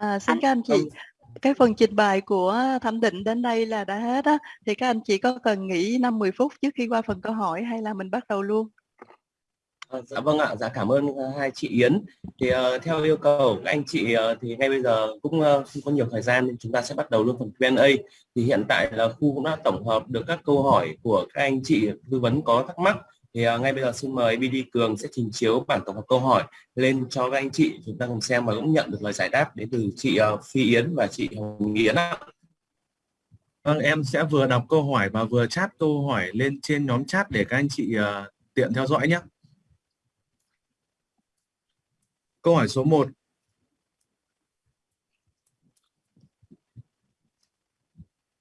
À, xin các anh chị, Vâng. cái phần trình bày của thẩm định đến đây là đã hết á, thì các anh chị có cần nghỉ 5-10 phút trước khi qua phần câu hỏi hay là mình bắt đầu luôn? À, dạ vâng ạ, dạ cảm ơn uh, hai chị Yến. Thì uh, theo yêu cầu của các anh chị uh, thì ngay bây giờ cũng uh, không có nhiều thời gian nên chúng ta sẽ bắt đầu luôn phần Q&A. Thì hiện tại là khu cũng đã tổng hợp được các câu hỏi của các anh chị tư vấn có thắc mắc. Thì uh, ngay bây giờ xin mời BD Cường sẽ trình chiếu bản tổng hợp câu hỏi lên cho các anh chị chúng ta cùng xem và cũng nhận được lời giải đáp đến từ chị uh, Phi Yến và chị Hồng Yến ạ. Vâng, em sẽ vừa đọc câu hỏi và vừa chat câu hỏi lên trên nhóm chat để các anh chị uh, tiện theo dõi nhé. Câu hỏi số 1.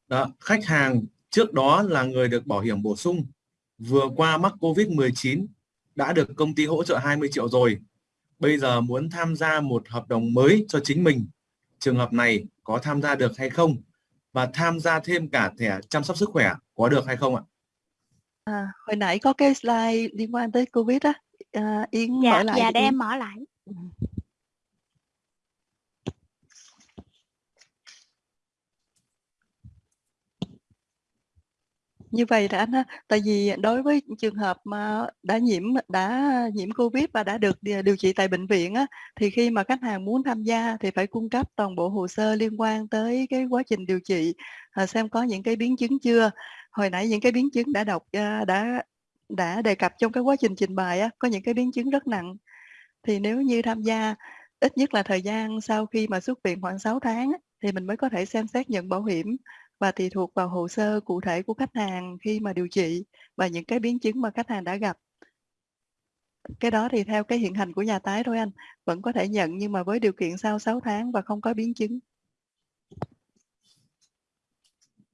Đó, khách hàng trước đó là người được bảo hiểm bổ sung, vừa qua mắc COVID-19, đã được công ty hỗ trợ 20 triệu rồi. Bây giờ muốn tham gia một hợp đồng mới cho chính mình. Trường hợp này có tham gia được hay không? Và tham gia thêm cả thẻ chăm sóc sức khỏe có được hay không ạ? À, hồi nãy có cái slide liên quan tới Covid á, à, Yến Dạ, mở lại dạ để em mở lại. Như vậy đã anh ha, tại vì đối với trường hợp mà đã nhiễm đã nhiễm Covid và đã được điều trị tại bệnh viện á, thì khi mà khách hàng muốn tham gia thì phải cung cấp toàn bộ hồ sơ liên quan tới cái quá trình điều trị, à, xem có những cái biến chứng chưa. Hồi nãy những cái biến chứng đã đọc à, đã đã đề cập trong cái quá trình trình bày á, có những cái biến chứng rất nặng. Thì nếu như tham gia ít nhất là thời gian sau khi mà xuất viện khoảng 6 tháng thì mình mới có thể xem xét nhận bảo hiểm và tùy thuộc vào hồ sơ cụ thể của khách hàng khi mà điều trị và những cái biến chứng mà khách hàng đã gặp. Cái đó thì theo cái hiện hành của nhà tái thôi anh, vẫn có thể nhận nhưng mà với điều kiện sau 6 tháng và không có biến chứng.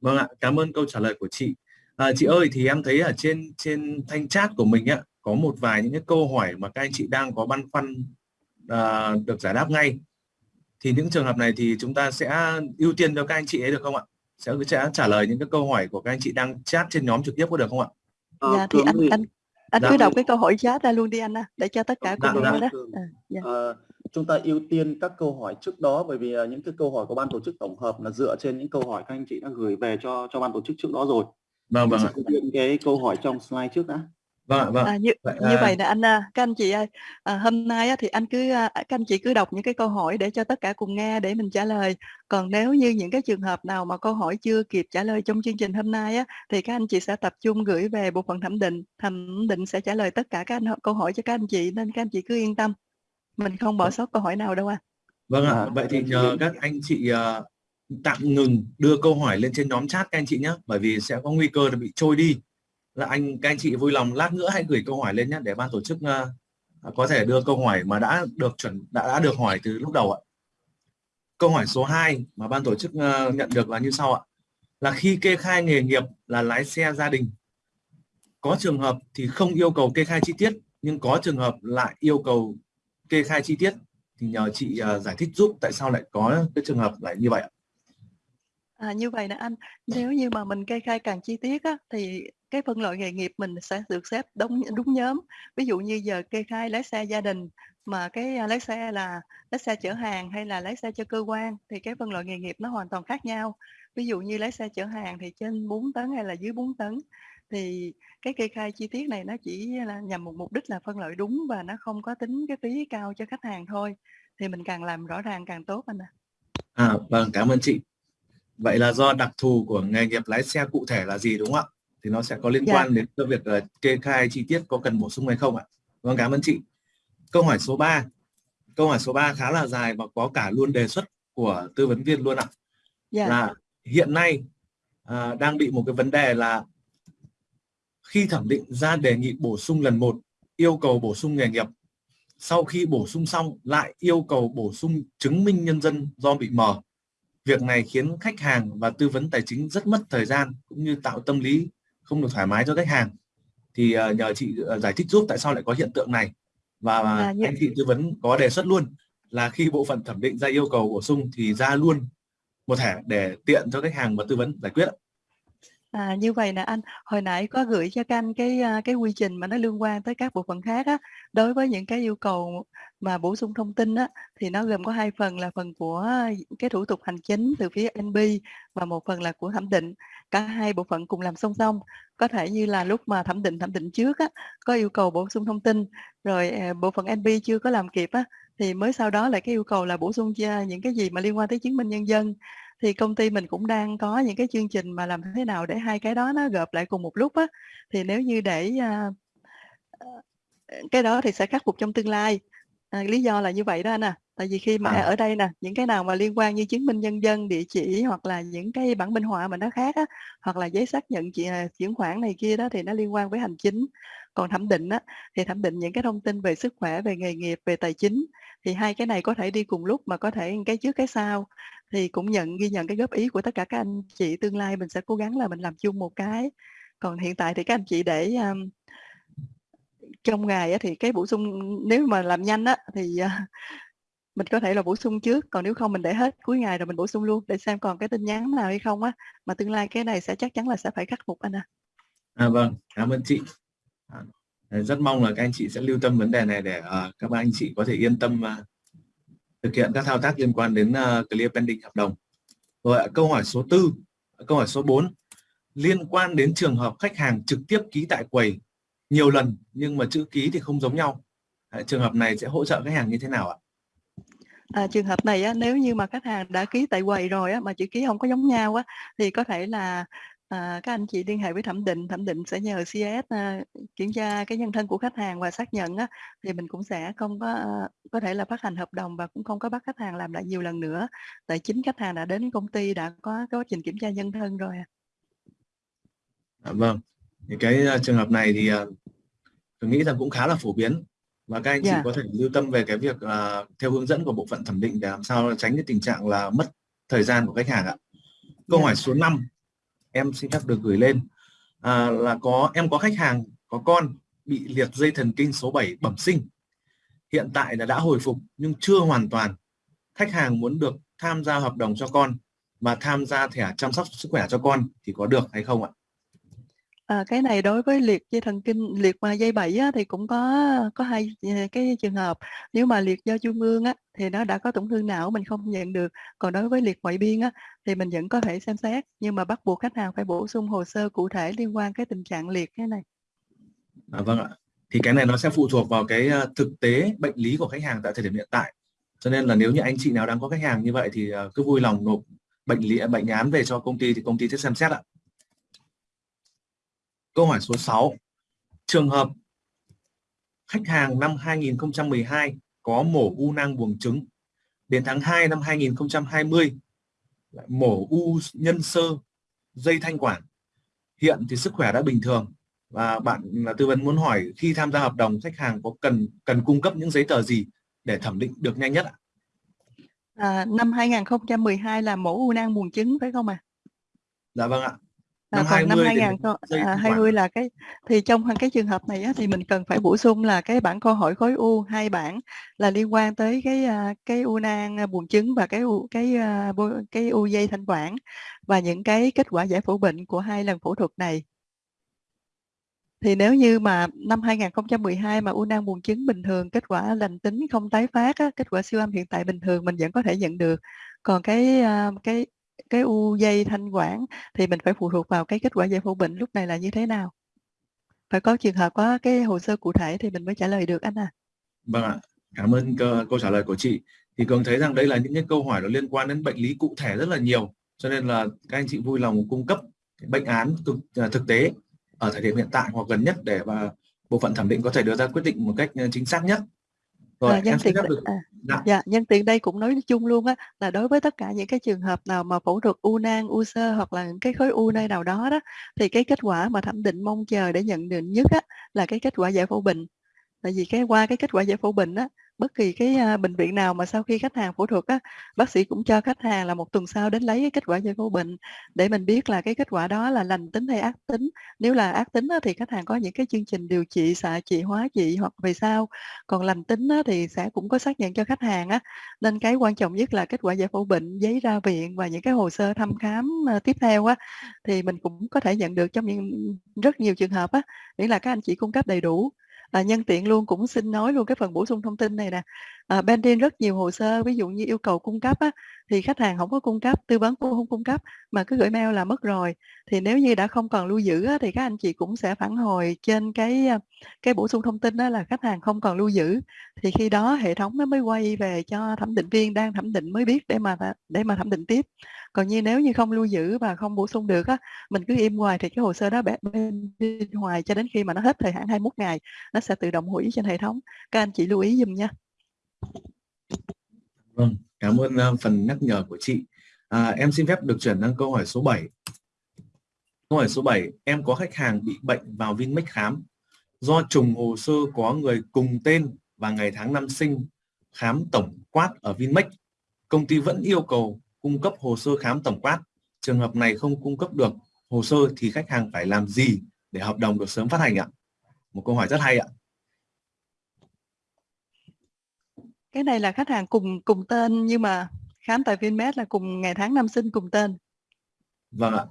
Vâng ạ, cảm ơn câu trả lời của chị. À, chị ơi thì em thấy ở trên trên thanh chat của mình ạ có một vài những cái câu hỏi mà các anh chị đang có băn khoăn à, được giải đáp ngay. Thì những trường hợp này thì chúng ta sẽ ưu tiên cho các anh chị ấy được không ạ? Sẽ sẽ trả lời những cái câu hỏi của các anh chị đang chat trên nhóm trực tiếp có được không ạ? Ờ, Dạ thì anh anh anh Dạ. cứ đọc cái câu hỏi chat ra luôn đi anh ha, để cho tất cả Dạ, cùng dạ. nghe đó. Cường. À, dạ. Ờ, chúng ta ưu tiên các câu hỏi trước đó bởi vì những cái câu hỏi của ban tổ chức tổng hợp là dựa trên những câu hỏi các anh chị đã gửi về cho cho ban tổ chức trước đó rồi. Vâng vâng sẽ cái câu hỏi trong slide trước đã. Vâng ạ, vâng. À, như Vậy, như à, vậy nè anh à, các anh chị ơi, à, hôm nay á, thì anh cứ à, các anh chị cứ đọc những cái câu hỏi để cho tất cả cùng nghe để mình trả lời. Còn nếu như những cái trường hợp nào mà câu hỏi chưa kịp trả lời trong chương trình hôm nay á, thì các anh chị sẽ tập trung gửi về bộ phận thẩm định. Thẩm định sẽ trả lời tất cả các anh, câu hỏi cho các anh chị nên các anh chị cứ yên tâm. Mình không bỏ sót câu hỏi nào đâu anh. Vâng ạ, À, vậy thì nhờ các anh chị ờ, tạm ngừng đưa câu hỏi lên trên nhóm chat các anh chị nhé, bởi vì sẽ có nguy cơ là bị trôi đi. Là anh các anh chị vui lòng lát nữa hãy gửi câu hỏi lên nhé để ban tổ chức uh, có thể đưa câu hỏi mà đã được chuẩn đã, đã được hỏi từ lúc đầu ạ. Câu hỏi số 2 mà ban tổ chức uh, nhận được là như sau ạ. Là khi kê khai nghề nghiệp là lái xe gia đình, có trường hợp thì không yêu cầu kê khai chi tiết, nhưng có trường hợp lại yêu cầu kê khai chi tiết thì nhờ chị uh, giải thích giúp tại sao lại có cái trường hợp lại như vậy ạ. À, như vậy nè anh, nếu như mà mình kê khai càng chi tiết á, thì cái phân loại nghề nghiệp mình sẽ được xếp đúng đúng nhóm. Ví dụ như giờ kê khai lái xe gia đình mà cái à, lái xe là lái xe chở hàng hay là lái xe cho cơ quan thì cái phân loại nghề nghiệp nó hoàn toàn khác nhau. Ví dụ như lái xe chở hàng thì trên 4 tấn hay là dưới 4 tấn thì cái kê khai chi tiết này nó chỉ là nhằm một mục đích là phân loại đúng và nó không có tính cái phí cao cho khách hàng thôi. Thì mình càng làm rõ ràng càng tốt anh ạ. À, vâng, cảm ơn chị. Vậy là do đặc thù của nghề nghiệp lái xe cụ thể là gì đúng không ạ? Thì nó sẽ có liên Dạ. quan đến cái việc ờ, kê khai chi tiết có cần bổ sung hay không ạ? Vâng, cảm ơn chị. Câu hỏi số 3. Câu hỏi số 3 khá là dài và có cả luôn đề xuất của tư vấn viên luôn ạ. Dạ. Là hiện nay à, đang bị một cái vấn đề là khi thẩm định ra đề nghị bổ sung lần một yêu cầu bổ sung nghề nghiệp sau khi bổ sung xong lại yêu cầu bổ sung chứng minh nhân dân do bị mờ việc này khiến khách hàng và tư vấn tài chính rất mất thời gian cũng như tạo tâm lý không được thoải mái cho khách hàng thì ờ, nhờ chị ờ, giải thích giúp tại sao lại có hiện tượng này và À, như- anh chị tư vấn có đề xuất luôn là khi bộ phận thẩm định ra yêu cầu bổ sung thì ra luôn một thẻ để tiện cho khách hàng và tư vấn giải quyết. À, như vậy nè anh, hồi nãy có gửi cho các anh cái, a, cái quy trình mà nó liên quan tới các bộ phận khác á. Đối với những cái yêu cầu mà bổ sung thông tin á, thì nó gồm có 2 phần là phần của cái thủ tục hành chính từ phía NB và một phần là của thẩm định. Cả hai bộ phận cùng làm song song. Có thể như là lúc mà thẩm định thẩm định trước á, có yêu cầu bổ sung thông tin, rồi, à, bộ phận NB chưa có làm kịp á, thì mới sau đó lại cái yêu cầu là bổ sung những cái gì mà liên quan tới chứng minh nhân dân. Thì công ty mình cũng đang có những cái chương trình mà làm thế nào để hai cái đó nó gộp lại cùng một lúc á. Thì nếu như để, à, ờ, cái đó thì sẽ khắc phục trong tương lai. À, lý do là như vậy đó anh à. Tại vì khi mà À. ở đây nè, những cái nào mà liên quan như chứng minh nhân dân, địa chỉ hoặc là những cái bản minh họa mà nó khác á, hoặc là giấy xác nhận chị à, chuyển khoản này kia đó thì nó liên quan với hành chính. Còn thẩm định á, thì thẩm định những cái thông tin về sức khỏe, về nghề nghiệp, về tài chính. Thì hai cái này có thể đi cùng lúc mà có thể cái trước cái sau. Thì cũng nhận ghi nhận cái góp ý của tất cả các anh chị, tương lai mình sẽ cố gắng là mình làm chung một cái. Còn hiện tại thì các anh chị để, a trong ngày á thì cái bổ sung nếu mà làm nhanh á thì, à, mình có thể là bổ sung trước, còn nếu không mình để hết cuối ngày rồi mình bổ sung luôn để xem còn cái tin nhắn nào hay không á. Mà tương lai cái này sẽ chắc chắn là sẽ phải khắc phục anh à. À, vâng, cảm ơn chị. À, rất mong là các anh chị sẽ lưu tâm vấn đề này để, ờ, các anh chị có thể yên tâm, à, thực hiện các thao tác liên quan đến, a, clear pending hợp đồng. Rồi câu hỏi số 4, câu hỏi số 4 liên quan đến trường hợp khách hàng trực tiếp ký tại quầy nhiều lần nhưng mà chữ ký thì không giống nhau. Đấy, trường hợp này sẽ hỗ trợ khách hàng như thế nào ạ? À, trường hợp này á, nếu như mà khách hàng đã ký tại quầy rồi á, mà chữ ký hông có giống nhau á, thì có thể là, à, các anh chị liên hệ với thẩm định, thẩm định sẽ nhờ CIS, a, kiểm tra cái nhân thân của khách hàng và xác nhận á, thì mình cũng sẽ không có, a, có thể là phát hành hợp đồng và cũng không có bắt khách hàng làm lại nhiều lần nữa. Tại chính khách hàng đã đến công ty đã có quá trình kiểm tra nhân thân rồi à. À, vâng, thì cái, a, trường hợp này thì, à, tôi nghĩ rằng cũng khá là phổ biến và các anh chị Yeah. có thể lưu tâm về cái việc, à, theo hướng dẫn của bộ phận thẩm định để làm sao tránh cái tình trạng là mất thời gian của khách hàng ạ. Câu Yeah. hỏi số 5 em xin phép được gửi lên, à, là có em có khách hàng có con bị liệt dây thần kinh số 7 bẩm sinh. Hiện tại là đã hồi phục nhưng chưa hoàn toàn. Khách hàng muốn được tham gia hợp đồng cho con và tham gia thẻ chăm sóc sức khỏe cho con thì có được hay không ạ? À, cái này đối với liệt dây thần kinh, liệt mà dây bảy á, thì cũng có có hai, ờ, cái trường hợp. Nếu mà liệt do trung ương á, thì nó đã có tổn thương não mình không nhận được. Còn đối với liệt ngoại biên á, thì mình vẫn có thể xem xét, nhưng mà bắt buộc khách hàng phải bổ sung hồ sơ cụ thể liên quan cái tình trạng liệt cái này. À, vâng ạ. Thì cái này nó sẽ phụ thuộc vào cái, ờ, thực tế bệnh lý của khách hàng tại thời điểm hiện tại. Cho nên là nếu như anh chị nào đang có khách hàng như vậy thì, cứ vui lòng nộp bệnh lý bệnh án về cho công ty thì công ty sẽ xem xét ạ. Câu hỏi số 6 trường hợp khách hàng năm 2012 có mổ u nang buồng trứng. Đến tháng 2 năm 2020 lại mổ u nhân sơ dây thanh quản. Hiện thì sức khỏe đã bình thường và bạn là tư vấn muốn hỏi khi tham gia hợp đồng khách hàng có cần cần cung cấp những giấy tờ gì để thẩm định được nhanh nhất ạ? À, năm 2012 là mổ u nang buồng trứng phải không ạ? Dạ vâng ạ. À, Năm còn năm 20 hai thì ngàn không dây à, thanh 20 quản. là cái thì trong cái trường hợp này á, thì mình cần phải bổ sung là cái bản câu hỏi khối u, 2 bản là liên quan tới cái, a, cái u nang, a, buồng trứng và cái u cái, bô cái u dây thanh quản và những cái kết quả giải phẫu bệnh của 2 lần phẫu thuật này. Thì nếu như mà năm 2012 mà u nang buồng trứng bình thường, kết quả lành tính không tái phát á, kết quả siêu âm hiện tại bình thường mình vẫn có thể nhận được. Còn cái, cái cái u dây thanh quản thì mình phải phụ thuộc vào cái kết quả giải phẫu bệnh lúc này là như thế nào. Phải có trường hợp có cái hồ sơ cụ thể thì mình mới trả lời được anh à. Vâng ạ. Cảm ơn cô câu trả lời của chị. Thì Cường thấy rằng đây là những cái câu hỏi nó liên quan đến bệnh lý cụ thể rất là nhiều. Cho nên là các anh chị vui lòng cung cấp bệnh án thực à, thực tế ở thời điểm hiện tại hoặc gần nhất để và bộ phận thẩm định có thể đưa ra quyết định một cách, à, chính xác nhất. Rồi, À, nhân tiện được à, dạ. dạ, nhân tiện đây cũng nói chung luôn á, là đối với tất cả những cái trường hợp nào mà phẫu thuật u nang, u xơ hoặc là những cái khối u nơi nào đó đó, thì cái kết quả mà thẩm định mong chờ để nhận định nhất á, là cái kết quả giải phẫu bệnh. Tại vì cái qua cái kết quả giải phẫu bệnh á, bất kỳ cái, à, bệnh viện nào mà sau khi khách hàng phẫu thuật á, bác sĩ cũng cho khách hàng là một tuần sau đến lấy cái kết quả giải phẫu bệnh để mình biết là cái kết quả đó là lành tính hay ác tính. Nếu là ác tính á, thì khách hàng có những cái chương trình điều trị xạ trị, hóa trị hoặc về sau, còn lành tính á, thì sẽ cũng có xác nhận cho khách hàng á. Nên cái quan trọng nhất là kết quả giải phẫu bệnh, giấy ra viện và những cái hồ sơ thăm khám, à, tiếp theo á, thì mình cũng có thể nhận được trong những rất nhiều trường hợp á, nghĩa là các anh chị cung cấp đầy đủ. À, nhân tiện luôn cũng xin nói luôn cái phần bổ sung thông tin này nè. Ờ, à, bên rất nhiều hồ sơ, ví dụ như yêu cầu cung cấp á, thì khách hàng không có cung cấp, tư vấn cũng không cung cấp, mà cứ gửi mail là mất rồi. Thì nếu như đã không còn lưu giữ á, thì các anh chị cũng sẽ phản hồi trên cái, ờ, cái bổ sung thông tin đó là khách hàng không còn lưu giữ. Thì khi đó hệ thống nó mới quay về cho thẩm định viên đang thẩm định mới biết để mà để mà thẩm định tiếp. Còn như nếu như không lưu giữ và không bổ sung được á, mình cứ im hoài thì cái hồ sơ đó bẻ bên hoài cho đến khi mà nó hết thời hạn 21 ngày, nó sẽ tự động hủy trên hệ thống. Các anh chị lưu ý dùm nha. Vâng, cảm ơn, uh, phần nhắc nhở của chị. À, em xin phép được chuyển sang câu hỏi số 7. Câu hỏi số 7, em có khách hàng bị bệnh vào Vinmec khám. Do trùng hồ sơ có người cùng tên và ngày tháng năm sinh khám tổng quát ở Vinmec, công ty vẫn yêu cầu cung cấp hồ sơ khám tổng quát. Trường hợp này không cung cấp được hồ sơ thì khách hàng phải làm gì để hợp đồng được sớm phát hành ạ? Một câu hỏi rất hay ạ. Cái này là khách hàng cùng cùng tên nhưng mà khám tại Vinmed là cùng ngày tháng năm sinh cùng tên. Vâng ạ.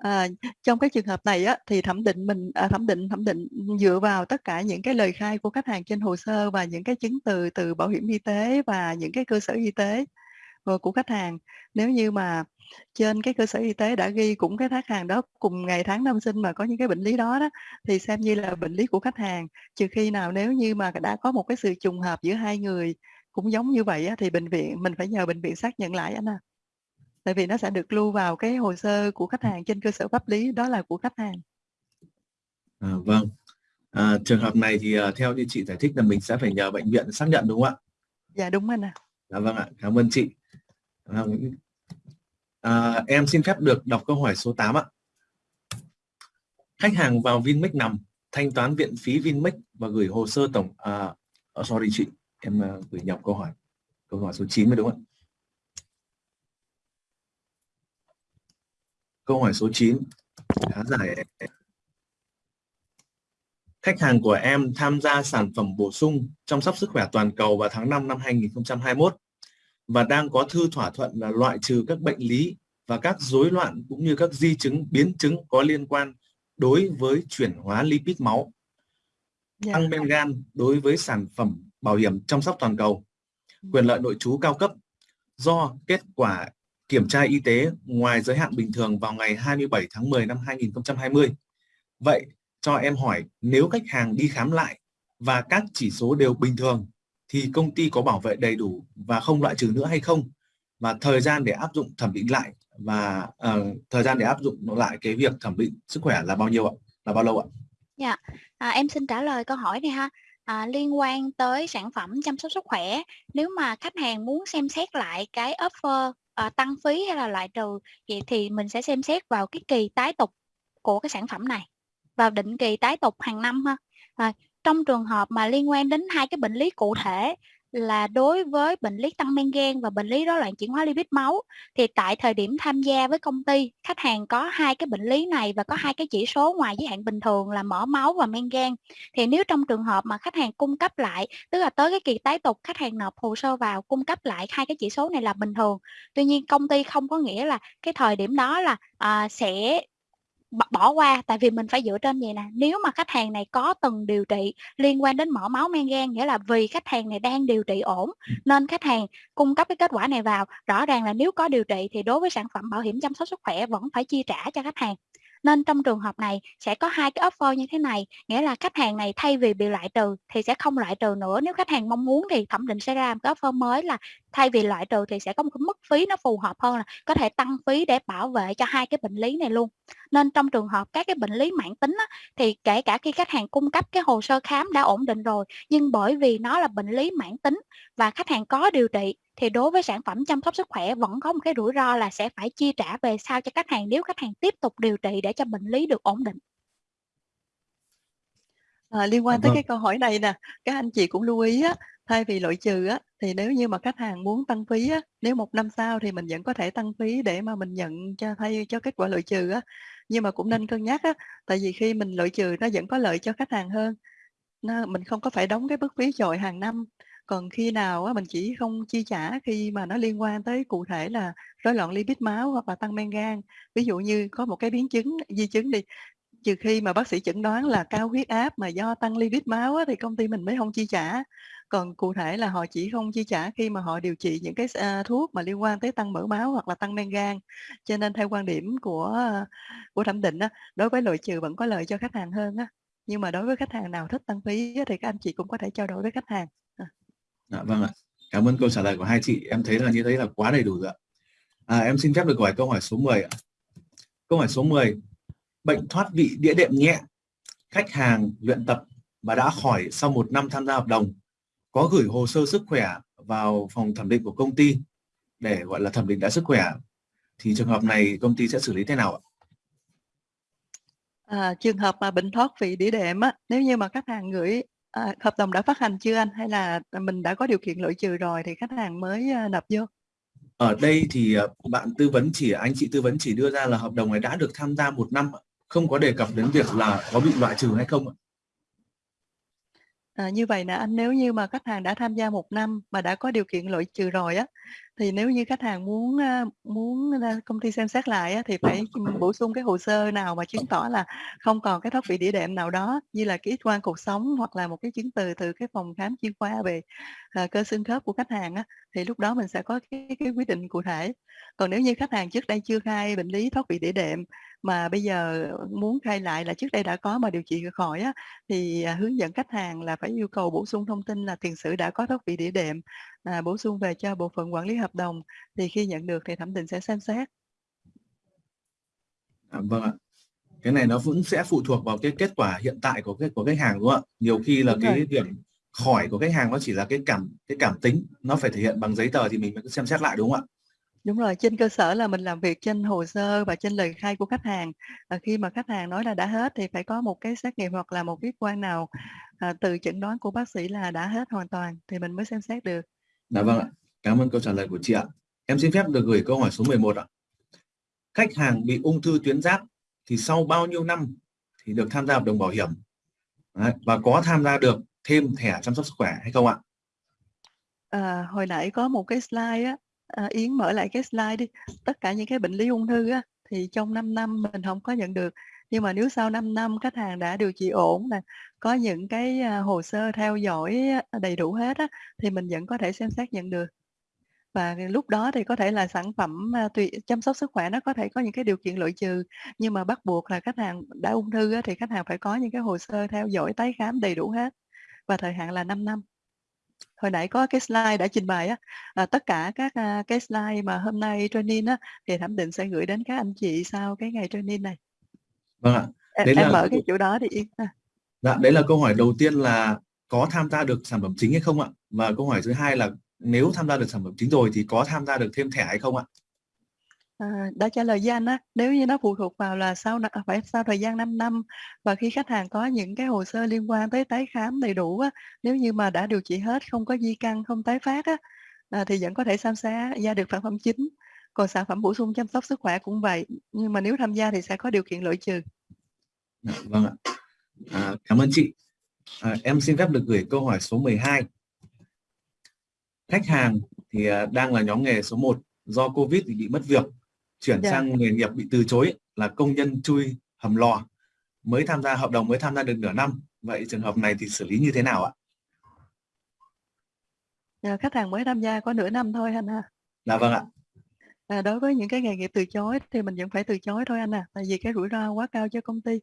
À, trong cái trường hợp này á, thì thẩm định mình à, thẩm định thẩm định dựa vào tất cả những cái lời khai của khách hàng trên hồ sơ và những cái chứng từ từ bảo hiểm y tế và những cái cơ sở y tế, của khách hàng. Nếu như mà trên cái cơ sở y tế đã ghi cũng cái khách hàng đó cùng ngày tháng năm sinh mà có những cái bệnh lý đó đó, thì xem như là bệnh lý của khách hàng. Trừ khi nào nếu như mà đã có một cái sự trùng hợp giữa hai người cũng giống như vậy á, thì bệnh viện mình phải nhờ bệnh viện xác nhận lại anh à. Tại vì nó sẽ được lưu vào cái hồ sơ của khách hàng trên cơ sở pháp lý đó là của khách hàng. À, vâng. À, trường hợp này thì, à, theo như chị giải thích là mình sẽ phải nhờ bệnh viện xác nhận, đúng không ạ? Dạ, đúng anh à. Dạ vâng ạ, cảm ơn chị. Ờ. À, em xin phép được đọc câu hỏi số 8 ạ. Khách hàng vào Vinmec nằm, thanh toán viện phí Vinmec và gửi hồ sơ tổng à, oh, sorry chị, em ờ, gửi nhầm câu hỏi. Câu hỏi số 9 mới đúng không ạ? Câu hỏi số 9 khá dài. Khách hàng của em tham gia sản phẩm bổ sung chăm sóc sức khỏe toàn cầu vào tháng 5 năm 2021 và đang có thư thỏa thuận là loại trừ các bệnh lý và các rối loạn cũng như các di chứng biến chứng có liên quan đối với chuyển hóa lipid máu. Dạ. Tăng men gan đối với sản phẩm bảo hiểm chăm sóc toàn cầu. Quyền lợi nội trú cao cấp do kết quả kiểm tra y tế ngoài giới hạn bình thường vào ngày 27 tháng 10 năm 2020. Vậy cho em hỏi nếu khách hàng đi khám lại và các chỉ số đều bình thường thì công ty có bảo vệ đầy đủ và không loại trừ nữa hay không? Và thời gian để áp dụng thẩm định lại và uh, thời gian để áp dụng lại cái việc thẩm định sức khỏe là bao nhiêu ạ? Là bao lâu ạ? Dạ, à, em xin trả lời câu hỏi này ha. À, liên quan tới sản phẩm chăm sóc sức khỏe, nếu mà khách hàng muốn xem xét lại cái offer à, tăng phí hay là loại trừ, vậy thì mình sẽ xem xét vào cái kỳ tái tục của cái sản phẩm này, vào định kỳ tái tục hàng năm ha. À, trong trường hợp mà liên quan đến hai cái bệnh lý cụ thể là đối với bệnh lý tăng men gan và bệnh lý rối loạn chuyển hóa lipid máu thì tại thời điểm tham gia với công ty khách hàng có hai cái bệnh lý này và có hai cái chỉ số ngoài giới hạn bình thường là mỡ máu và men gan. Thì nếu trong trường hợp mà khách hàng cung cấp lại tức là tới cái kỳ tái tục khách hàng nộp hồ sơ vào cung cấp lại hai cái chỉ số này là bình thường. Tuy nhiên công ty không có nghĩa là cái thời điểm đó là à, sẽ bỏ qua tại vì mình phải dựa trên vậy nè. Nếu mà khách hàng này có từng điều trị liên quan đến mỡ máu men gan nghĩa là vì khách hàng này đang điều trị ổn nên khách hàng cung cấp cái kết quả này vào rõ ràng là nếu có điều trị thì đối với sản phẩm bảo hiểm chăm sóc sức khỏe vẫn phải chi trả cho khách hàng nên trong trường hợp này sẽ có hai cái offer như thế này nghĩa là khách hàng này thay vì bị loại trừ thì sẽ không loại trừ nữa. Nếu khách hàng mong muốn thì thẩm định sẽ ra một cái offer mới là thay vì loại trừ thì sẽ có một cái mức phí nó phù hợp hơn là có thể tăng phí để bảo vệ cho hai cái bệnh lý này luôn. Nên trong trường hợp các cái bệnh lý mãn tính á, thì kể cả khi khách hàng cung cấp cái hồ sơ khám đã ổn định rồi nhưng bởi vì nó là bệnh lý mãn tính và khách hàng có điều trị thì đối với sản phẩm chăm sóc sức khỏe vẫn có một cái rủi ro là sẽ phải chi trả về sau cho khách hàng nếu khách hàng tiếp tục điều trị để cho bệnh lý được ổn định. À, liên quan Dạ tới vâng. cái câu hỏi này nè, các anh chị cũng lưu ý á, thay vì loại trừ á, thì nếu như mà khách hàng muốn tăng phí á, nếu một năm sau thì mình vẫn có thể tăng phí để mà mình nhận cho thay cho kết quả loại trừ á. Nhưng mà cũng nên cân nhắc á, tại vì khi mình loại trừ nó vẫn có lợi cho khách hàng hơn. Nó mình không có phải đóng cái mức phí chọi hàng năm. Còn khi nào á, mình chỉ không chi trả khi mà nó liên quan tới cụ thể là rối loạn lipid máu hoặc là tăng men gan. Ví dụ như có một cái biến chứng, di chứng đi, trừ khi mà bác sĩ chẩn đoán là cao huyết áp mà do tăng lipid máu á, thì công ty mình mới không chi trả. Còn cụ thể là họ chỉ không chi trả khi mà họ điều trị những cái à, thuốc mà liên quan tới tăng mỡ máu hoặc là tăng men gan. Cho nên theo quan điểm của, của thẩm định á, đối với loại trừ vẫn có lợi cho khách hàng hơn á. Nhưng mà đối với khách hàng nào thích tăng phí á, thì các anh chị cũng có thể trao đổi với khách hàng. À. Dạ vâng ạ. Cảm ơn câu trả lời của hai chị. Em thấy là như thế là quá đầy đủ rồi ạ. À, em xin phép được hỏi câu hỏi số 10 ạ. Câu hỏi số 10. Bệnh thoát vị đĩa đệm nhẹ. Khách hàng luyện tập và đã khỏi sau một năm tham gia hợp đồng. Có gửi hồ sơ sức khỏe vào phòng thẩm định của công ty để gọi là thẩm định đã sức khỏe. Thì trường hợp này công ty sẽ xử lý thế nào ạ? À, trường hợp mà bệnh thoát vị đĩa đệm á, nếu như mà khách hàng gửi à, hợp đồng đã phát hành chưa anh? Hay là, mình đã có điều kiện loại trừ rồi thì khách hàng mới, a, nộp vô? Ở đây thì, ờ, bạn tư vấn chỉ anh chị tư vấn chỉ đưa ra là hợp đồng này đã được tham gia 1 năm không có đề cập đến việc là có bị loại trừ hay không ạ. À, như vậy nè anh, nếu như mà khách hàng đã tham gia 1 năm mà đã có điều kiện loại trừ rồi á, thì nếu như khách hàng muốn, muốn công ty xem xét lại thì phải, bổ sung cái hồ sơ nào mà chứng tỏ là không còn cái thoát vị đĩa đệm nào đó, như là cái X-quang cột sống hoặc là một cái chứng từ từ cái phòng khám chuyên khoa về, à, cơ xương khớp của khách hàng thì lúc đó mình sẽ có cái cái quyết định cụ thể. Còn nếu như khách hàng trước đây chưa khai bệnh lý thoát vị đĩa đệm, mà bây giờ muốn khai lại là trước đây đã có mà điều trị khỏi á, thì, à, hướng dẫn khách hàng là phải yêu cầu bổ sung thông tin là tiền sử đã có thoát vị đĩa đệm, à, bổ sung về cho bộ phận quản lý hợp đồng, thì khi nhận được thì thẩm định sẽ xem xét. À, vâng ạ. Cái này nó cũng sẽ phụ thuộc vào cái kết quả hiện tại của cái của khách hàng, đúng không ạ? Nhiều khi là Đúng cái rồi. việc khỏi của khách hàng nó chỉ là cái cảm cái cảm tính, nó phải thể hiện bằng giấy tờ thì mình mới xem xét lại, đúng không ạ? Đúng rồi, trên cơ sở là mình làm việc trên hồ sơ và trên lời khai của khách hàng. Và khi mà khách hàng nói là đã hết thì phải có một cái xét nghiệm hoặc là một cái X-quang nào, à, từ chẩn đoán của bác sĩ là đã hết hoàn toàn thì mình mới xem xét được. Dạ vâng ạ. Cảm ơn câu trả lời của chị ạ. Em xin phép được gửi câu hỏi số 11 ạ. Khách hàng bị ung thư tuyến giáp thì sau bao nhiêu năm thì được tham gia hợp đồng bảo hiểm? Đấy, và có tham gia được thêm thẻ chăm sóc sức khỏe hay không ạ? À, hồi nãy có một cái slide á, à, Yến mở lại cái slide đi. Tất cả những cái bệnh lý ung thư á, thì trong 5 năm mình không có nhận được. Nhưng mà nếu sau 5 năm khách hàng đã điều trị ổn nè, có những cái, à, hồ sơ theo dõi à, đầy đủ hết á, thì mình vẫn có thể xem xét nhận được. Và lúc đó thì có thể là sản phẩm, à, tùy chăm sóc sức khỏe nó có thể có những cái điều kiện loại trừ, nhưng mà bắt buộc là khách hàng đã ung thư á, thì khách hàng phải có những cái hồ sơ theo dõi tái khám đầy đủ hết, và thời hạn là 5 năm. Hồi nãy có cái slide đã trình bày á, à, tất cả các, a, cái slide mà hôm nay training á, thì thẩm định sẽ gửi đến các anh chị sau cái ngày training này. Vâng ạ. Em Đấy em là mở cái chỗ đó Yến ha. Dạ, đấy là câu hỏi đầu tiên là có tham gia được sản phẩm chính hay không ạ? Và câu hỏi thứ hai là nếu tham gia được sản phẩm chính rồi thì có tham gia được thêm thẻ hay không ạ? À, đã trả lời với anh á, nếu như nó phụ thuộc vào là sau à, phải sau thời gian 5 năm và khi khách hàng có những cái hồ sơ liên quan tới tái khám đầy đủ á, nếu như mà đã điều trị hết, không có di căn, không tái phát á, à, thì vẫn có thể tham gia gia được sản phẩm chính. Còn sản phẩm bổ sung chăm sóc sức khỏe cũng vậy, nhưng mà nếu tham gia thì sẽ có điều kiện loại trừ. Dạ, vâng ạ. À, cảm ơn chị. À, em xin phép được gửi câu hỏi số 12. Khách hàng thì, à, đang là nhóm nghề số 1, do Covid thì bị mất việc, chuyển Dạ. sang nghề nghiệp bị từ chối là công nhân chui hầm lò, mới tham gia hợp đồng mới tham gia được nửa năm. Vậy trường hợp này thì xử lý như thế nào ạ? À, khách hàng mới tham gia có nửa năm thôi anh ha. Dạ vâng ạ. À, đối với những cái nghề nghiệp từ chối thì mình vẫn phải từ chối thôi anh à, tại vì cái rủi ro quá cao cho công ty.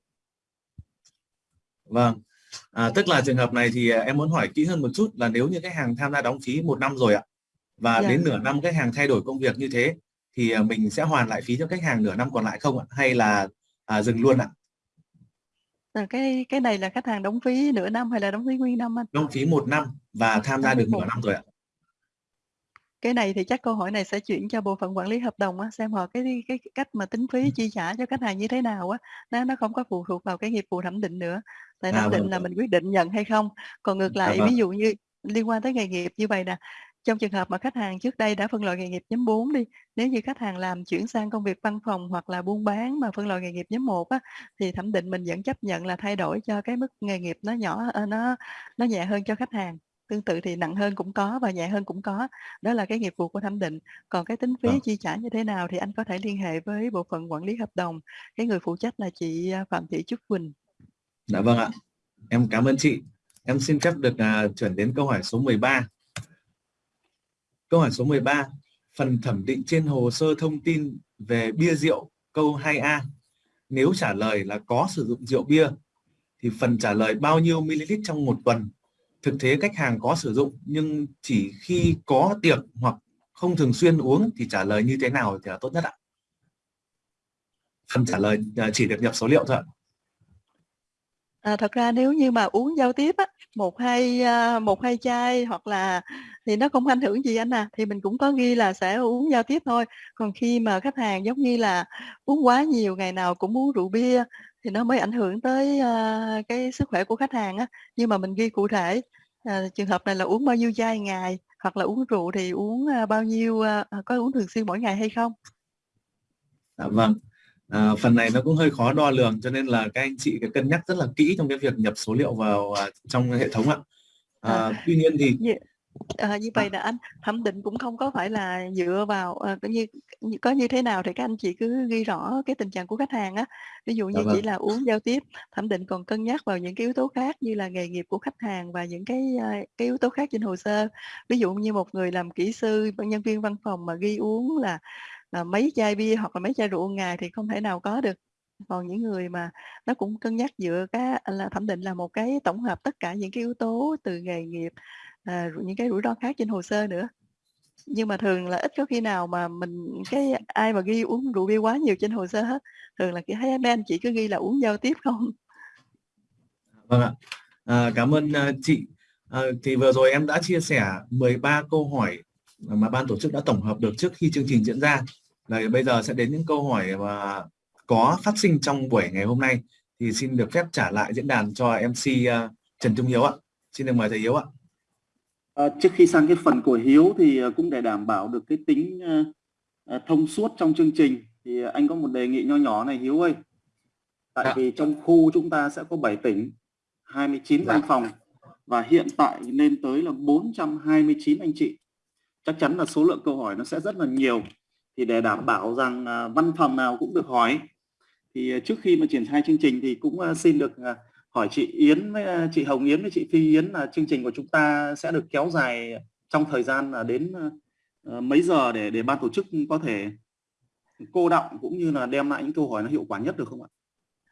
Vâng. À, tức là trường hợp này thì, à, em muốn hỏi kỹ hơn một chút là nếu như khách hàng tham gia đóng phí 1 năm rồi ạ, và Dạ. đến nửa năm khách hàng thay đổi công việc như thế thì, à, mình sẽ hoàn lại phí cho khách hàng nửa năm còn lại không ạ? Hay là, à, dừng luôn ạ? À, cái cái này là khách hàng đóng phí nửa năm hay là đóng phí nguyên năm anh? Đóng phí 1 năm và tham gia được nửa 1 năm rồi ạ. cái này thì chắc câu hỏi này sẽ chuyển cho bộ phận quản lý hợp đồng á, xem họ cái cái cách mà tính phí chi trả cho khách hàng như thế nào á, nó nó không có phụ thuộc vào cái nghiệp vụ thẩm định nữa. Tại À, thẩm định vâng, là vâng. mình quyết định nhận hay không. Còn ngược Dạ lại vâng. ví dụ như liên quan tới nghề nghiệp như vậy nè, trong trường hợp mà khách hàng trước đây đã phân loại nghề nghiệp nhóm 4 đi, nếu như khách hàng làm chuyển sang công việc văn phòng hoặc là buôn bán mà phân loại nghề nghiệp nhóm 1 á, thì thẩm định mình vẫn chấp nhận là thay đổi cho cái mức nghề nghiệp nó nhỏ ờ, nó nó nhẹ hơn cho khách hàng. Tương tự thì nặng hơn cũng có và nhẹ hơn cũng có. Đó là cái nghiệp vụ của thẩm định. Còn cái tính phí Vâng. chi trả như thế nào thì anh có thể liên hệ với bộ phận quản lý hợp đồng. Cái người phụ trách là chị, a, Phạm Thị Trúc Quỳnh. Dạ vâng ạ. Em cảm ơn chị. Em xin phép được à, chuyển đến câu hỏi số 13. Câu hỏi số 13. Phần thẩm định trên hồ sơ thông tin về bia rượu câu 2A. Nếu trả lời là có sử dụng rượu bia thì phần trả lời bao nhiêu ml trong một tuần. Thực tế khách hàng có sử dụng nhưng chỉ khi có tiệc hoặc không thường xuyên uống thì trả lời như thế nào thì là tốt nhất ạ? Phần trả lời à, chỉ được nhập số liệu thôi ạ. À, thật ra nếu như mà uống giao tiếp á, một hai à, một hai chai hoặc là thì nó không ảnh hưởng gì anh à, thì mình cũng có ghi là sẽ uống giao tiếp thôi. Còn khi mà khách hàng giống như là uống quá nhiều, ngày nào cũng uống rượu bia thì nó mới ảnh hưởng tới, a, cái sức khỏe của khách hàng á. Nhưng mà mình ghi cụ thể, à, trường hợp này là uống bao nhiêu chai ngày, hoặc là uống rượu thì uống, a, bao nhiêu, à, có uống thường xuyên mỗi ngày hay không? Dạ vâng. À, phần này nó cũng hơi khó đo lường cho nên là các anh chị phải cân nhắc rất là kỹ trong cái việc nhập số liệu vào à, trong hệ thống ạ. À, À. tuy nhiên thì Như à, như vậy là anh thẩm định cũng không có phải là dựa vào, ờ, coi như có như thế nào thì các anh chị cứ ghi rõ cái tình trạng của khách hàng á. Ví dụ Dạ như chỉ vâng. là uống giao tiếp, thẩm định còn cân nhắc vào những cái yếu tố khác như là nghề nghiệp của khách hàng và những cái, cái yếu tố khác trên hồ sơ. Ví dụ như một người làm kỹ sư, nhân viên văn phòng mà ghi uống là là mấy chai bia hoặc là mấy chai rượu ngày thì không thể nào có được. Còn những người mà nó cũng cân nhắc dựa cái là thẩm định là một cái tổng hợp tất cả những cái yếu tố từ nghề nghiệp, à, những cái rủi ro khác trên hồ sơ nữa. Nhưng mà thường là ít có khi nào mà mình cái ai mà ghi uống rượu bia quá nhiều trên hồ sơ hết. Thường là, cái thấy mấy anh chị cứ ghi là uống giao tiếp không. Vâng ạ. À, cảm ơn à, chị. À, thì vừa rồi em đã chia sẻ 13 câu hỏi mà ban tổ chức đã tổng hợp được trước khi chương trình diễn ra. là bây giờ sẽ đến những câu hỏi mà có phát sinh trong buổi ngày hôm nay thì xin được phép trả lại diễn đàn cho MC à, Trần Trung Hiếu ạ. Xin được mời thầy Hiếu ạ. À, trước khi sang cái phần của Hiếu thì à, cũng để đảm bảo được cái tính à, thông suốt trong chương trình thì anh có một đề nghị nho nhỏ này Hiếu ơi. Tại Dạ. vì trong khu chúng ta sẽ có 7 tỉnh, 29 Dạ. văn phòng và hiện tại lên tới là 429 anh chị. Chắc chắn là số lượng câu hỏi nó sẽ rất là nhiều. Thì để đảm bảo rằng à, văn phòng nào cũng được hỏi thì trước khi mà triển khai chương trình thì cũng à, xin được à, hỏi chị Yến với à, chị Hồng Yến với chị Phi Yến là chương trình của chúng ta sẽ được kéo dài trong thời gian là đến à, à, mấy giờ để để ban tổ chức có thể cô đọng cũng như là đem lại những câu hỏi nó hiệu quả nhất được không ạ?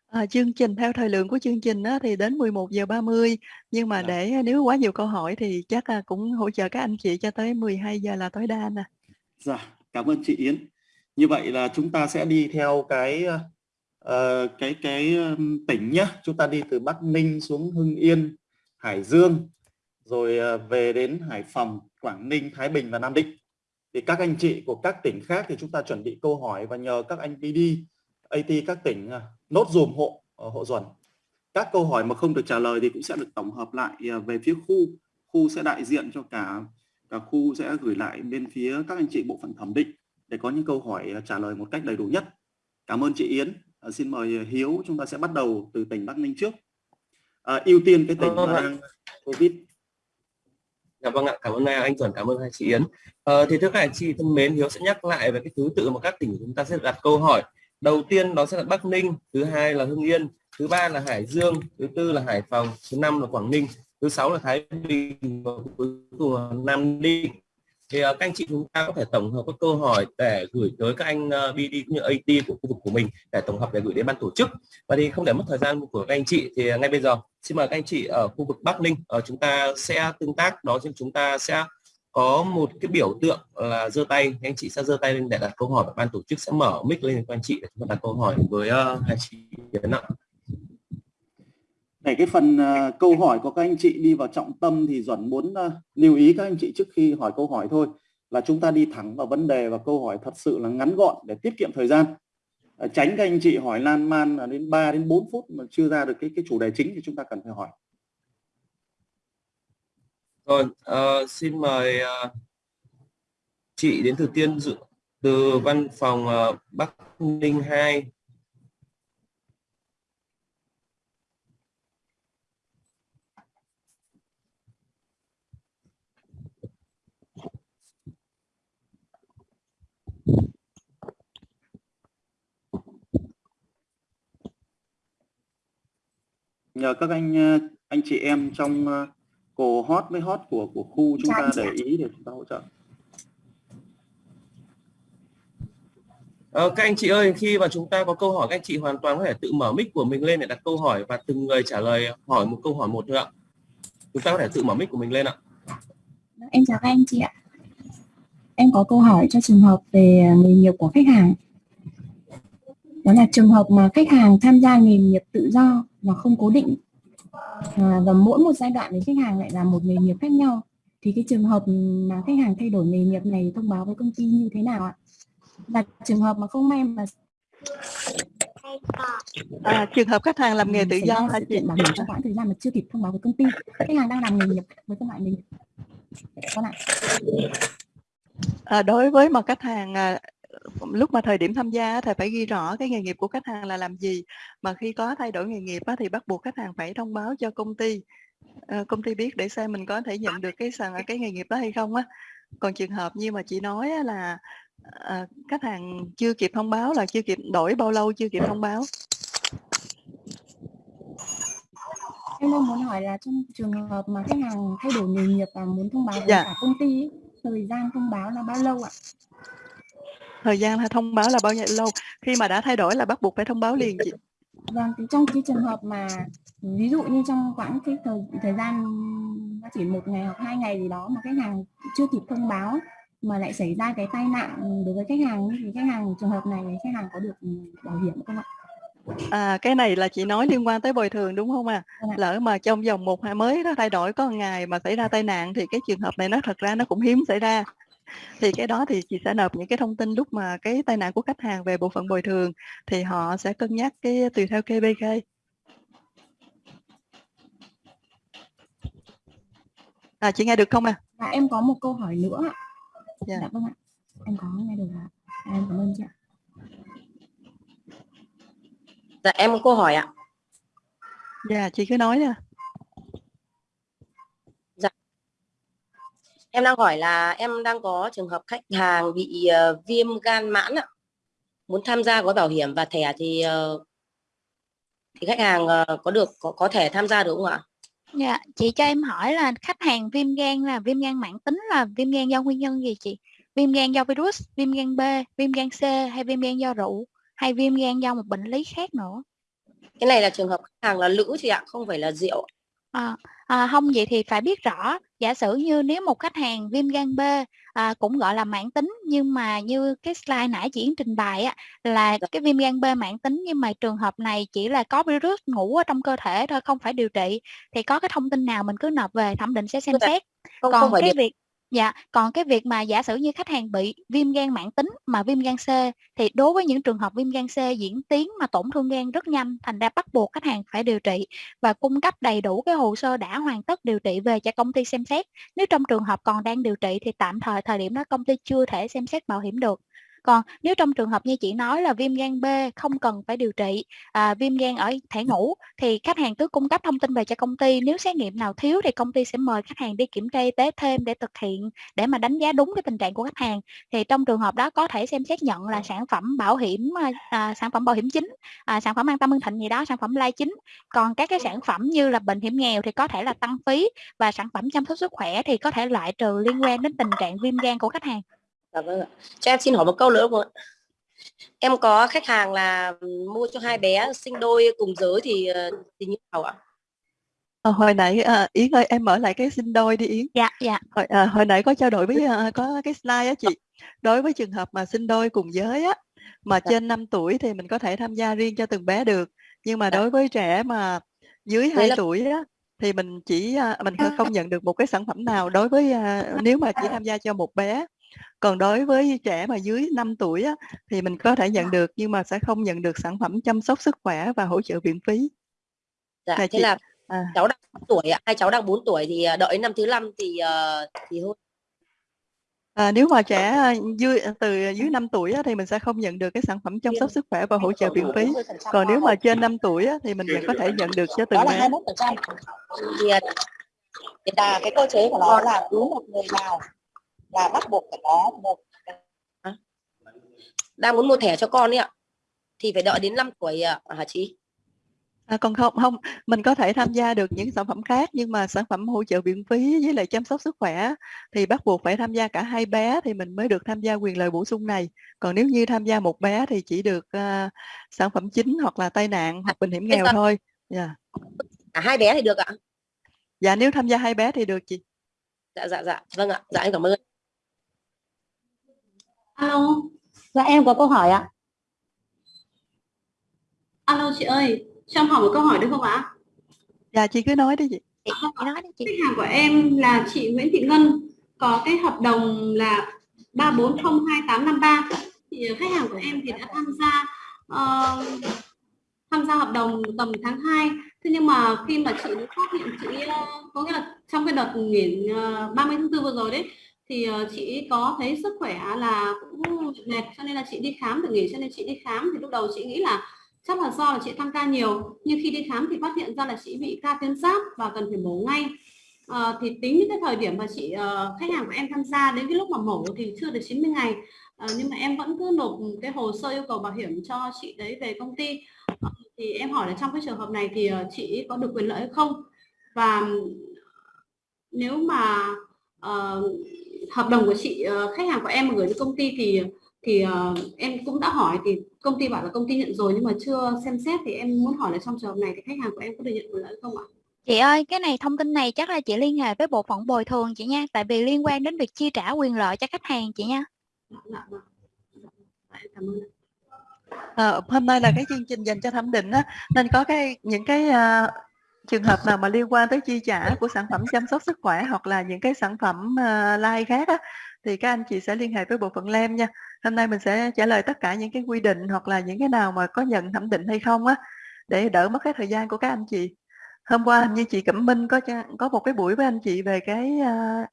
À, chương trình theo thời lượng của chương trình á, thì đến 11:30 nhưng mà Dạ. để nếu quá nhiều câu hỏi thì chắc là cũng hỗ trợ các anh chị cho tới 12 giờ là tối đa nè. Dạ, cảm ơn chị Yến. Như vậy là chúng ta sẽ đi theo cái uh, cái cái um, tỉnh nhá Chúng ta đi từ Bắc Ninh xuống Hưng Yên, Hải Dương, rồi uh, về đến Hải Phòng, Quảng Ninh, Thái Bình và Nam Định. Thì các anh chị của các tỉnh khác thì chúng ta chuẩn bị câu hỏi và nhờ các anh BD, AT các tỉnh uh, nốt dùm hộ uh, hộ duẩn. Các câu hỏi mà không được trả lời thì cũng sẽ được tổng hợp lại về phía khu. Khu sẽ đại diện cho cả cả khu sẽ gửi lại bên phía các anh chị bộ phận thẩm định để có những câu hỏi trả lời một cách đầy đủ nhất. Cảm ơn chị Yến. Ờ, xin mời Hiếu chúng ta sẽ bắt đầu từ tỉnh Bắc Ninh trước. À, ưu tiên cái tỉnh Vâng mà đang Covid. Dạ vâng ạ, cảm ơn à, anh Tuấn, cảm ơn hai chị Yến. Ờ, thì thưa các anh chị thân mến, Hiếu sẽ nhắc lại về cái thứ tự mà các tỉnh của chúng ta sẽ đặt câu hỏi. Đầu tiên đó sẽ là Bắc Ninh, thứ hai là Hưng Yên, thứ ba là Hải Dương, thứ tư là Hải Phòng, thứ năm là Quảng Ninh, thứ sáu là Thái Bình và cuối cùng là Nam Định. Thì ờ, các anh chị chúng ta có thể tổng hợp các câu hỏi để gửi tới các anh ờ, BD cũng như AT của khu vực của mình để tổng hợp để gửi đến ban tổ chức. Và thì không để mất thời gian của các anh chị thì ngay bây giờ xin mời các anh chị ở khu vực Bắc Ninh ở chúng ta sẽ tương tác đó chính chúng ta sẽ có một cái biểu tượng là giơ tay anh chị sẽ giơ tay lên để đặt câu hỏi và ban tổ chức sẽ mở mic lên cho anh chị để chúng ta đặt câu hỏi với uh, hai chị Yến ạ. Để cái phần à, câu hỏi của các anh chị đi vào trọng tâm thì Duẩn muốn à, lưu ý các anh chị trước khi hỏi câu hỏi thôi là chúng ta đi thẳng vào vấn đề và câu hỏi thật sự là ngắn gọn để tiết kiệm thời gian à, tránh các anh chị hỏi lan man là đến 3 đến 4 phút mà chưa ra được cái cái chủ đề chính thì chúng ta cần phải hỏi Rồi, uh, xin mời uh, chị đến từ Tiên Dự từ văn phòng uh, Bắc Ninh 2. Nhờ các anh ờ, anh chị em trong ờ, cổ hot với hot của của khu chúng Dạ, ta dạ. để ý để chúng ta hỗ trợ Ờ, các anh chị ơi, khi mà chúng ta có câu hỏi các anh chị hoàn toàn có thể tự mở mic của mình lên để đặt câu hỏi và từng người trả lời hỏi một câu hỏi một thôi ạ. Chúng ta có thể tự mở mic của mình lên ạ. Em chào các anh chị ạ. Em có câu hỏi cho trường hợp về nghề nghiệp của khách hàng. Đó là trường hợp mà khách hàng tham gia nghề nghiệp tự do và không cố định. À, và mỗi một giai đoạn thì khách hàng lại làm một nghề nghiệp khác nhau. Thì cái trường hợp mà khách hàng thay đổi nghề nghiệp này thông báo với công ty như thế nào ạ? Và trường hợp mà không may mà À, trường hợp khách hàng làm nghề tự xảy do hả chị? kiện bảo hiểm trong quãng thời gian mà chưa kịp thông báo với công ty. Khách hàng đang làm nghề nghiệp với các loại nghề nghiệp. Vâng ạ. À, đối với một khách hàng à, lúc mà thời điểm tham gia thì phải ghi rõ cái nghề nghiệp của khách hàng là làm gì mà khi có thay đổi nghề nghiệp á, thì bắt buộc khách hàng phải thông báo cho công ty Ờ, công ty biết để xem mình có thể nhận được cái sàn cái nghề nghiệp đó hay không á còn trường hợp như mà chị nói là à, khách hàng chưa kịp thông báo là chưa kịp đổi bao lâu chưa kịp thông báo Em đang muốn hỏi là trong trường hợp mà khách hàng thay đổi nghề nghiệp và muốn thông báo với Dạ. cả công ty ấy, thời gian thông báo là bao lâu ạ? Thời gian hay thông báo là bao nhiêu lâu khi mà đã thay đổi là bắt buộc phải thông báo liền chị Vâng, thì trong cái trường hợp mà ví dụ như trong quãng cái thời thời gian nó chỉ một ngày hoặc hai ngày gì đó mà khách hàng chưa kịp thông báo mà lại xảy ra cái tai nạn đối với khách hàng thì khách hàng trường hợp này khách hàng có được bảo hiểm không ạ? à cái này là chị nói liên quan tới bồi thường đúng không à ạ. lỡ mà trong vòng một hai mới nó thay đổi có một ngày mà xảy ra tai nạn thì cái trường hợp này nó thật ra nó cũng hiếm xảy ra thì cái đó thì chị sẽ nộp những cái thông tin lúc mà cái tai nạn của khách hàng về bộ phận bồi thường thì họ sẽ cân nhắc cái tùy theo KBK à chị nghe được không à Và em có một câu hỏi nữa ạ. Dạ. Dạ vâng ạ. Em có nghe được ạ. À, em cảm ơn chị ạ. Dạ em có câu hỏi ạ. dạ chị cứ nói nè Em đang hỏi là em đang có trường hợp khách hàng bị ờ, viêm gan mãn ạ. Muốn tham gia gói bảo hiểm và thẻ thì ờ, thì khách hàng ờ, có được có, có thể tham gia được không ạ? Dạ, chị cho em hỏi là khách hàng viêm gan là viêm gan mãn tính là viêm gan do nguyên nhân gì chị? Viêm gan do virus, viêm gan B, viêm gan C hay viêm gan do rượu hay viêm gan do một bệnh lý khác nữa? Cái này là trường hợp khách hàng là lữ chị ạ, không phải là rượu. À, à, không vậy thì phải biết rõ giả sử như nếu một khách hàng viêm gan B à, cũng gọi là mãn tính nhưng mà như cái slide nãy chị trình bày á, là Dạ. cái viêm gan B mãn tính nhưng mà trường hợp này chỉ là có virus ngủ ở trong cơ thể thôi không phải điều trị thì có cái thông tin nào mình cứ nộp về thẩm định sẽ xem Dạ. xét còn không phải cái điều. việc dạ còn cái việc mà giả sử như khách hàng bị viêm gan mãn tính mà viêm gan C thì đối với những trường hợp viêm gan C diễn tiến mà tổn thương gan rất nhanh, thành ra bắt buộc khách hàng phải điều trị và cung cấp đầy đủ cái hồ sơ đã hoàn tất điều trị về cho công ty xem xét. Nếu trong trường hợp còn đang điều trị thì tạm thời thời điểm đó công ty chưa thể xem xét bảo hiểm được còn nếu trong trường hợp như chị nói là viêm gan B không cần phải điều trị à, viêm gan ở thể ngủ thì khách hàng cứ cung cấp thông tin về cho công ty. Nếu xét nghiệm nào thiếu thì công ty sẽ mời khách hàng đi kiểm tra y tế thêm để thực hiện để mà đánh giá đúng cái tình trạng của khách hàng. Thì trong trường hợp đó có thể xem xét nhận là sản phẩm bảo hiểm à, à, sản phẩm bảo hiểm chính à, sản phẩm an tâm hưng thịnh gì đó sản phẩm lai chính. Còn các cái sản phẩm như là bệnh hiểm nghèo thì có thể là tăng phí và sản phẩm chăm sóc sức khỏe thì có thể loại trừ liên quan đến tình trạng viêm gan của khách hàng Dạ vâng ạ. Cho em xin hỏi một câu nữa không ạ? Em có khách hàng là mua cho hai bé sinh đôi cùng giới thì ờ, thì như nào ạ? Ờ, hồi nãy à, Yến ơi em mở lại cái sinh đôi đi Yến dạ dạ hồi, à, hồi nãy có trao đổi với à, có cái slide á chị đối với trường hợp mà sinh đôi cùng giới á mà Dạ. trên 5 tuổi thì mình có thể tham gia riêng cho từng bé được nhưng mà Dạ. đối với trẻ mà dưới 2 là- tuổi á thì mình chỉ à, mình không nhận được một cái sản phẩm nào đối với à, nếu mà chỉ tham gia cho một bé còn đối với trẻ mà dưới 5 tuổi á, thì mình có thể nhận được nhưng mà sẽ không nhận được sản phẩm chăm sóc sức khỏe và hỗ trợ viện phí. Dạ Là thế chị- là à. cháu đang 4 tuổi hai cháu đang 4 tuổi thì ờ, đợi năm thứ năm thì ờ, thì thôi. À, nếu mà trẻ à, dưới từ dưới 5 tuổi á, thì mình sẽ không nhận được cái sản phẩm chăm sóc sức khỏe và hỗ trợ viện phí. Còn nếu mà trên 5 tuổi á, thì mình vẫn có thể nhận được cho từng đó là bé. 21% thì ờ, thì là cái cơ chế của nó là cứ một người vào là bắt buộc phải có một đang muốn mua thẻ cho con ấy ạ. Thì phải đợi đến 5 tuổi ạ hả chị? À, còn không không mình có thể tham gia được những sản phẩm khác nhưng mà sản phẩm hỗ trợ viện phí với lại chăm sóc sức khỏe thì bắt buộc phải tham gia cả hai bé thì mình mới được tham gia quyền lợi bổ sung này. Còn nếu như tham gia một bé thì chỉ được à, sản phẩm chính hoặc là tai nạn hoặc bệnh hiểm nghèo thôi. Dạ. À, hai bé thì được ạ? Dạ nếu tham gia hai bé thì được chị. Dạ dạ dạ. Vâng ạ. Dạ em cảm ơn Alo, dạ em có câu hỏi ạ. Alo chị ơi, cho em hỏi một câu hỏi được không ạ? dạ chị cứ nói đi chị chị, chị nói đi chị Khách hàng của em là chị Nguyễn Thị Ngân, có cái hợp đồng là 3402853. Thì khách hàng của em thì đã tham gia ờ, tham gia hợp đồng tầm tháng 2. Thế nhưng mà khi mà chị phát hiện chị ờ, có nghĩa là trong cái đợt nghỉ ờ, 30 tháng 4 vừa rồi đấy thì ờ, chị có thấy sức khỏe là cũng mệt cho nên là chị đi khám được nghỉ cho nên chị đi khám. Thì lúc đầu chị nghĩ là chắc là do là chị tăng ca nhiều nhưng khi đi khám thì phát hiện ra là chị bị ca tuyến giáp và cần phải mổ ngay. À, thì tính đến cái thời điểm mà chị uh, khách hàng của em tham gia đến cái lúc mà mổ thì chưa được 90 ngày. Ờ, nhưng mà em vẫn cứ nộp cái hồ sơ yêu cầu bảo hiểm cho chị đấy về công ty. Ờ, thì em hỏi là trong cái trường hợp này thì uh, chị có được quyền lợi hay không? Và nếu mà uh, hợp đồng của chị ờ, khách hàng của em mà gửi đến công ty thì thì ờ, em cũng đã hỏi thì công ty bảo là công ty nhận rồi nhưng mà chưa xem xét thì em muốn hỏi là trong trường hợp này thì khách hàng của em có được nhận quyền lợi không ạ? chị ơi cái này thông tin này chắc là chị liên hệ với bộ phận bồi thường chị nha tại vì liên quan đến việc chi trả quyền lợi cho khách hàng chị nha Dạ, dạ, vâng. Dạ, em cảm ơn. ạ. Ờ, hôm nay là cái chương trình dành cho thẩm định á nên có cái những cái à, trường hợp nào mà liên quan tới chi trả của sản phẩm chăm sóc sức khỏe hoặc là những cái sản phẩm uh, like khác á thì các anh chị sẽ liên hệ với bộ phận LEM nha. Hôm nay mình sẽ trả lời tất cả những cái quy định hoặc là những cái nào mà có nhận thẩm định hay không á để đỡ mất cái thời gian của các anh chị. Hôm qua hình như chị Cẩm Minh có có một cái buổi với anh chị về cái uh,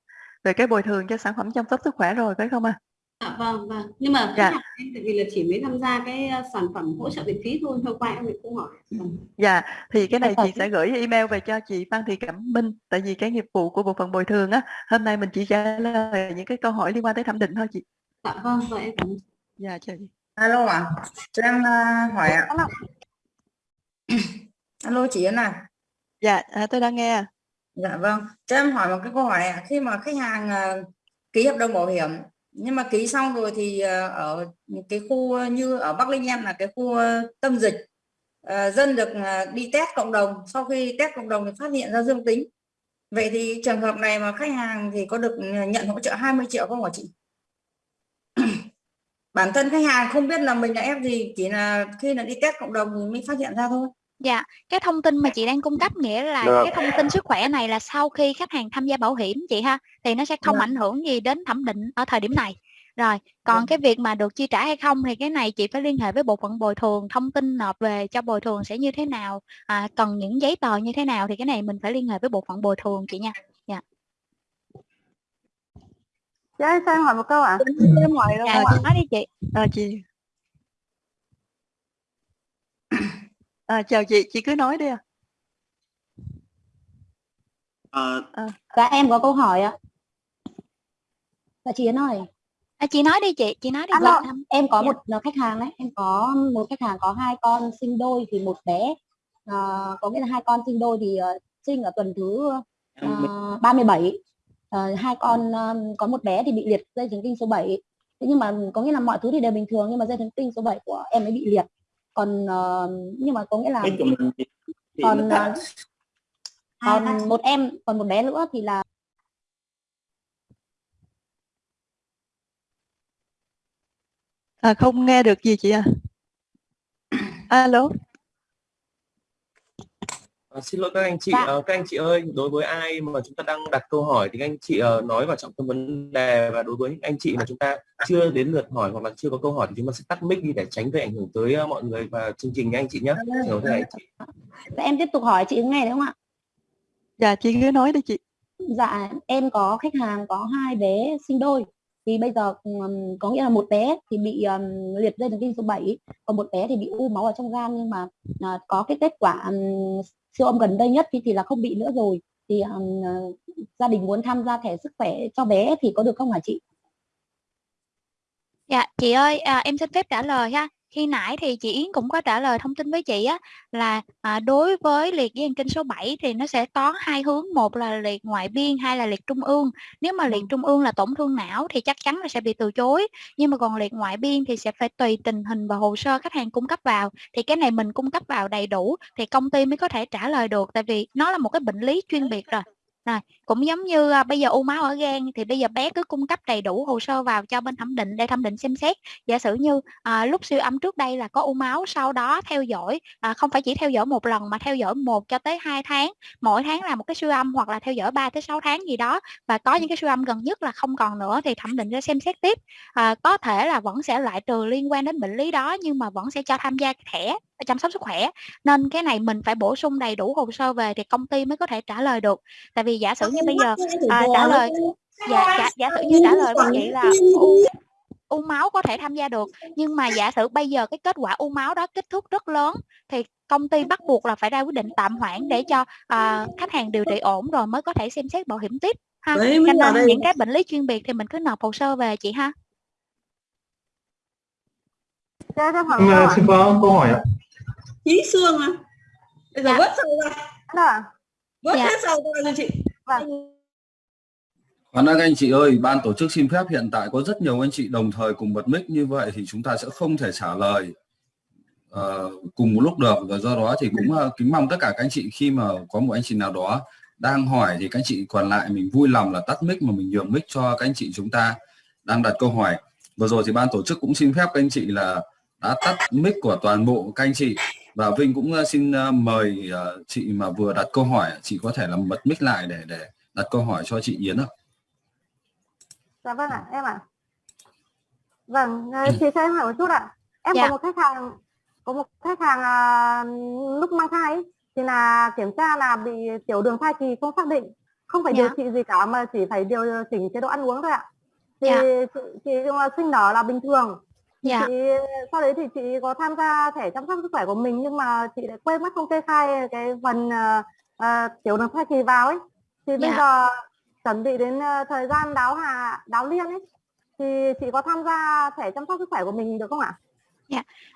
về cái bồi thường cho sản phẩm chăm sóc sức khỏe rồi phải không ạ? Dạ, vâng vâng. Nhưng mà Dạ. em tại vì là chỉ mới tham gia cái ờ, sản phẩm hỗ trợ viện phí thôi. Hôm qua em cũng hỏi. Vâng. Dạ, thì cái này Dạ, chị sẽ gửi email về cho chị Phan Thị Cẩm Minh tại vì cái nghiệp vụ của bộ phận bồi thường á, hôm nay mình chỉ trả lời những cái câu hỏi liên quan tới thẩm định thôi chị. dạ vâng vâng em cảm Dạ chào chị. alo ạ. Cho em à, hỏi ạ. Alo. Chị Yến à? Dạ, à, tôi đang nghe. dạ vâng. Cho em hỏi một cái câu hỏi ạ. Khi mà khách hàng à, ký hợp đồng bảo hiểm nhưng mà ký xong rồi thì ờ, ở cái khu như ở Bắc Linh em là cái khu ờ, tâm dịch. Ờ, dân được đi test cộng đồng. Sau khi test cộng đồng thì phát hiện ra dương tính. Vậy thì trường hợp này mà khách hàng thì có được nhận hỗ trợ 20 triệu không hả chị? Bản thân khách hàng không biết là mình là F gì, chỉ là khi là đi test cộng đồng thì mới phát hiện ra thôi dạ cái thông tin mà chị đang cung cấp nghĩa là Được. cái thông tin sức khỏe này là sau khi khách hàng tham gia bảo hiểm chị ha thì nó sẽ không Vâng. ảnh hưởng gì đến thẩm định ở thời điểm này rồi còn Vâng. cái việc mà được chi trả hay không thì cái này chị phải liên hệ với bộ phận bồi thường thông tin nộp về cho bồi thường sẽ như thế nào à, cần những giấy tờ như thế nào thì cái này mình phải liên hệ với bộ phận bồi thường chị nha Chị ơi, sao em hỏi một câu ạ? Em hỏi rồi. dạ chị nói đi chị À, chị. À, chào chị, chị cứ nói đi ạ. Ờ, Dạ em có câu hỏi ạ. Dạ chị Yến ơi, à, chị nói đi chị chị nói đi Alo. chị. em có Dạ. một là khách hàng đấy, em có một khách hàng có hai con sinh đôi thì một bé à, có nghĩa là hai con sinh đôi thì ờ, sinh ở tuần thứ uh, 37 Ờ, hai con ờ, có một bé thì bị liệt dây thần kinh số 7 thế nhưng mà có nghĩa là mọi thứ thì đều bình thường nhưng mà dây thần kinh số 7 của em ấy bị liệt còn ờ, nhưng mà có nghĩa là mic của mình thì, thì còn ờ, còn một em còn một bé nữa thì là À, không nghe được gì chị à. Alo. À, xin lỗi các anh chị, Dạ. à, các anh chị ơi, đối với ai mà chúng ta đang đặt câu hỏi thì các anh chị uh, nói vào trọng tâm vấn đề và đối với những anh chị mà chúng ta chưa đến lượt hỏi hoặc là chưa có câu hỏi thì chúng ta sẽ tắt mic đi để tránh gây ảnh hưởng tới uh, mọi người và chương trình nha anh chị nhé. Hiểu thế anh chị. Dạ, em tiếp tục hỏi chị nghe được không ạ? Dạ chị cứ nói đi chị. Dạ em có khách hàng có hai bé sinh đôi thì bây giờ ừm, có nghĩa là một bé thì bị ừm, liệt dây thần kinh số 7 còn một bé thì bị u máu ở trong gan nhưng mà à, có cái kết quả ừm, siêu âm gần đây nhất thì, thì là không bị nữa rồi thì um, gia đình muốn tham gia thẻ sức khỏe cho bé thì có được không hả chị? Dạ, chị ơi, à, em xin phép trả lời ha. Khi nãy thì chị Yến cũng có trả lời thông tin với chị á là à, đối với liệt dây thần kinh số 7 thì nó sẽ có hai hướng, một là liệt ngoại biên, hai là liệt trung ương. Nếu mà liệt trung ương là tổn thương não thì chắc chắn là sẽ bị từ chối. Nhưng mà còn liệt ngoại biên thì sẽ phải tùy tình hình và hồ sơ khách hàng cung cấp vào. Thì cái này mình cung cấp vào đầy đủ thì công ty mới có thể trả lời được tại vì nó là một cái bệnh lý chuyên biệt rồi. Rồi, cũng giống như à, bây giờ u máu ở gan thì bây giờ bé cứ cung cấp đầy đủ hồ sơ vào cho bên thẩm định để thẩm định xem xét. Giả sử như à, lúc siêu âm trước đây là có u máu, sau đó theo dõi à, không phải chỉ theo dõi một lần mà theo dõi một cho tới 2 tháng, mỗi tháng là một cái siêu âm hoặc là theo dõi 3 tới 6 tháng gì đó và có những cái siêu âm gần nhất là không còn nữa thì thẩm định sẽ xem xét tiếp. À, có thể là vẫn sẽ loại trừ liên quan đến bệnh lý đó nhưng mà vẫn sẽ cho tham gia thẻ chăm sóc sức khỏe. Nên cái này mình phải bổ sung đầy đủ hồ sơ về thì công ty mới có thể trả lời được. Tại vì giả sử như bây giờ à, trả lời dạ giả, giả sử như trả lời với chị là u, u máu có thể tham gia được. Nhưng mà giả sử bây giờ cái kết quả u máu đó kích thước rất lớn thì công ty bắt buộc là phải ra quyết định tạm hoãn để cho à, khách hàng điều trị ổn rồi mới có thể xem xét bảo hiểm tiếp ha. Đấy, cho nên đây. những cái bệnh lý chuyên biệt thì mình cứ nộp hồ sơ về chị ha. Câu ờ, hỏi. xin có câu hỏi ạ. Chí xương à? Bây giờ Dạ. vớt sầu ra, Dạ. vớt Dạ. hết sầu ra cho chị. Vâng. Khoan đã các anh chị ơi, ban tổ chức xin phép hiện tại có rất nhiều anh chị đồng thời cùng bật mic như vậy thì chúng ta sẽ không thể trả lời ờ, cùng một lúc được và do đó thì cũng ờ, kính mong tất cả các anh chị khi mà có một anh chị nào đó đang hỏi thì các anh chị còn lại mình vui lòng là tắt mic mà mình nhường mic cho các anh chị chúng ta đang đặt câu hỏi. Vừa rồi thì ban tổ chức cũng xin phép các anh chị là đã tắt mic của toàn bộ các anh chị và Vinh cũng ờ, xin ờ, mời ờ, chị mà vừa đặt câu hỏi chị có thể là bật mic lại để để đặt câu hỏi cho chị Yến ạ. Dạ vâng ạ, em ạ. Vâng, ờ, chị cho em hỏi một chút ạ. Em Dạ. có một khách hàng có một khách hàng lúc mang thai ấy, thì là kiểm tra là bị tiểu đường thai kỳ không xác định, không phải Dạ. điều trị gì cả mà chỉ phải điều chỉnh chế độ ăn uống thôi ạ. Thì Dạ. chị, chị mà sinh nở là bình thường. Dạ. chị sau đấy thì chị có tham gia thẻ chăm sóc sức khỏe của mình nhưng mà chị lại quên mất không kê khai cái phần ờ, ờ, tiểu đường thai kỳ vào ấy. Thì bây Dạ. giờ chuẩn bị đến ờ, thời gian đáo hà đáo liên ấy thì chị có tham gia thẻ chăm sóc sức khỏe của mình được không ạ?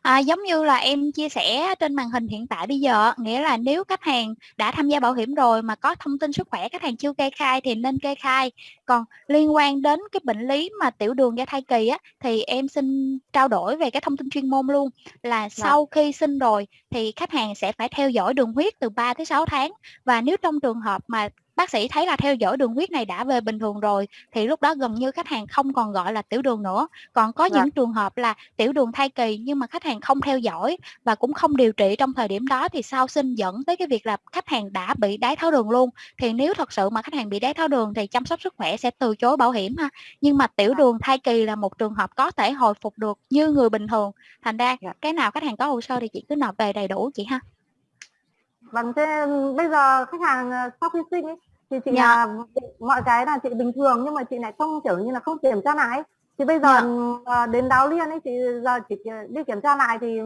À, giống như là em chia sẻ trên màn hình hiện tại bây giờ nghĩa là nếu khách hàng đã tham gia bảo hiểm rồi mà có thông tin sức khỏe khách hàng chưa kê khai thì nên kê khai. Còn liên quan đến cái bệnh lý mà tiểu đường do thai kỳ á thì em xin trao đổi về cái thông tin chuyên môn luôn. Là sau khi sinh rồi thì khách hàng sẽ phải theo dõi đường huyết từ 3 tới 6 tháng và nếu trong trường hợp mà bác sĩ thấy là theo dõi đường huyết này đã về bình thường rồi thì lúc đó gần như khách hàng không còn gọi là tiểu đường nữa. Còn có Dạ. những trường hợp là tiểu đường thai kỳ nhưng mà khách hàng không theo dõi và cũng không điều trị trong thời điểm đó thì sau sinh dẫn tới cái việc là khách hàng đã bị đái tháo đường luôn. Thì nếu thật sự mà khách hàng bị đái tháo đường thì chăm sóc sức khỏe sẽ từ chối bảo hiểm ha. Nhưng mà tiểu đường thai kỳ là một trường hợp có thể hồi phục được như người bình thường. Thành ra Dạ. cái nào khách hàng có hồ sơ thì chị cứ nộp về đầy đủ chị ha Vâng, thế bây giờ khách hàng ờ, sau khi sinh ấy thì chị Dạ. là mọi cái là chị bình thường nhưng mà chị lại không kiểu như là không kiểm tra lại ấy. Thì bây giờ Dạ. ờ, đến đáo liên ấy thì giờ chị đi kiểm tra lại thì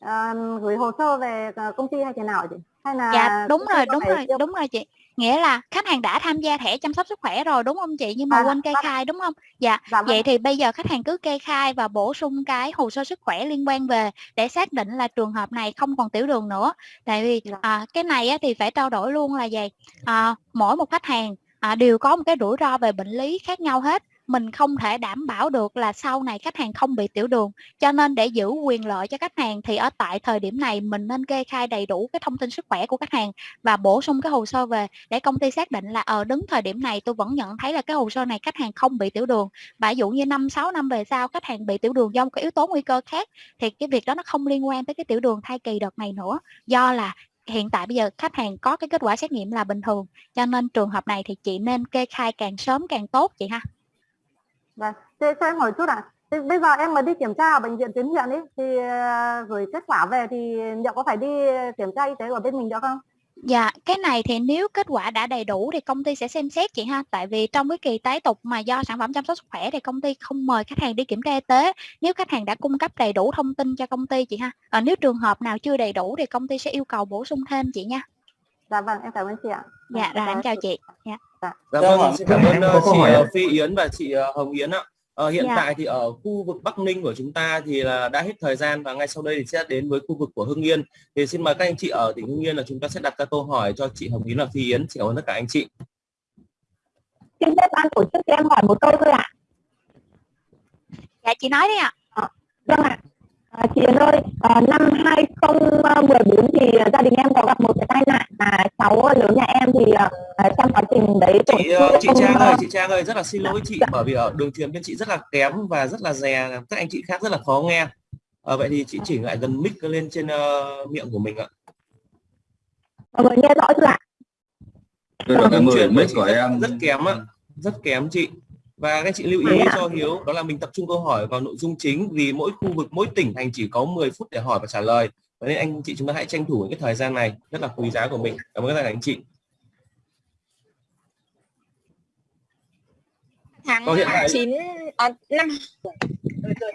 ờ, gửi hồ sơ về ờ, công ty hay thế nào chị? Hay là dạ đúng rồi đúng rồi đúng rồi chị nghĩa là khách hàng đã tham gia thẻ chăm sóc sức khỏe rồi đúng không chị nhưng mà À, quên kê vâng. khai đúng không dạ Dạ vâng. vậy thì bây giờ khách hàng cứ kê khai và bổ sung cái hồ sơ sức khỏe liên quan về để xác định là trường hợp này không còn tiểu đường nữa tại vì Dạ. à, cái này á, thì phải trao đổi luôn là gì à, mỗi một khách hàng à, đều có một cái rủi ro về bệnh lý khác nhau hết mình không thể đảm bảo được là sau này khách hàng không bị tiểu đường. Cho nên để giữ quyền lợi cho khách hàng thì ở tại thời điểm này mình nên kê khai đầy đủ cái thông tin sức khỏe của khách hàng và bổ sung cái hồ sơ về để công ty xác định là ở đứng thời điểm này tôi vẫn nhận thấy là cái hồ sơ này khách hàng không bị tiểu đường. Và ví dụ như năm 6 năm về sau khách hàng bị tiểu đường do một cái yếu tố nguy cơ khác thì cái việc đó nó không liên quan tới cái tiểu đường thai kỳ đợt này nữa. Do là hiện tại bây giờ khách hàng có cái kết quả xét nghiệm là bình thường, cho nên trường hợp này thì chị nên kê khai càng sớm càng tốt chị ha. Vâng, thế cho em hỏi chút ạ. À. Bây giờ em mà đi kiểm tra ở bệnh viện tuyến huyện ấy thì uh, gửi kết quả về thì liệu có phải đi kiểm tra y tế ở bên mình được không? Dạ, cái này thì nếu kết quả đã đầy đủ thì công ty sẽ xem xét chị ha. Tại vì trong cái kỳ tái tục mà do sản phẩm chăm sóc sức khỏe thì công ty không mời khách hàng đi kiểm tra y tế. Nếu khách hàng đã cung cấp đầy đủ thông tin cho công ty chị ha. Ở nếu trường hợp nào chưa đầy đủ thì công ty sẽ yêu cầu bổ sung thêm chị nha. Dạ vâng, em cảm ơn chị ạ. Dạ, rồi em chào chị. Dạ. Dạ, vâng, xin cảm ơn uh, chị uh, Phi Yến và chị uh, Hồng Yến ạ. Ờ, hiện dạ. tại thì ở khu vực Bắc Ninh của chúng ta thì là đã hết thời gian và ngay sau đây thì sẽ đến với khu vực của Hưng Yên. Thì xin mời các anh chị ở tỉnh Hưng Yên là chúng ta sẽ đặt các câu hỏi cho chị Hồng Yến và Phi Yến. Xin cảm ơn tất cả anh chị. Xin phép ban tổ chức cho em hỏi một câu thôi ạ. Dạ chị nói đi ạ. À, vâng ạ. À, chị Yến ơi, à, năm 2014 thì gia đình em có gặp một cái tai nạn là cháu lớn nhà em thì à, trong quá trình đấy chị chị Trang ơi, chị Trang ơi rất là xin lỗi chị dạ. bởi vì ở đường truyền bên chị rất là kém và rất là dè các anh chị khác rất là khó nghe. À, vậy thì chị chỉnh lại gần mic lên trên uh, miệng của mình ạ. Mọi người nghe rõ chưa ạ? Đường truyền mic của em rất kém ạ, rất kém chị và các chị lưu ý cho Hiếu đó là mình tập trung câu hỏi vào nội dung chính vì mỗi khu vực mỗi tỉnh thành chỉ có 10 phút để hỏi và trả lời. Và nên anh chị chúng ta hãy tranh thủ cái thời gian này rất là quý giá của mình. Cảm ơn các anh chị. Tháng hiện tại... 9 à, năm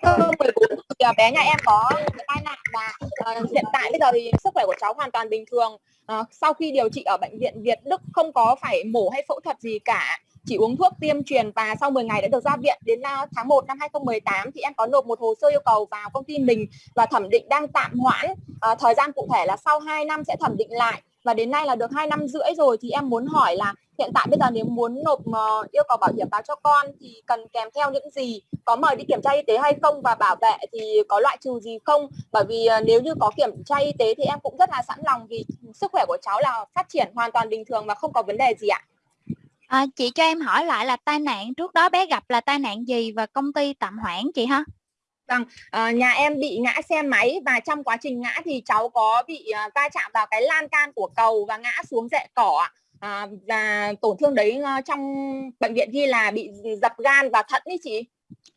Ờ, 14 thì à, bé nhà em có tai nạn và uh, hiện tại bây giờ thì sức khỏe của cháu hoàn toàn bình thường. Uh, sau khi điều trị ở bệnh viện Việt Đức không có phải mổ hay phẫu thuật gì cả chỉ uống thuốc tiêm truyền và sau 10 ngày đã được ra viện. Đến à, tháng 1 năm 2018 thì em có nộp một hồ sơ yêu cầu vào công ty mình và thẩm định đang tạm hoãn. À, thời gian cụ thể là sau 2 năm sẽ thẩm định lại và đến nay là được hai năm rưỡi rồi thì em muốn hỏi là hiện tại bây giờ nếu muốn nộp ờ, yêu cầu bảo hiểm báo cho con thì cần kèm theo những gì? Có mời đi kiểm tra y tế hay không? Và bảo vệ thì có loại trừ gì không? Bởi vì ờ, nếu như có kiểm tra y tế thì em cũng rất là sẵn lòng vì sức khỏe của cháu là phát triển hoàn toàn bình thường và không có vấn đề gì ạ. À, chị cho em hỏi lại là tai nạn trước đó bé gặp là tai nạn gì và công ty tạm hoãn chị ha? Vâng, à, nhà em bị ngã xe máy và trong quá trình ngã thì cháu có bị uh, va chạm vào cái lan can của cầu và ngã xuống rễ cỏ à, và tổn thương đấy uh, trong bệnh viện ghi là bị dập gan và thận ý chị.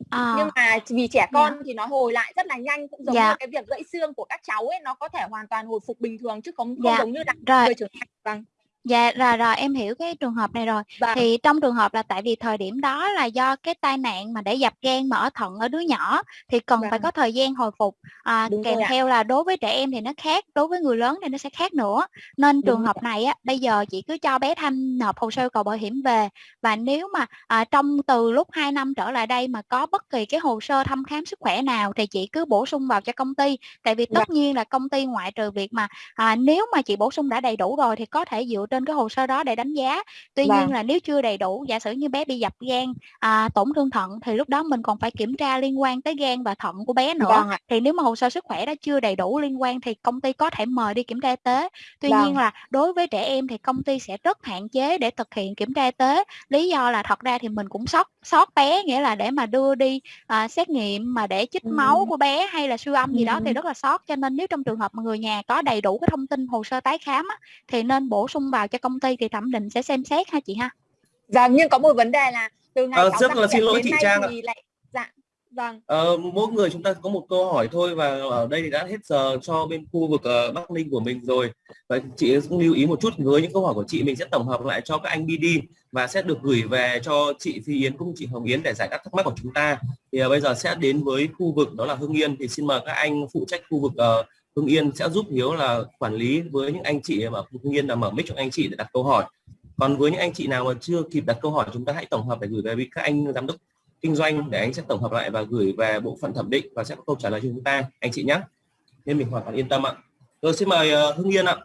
À. Nhưng mà vì trẻ con yeah. thì nó hồi lại rất là nhanh cũng giống yeah. như cái việc gãy xương của các cháu ấy nó có thể hoàn toàn hồi phục bình thường chứ không, không yeah. giống như là người trưởng thành. Vâng. Dạ rồi rồi em hiểu cái trường hợp này rồi. Vâng. Thì trong trường hợp là tại vì thời điểm đó là do cái tai nạn mà để dập gan mở thận ở đứa nhỏ thì cần phải Vâng. có thời gian hồi phục. À, Đúng kèm ạ. theo là đối với trẻ em thì nó khác, đối với người lớn thì nó sẽ khác nữa. Nên Đúng trường rồi hợp này á, bây giờ chị cứ cho bé Thanh nộp hồ sơ cầu bảo hiểm về và nếu mà à, trong từ lúc 2 năm trở lại đây mà có bất kỳ cái hồ sơ thăm khám sức khỏe nào thì chị cứ bổ sung vào cho công ty. Tại vì tất Vâng. nhiên là công ty ngoại trừ việc mà à, nếu mà chị bổ sung đã đầy đủ rồi thì có thể dựa trên cái hồ sơ đó để đánh giá. Tuy Vâng. nhiên là nếu chưa đầy đủ, giả sử như bé bị dập gan, à, tổn thương thận thì lúc đó mình còn phải kiểm tra liên quan tới gan và thận của bé nữa. Vâng. Thì nếu mà hồ sơ sức khỏe đó chưa đầy đủ liên quan thì công ty có thể mời đi kiểm tra y tế. Tuy Vâng. nhiên là đối với trẻ em thì công ty sẽ rất hạn chế để thực hiện kiểm tra y tế. Lý do là thật ra thì mình cũng sót sót bé nghĩa là để mà đưa đi à, xét nghiệm mà để chích máu Ừm. của bé hay là siêu âm gì đó thì rất là sót cho nên nếu trong trường hợp mà người nhà có đầy đủ cái thông tin hồ sơ tái khám á, thì nên bổ sung vào cho công ty thì thẩm định sẽ xem xét ha chị ha. Vâng, nhưng có một vấn đề là từ ngày Ờ, rất là xin lỗi chị Trang ạ. thì lại dạ vâng Ờ, mỗi người chúng ta có một câu hỏi thôi và ở đây thì đã hết giờ cho bên khu vực ờ, Bắc Ninh của mình rồi. Và chị cũng lưu ý một chút với những câu hỏi của chị mình sẽ tổng hợp lại cho các anh BD và sẽ được gửi về cho chị Phi Yến cũng chị Hồng Yến để giải đáp thắc mắc của chúng ta. Thì ờ, bây giờ sẽ đến với khu vực đó là Hưng Yên thì xin mời các anh phụ trách khu vực ờ, Hưng Yên sẽ giúp Hiếu là quản lý với những anh chị mà Hưng Yên là mở mic cho anh chị để đặt câu hỏi. Còn với những anh chị nào mà chưa kịp đặt câu hỏi, chúng ta hãy tổng hợp để gửi về với các anh giám đốc kinh doanh để anh sẽ tổng hợp lại và gửi về bộ phận thẩm định và sẽ có câu trả lời cho chúng ta. Anh chị nhé. Nên mình hoàn toàn yên tâm ạ. Rồi xin mời ờ, Hưng Yên ạ.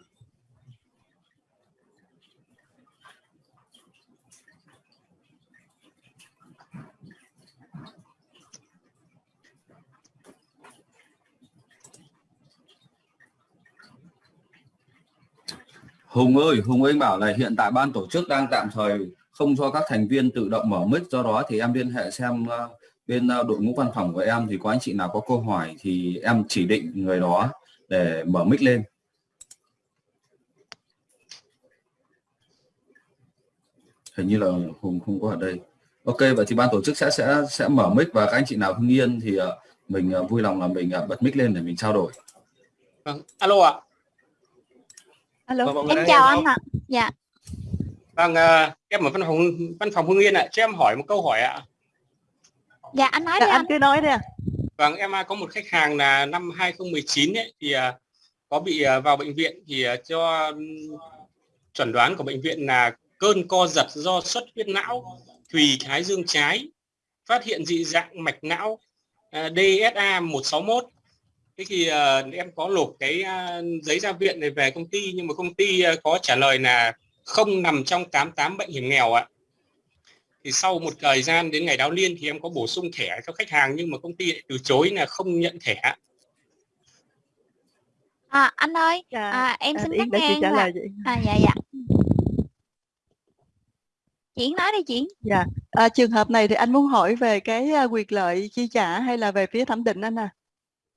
Hùng ơi, Hùng Anh bảo là hiện tại ban tổ chức đang tạm thời không cho các thành viên tự động mở mic do đó thì em liên hệ xem ờ, bên ờ, đội ngũ văn phòng của em thì có anh chị nào có câu hỏi thì em chỉ định người đó để mở mic lên. Hình như là Hùng không có ở đây. Ok vậy thì ban tổ chức sẽ sẽ sẽ mở mic và các anh chị nào Hưng Yên thì ờ, mình vui lòng là mình bật mic lên để mình trao đổi. Vâng, alo ạ. À alo vâng, em chào anh ạ. Dạ. Vâng uh, em ở văn phòng văn phòng hưng yên ạ. Cho em hỏi một câu hỏi ạ. Dạ anh nói dạ, đi anh anh. cứ nói đi vâng em uh, có một khách hàng là năm 2019 ấy, thì uh, có bị uh, vào bệnh viện thì uh, cho um, chuẩn đoán của bệnh viện là cơn co giật do xuất huyết não thùy thái dương trái phát hiện dị dạng mạch não uh, DSA 161 thế thì uh, em có nộp cái uh, giấy ra viện này về công ty nhưng mà công ty uh, có trả lời là không nằm trong 88 bệnh hiểm nghèo ạ. Thì sau một thời gian đến ngày đáo liên thì em có bổ sung thẻ cho khách hàng nhưng mà công ty lại từ chối là không nhận thẻ à, anh ơi Dạ, à, em à, xin Yến cắt chị ngang trả lời chị. à, dạ dạ. Chuyển nói đi Chuyển Dạ, à, trường hợp này thì anh muốn hỏi về cái à, quyền lợi chi trả hay là về phía thẩm định anh à?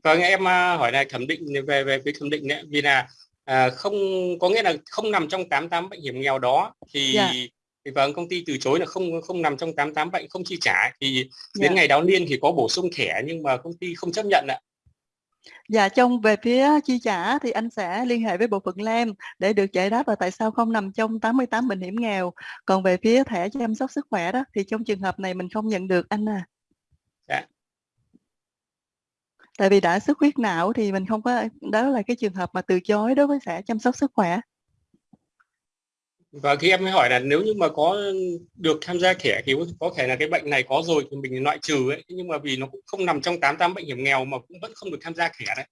Vâng em à, hỏi là thẩm định về về phía thẩm định đấy vì là à, không có nghĩa là không nằm trong 88 bệnh hiểm nghèo đó thì Dạ. thì vâng công ty từ chối là không không nằm trong 88 bệnh không chi trả thì Dạ. đến ngày đáo liên thì có bổ sung thẻ nhưng mà công ty không chấp nhận ạ Dạ, trong về phía chi trả thì anh sẽ liên hệ với bộ phận LAM để được giải đáp là tại sao không nằm trong 88 bệnh hiểm nghèo. Còn về phía thẻ chăm sóc sức khỏe đó thì trong trường hợp này mình không nhận được anh à. Dạ. Tại vì đã xuất huyết não thì mình không có đó là cái trường hợp mà từ chối đối với thẻ chăm sóc sức khỏe. và khi em mới hỏi là nếu như mà có được tham gia thẻ thì có- thể là cái bệnh này có rồi thì mình loại trừ ấy. Nhưng mà vì nó cũng không nằm trong 88 bệnh hiểm nghèo mà cũng vẫn không được tham gia thẻ đấy.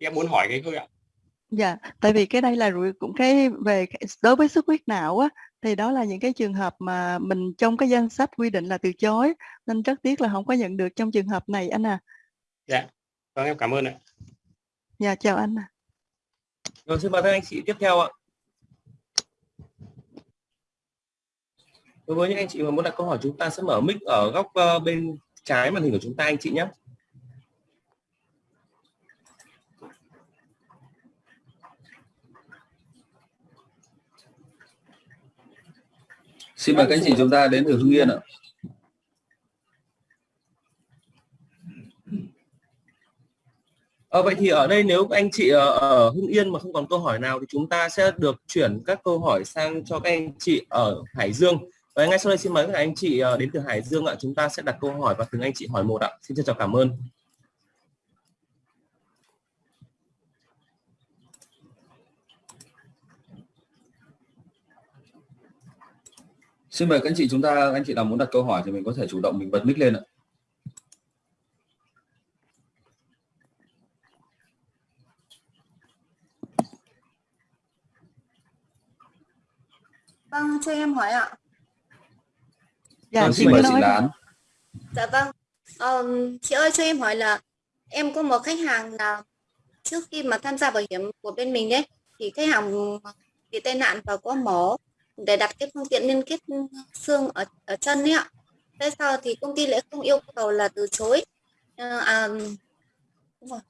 Thì em muốn hỏi cái thôi ạ. Dạ, tại vì cái đây là cũng cái về đối với xuất huyết não á thì đó là những cái trường hợp mà mình trong cái danh sách quy định là từ chối. Nên rất tiếc là không có nhận được trong trường hợp này anh à. dạ vâng em cảm ơn ạ Dạ chào anh. ạ. Rồi xin mời các anh chị tiếp theo ạ. Đối với những anh chị mà muốn đặt câu hỏi chúng ta sẽ mở mic ở góc ờ, bên trái màn hình của chúng ta anh chị nhé. xin mời các anh chị chúng ta đến từ hưng yên ạ À, vậy thì ở đây nếu các anh chị ở, ở Hưng Yên mà không còn câu hỏi nào thì chúng ta sẽ được chuyển các câu hỏi sang cho các anh chị ở Hải Dương. Và ngay sau đây xin mời các anh chị ờ, đến từ Hải Dương ạ, chúng ta sẽ đặt câu hỏi và từng anh chị hỏi một ạ. Xin chào trọng cảm ơn. xin mời các anh chị chúng ta anh chị nào muốn đặt câu hỏi thì mình có thể chủ động mình bật mic lên ạ Vâng, cho em hỏi ạ. Dạ, Vâng, chị xin mời chị. Lan Dạ vâng. Ờm, chị ơi cho em hỏi là em có một khách hàng là trước khi mà tham gia bảo hiểm của bên mình đấy thì khách hàng bị tai nạn và có mổ để đặt cái phương tiện liên kết xương ở ở chân ấy ạ. Thế sau thì công ty lại không yêu cầu là từ chối. Ờ, à,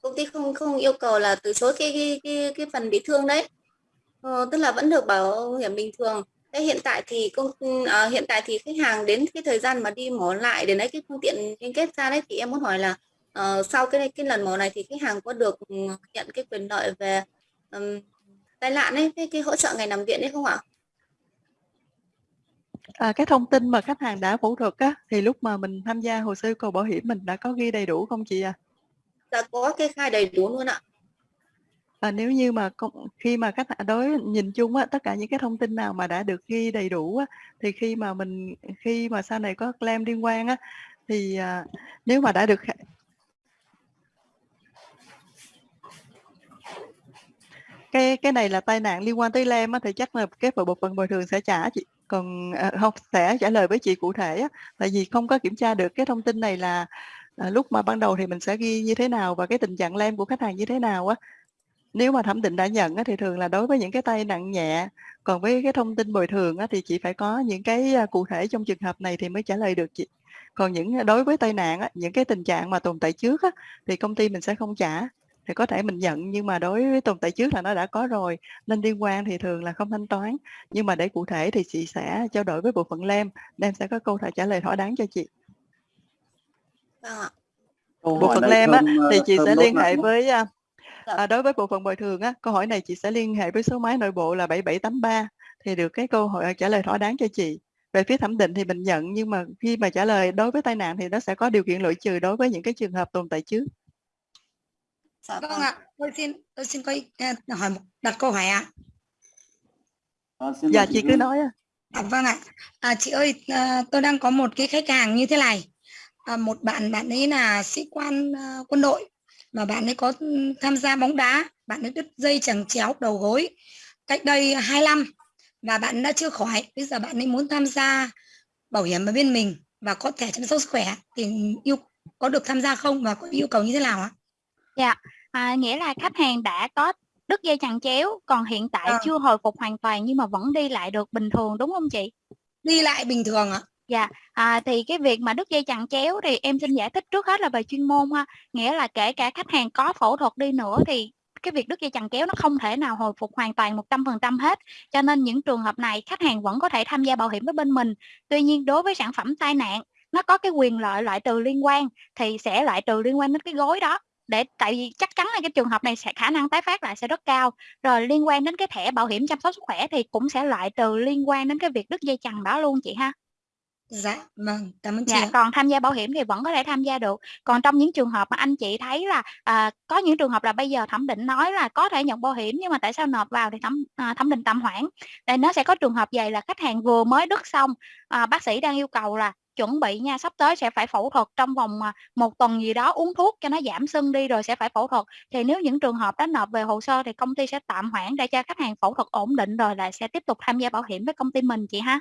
công ty không không yêu cầu là từ chối cái cái cái, cái phần bị thương đấy. Ờ, tức là vẫn được bảo hiểm bình thường. Thế hiện tại thì công à, hiện tại thì khách hàng đến cái thời gian mà đi mổ lại để lấy cái phương tiện liên kết ra đấy thì em muốn hỏi là ờ, sau cái cái lần mổ này thì khách hàng có được ừ, nhận cái quyền lợi về ừm, tai nạn ấy cái, cái hỗ trợ ngày nằm viện đấy không ạ? À, cái thông tin mà khách hàng đã phẫu thuật á thì lúc mà mình tham gia hồ sơ yêu cầu bảo hiểm mình đã có ghi đầy đủ không chị à? Dạ có kê khai đầy đủ luôn ạ. À, nếu như mà công, khi mà khách hàng đối nhìn chung á tất cả những cái thông tin nào mà đã được ghi đầy đủ á thì khi mà mình khi mà sau này có claim liên quan á thì à, nếu mà đã được cái cái này là tai nạn liên quan tới lem á thì chắc là cái bộ phận bồi thường sẽ trả chị còn à, không sẽ trả lời với chị cụ thể á. Tại vì không có kiểm tra được cái thông tin này là à, lúc mà ban đầu thì mình sẽ ghi như thế nào và cái tình trạng lem của khách hàng như thế nào á nếu mà thẩm định đã nhận á, thì thường là đối với những cái tay nặng nhẹ còn với cái thông tin bồi thường á, thì chị phải có những cái à, cụ thể trong trường hợp này thì mới trả lời được chị. Còn những đối với tai nạn á, những cái tình trạng mà tồn tại trước á, thì công ty mình sẽ không trả thì có thể mình nhận nhưng mà đối với tồn tại trước là nó đã có rồi nên liên quan thì thường là không thanh toán. Nhưng mà để cụ thể thì chị sẽ trao đổi với bộ phận lem lem sẽ có câu trả lời thỏa đáng cho chị. Vâng bộ phận lem á thì ờ, chị sẽ liên hệ với à, Dạ. à, đối với bộ phận bồi thường á câu hỏi này chị sẽ liên hệ với số máy nội bộ là 7783 thì được cái câu hỏi trả lời thỏa đáng cho chị về phía thẩm định thì mình nhận nhưng mà khi mà trả lời đối với tai nạn thì nó sẽ có điều kiện loại trừ đối với những cái trường hợp tồn tại trước dạ Vâng vâng ạ, tôi xin tôi xin có ý- à, hỏi một đặt câu hỏi ạ. Ờ, xin dạ chị cứ nói á. À, vâng ạ. À, chị ơi, à, tôi đang có một cái khách hàng như thế này. À, một bạn bạn ấy là sĩ quan à, quân đội mà bạn ấy có tham gia bóng đá, bạn ấy đứt dây chằng chéo đầu gối cách đây 2 năm và bạn đã chưa khỏi. Bây giờ bạn ấy muốn tham gia bảo hiểm ở bên mình và có thẻ chăm sóc sức khỏe thì yêu có được tham gia không và có yêu cầu như thế nào ạ? Dạ, à, nghĩa là khách hàng đã có đứt dây chằng chéo, còn hiện tại Vâng. chưa hồi phục hoàn toàn nhưng mà vẫn đi lại được bình thường đúng không chị? Đi lại bình thường ạ. Dạ, à, thì cái việc mà đứt dây chằng chéo thì em xin giải thích trước hết là về chuyên môn ha. Nghĩa là kể cả khách hàng có phẫu thuật đi nữa thì cái việc đứt dây chằng chéo nó không thể nào hồi phục hoàn toàn 100% hết. Cho nên những trường hợp này khách hàng vẫn có thể tham gia bảo hiểm với bên mình. Tuy nhiên đối với sản phẩm tai nạn nó có cái quyền lợi loại trừ liên quan thì sẽ loại trừ liên quan đến cái gối đó để tại vì chắc chắn là cái trường hợp này sẽ khả năng tái phát lại sẽ rất cao rồi liên quan đến cái thẻ bảo hiểm chăm sóc sức khỏe thì cũng sẽ loại trừ liên quan đến cái việc đứt dây chằng đó luôn chị ha Dạ, vâng, cảm ơn chị dạ còn tham gia bảo hiểm thì vẫn có thể tham gia được. Còn trong những trường hợp mà anh chị thấy là à, có những trường hợp là bây giờ thẩm định nói là có thể nhận bảo hiểm nhưng mà tại sao nộp vào thì thẩm à, thẩm định tạm hoãn. Đây nó sẽ có trường hợp vậy là khách hàng vừa mới đứt xong à, bác sĩ đang yêu cầu là chuẩn bị nha sắp tới sẽ phải phẫu thuật trong vòng à, một tuần gì đó uống thuốc cho nó giảm sưng đi rồi sẽ phải phẫu thuật. Thì nếu những trường hợp đó nộp về hồ sơ thì công ty sẽ tạm hoãn để cho khách hàng phẫu thuật ổn định rồi lại sẽ tiếp tục tham gia bảo hiểm với công ty mình chị ha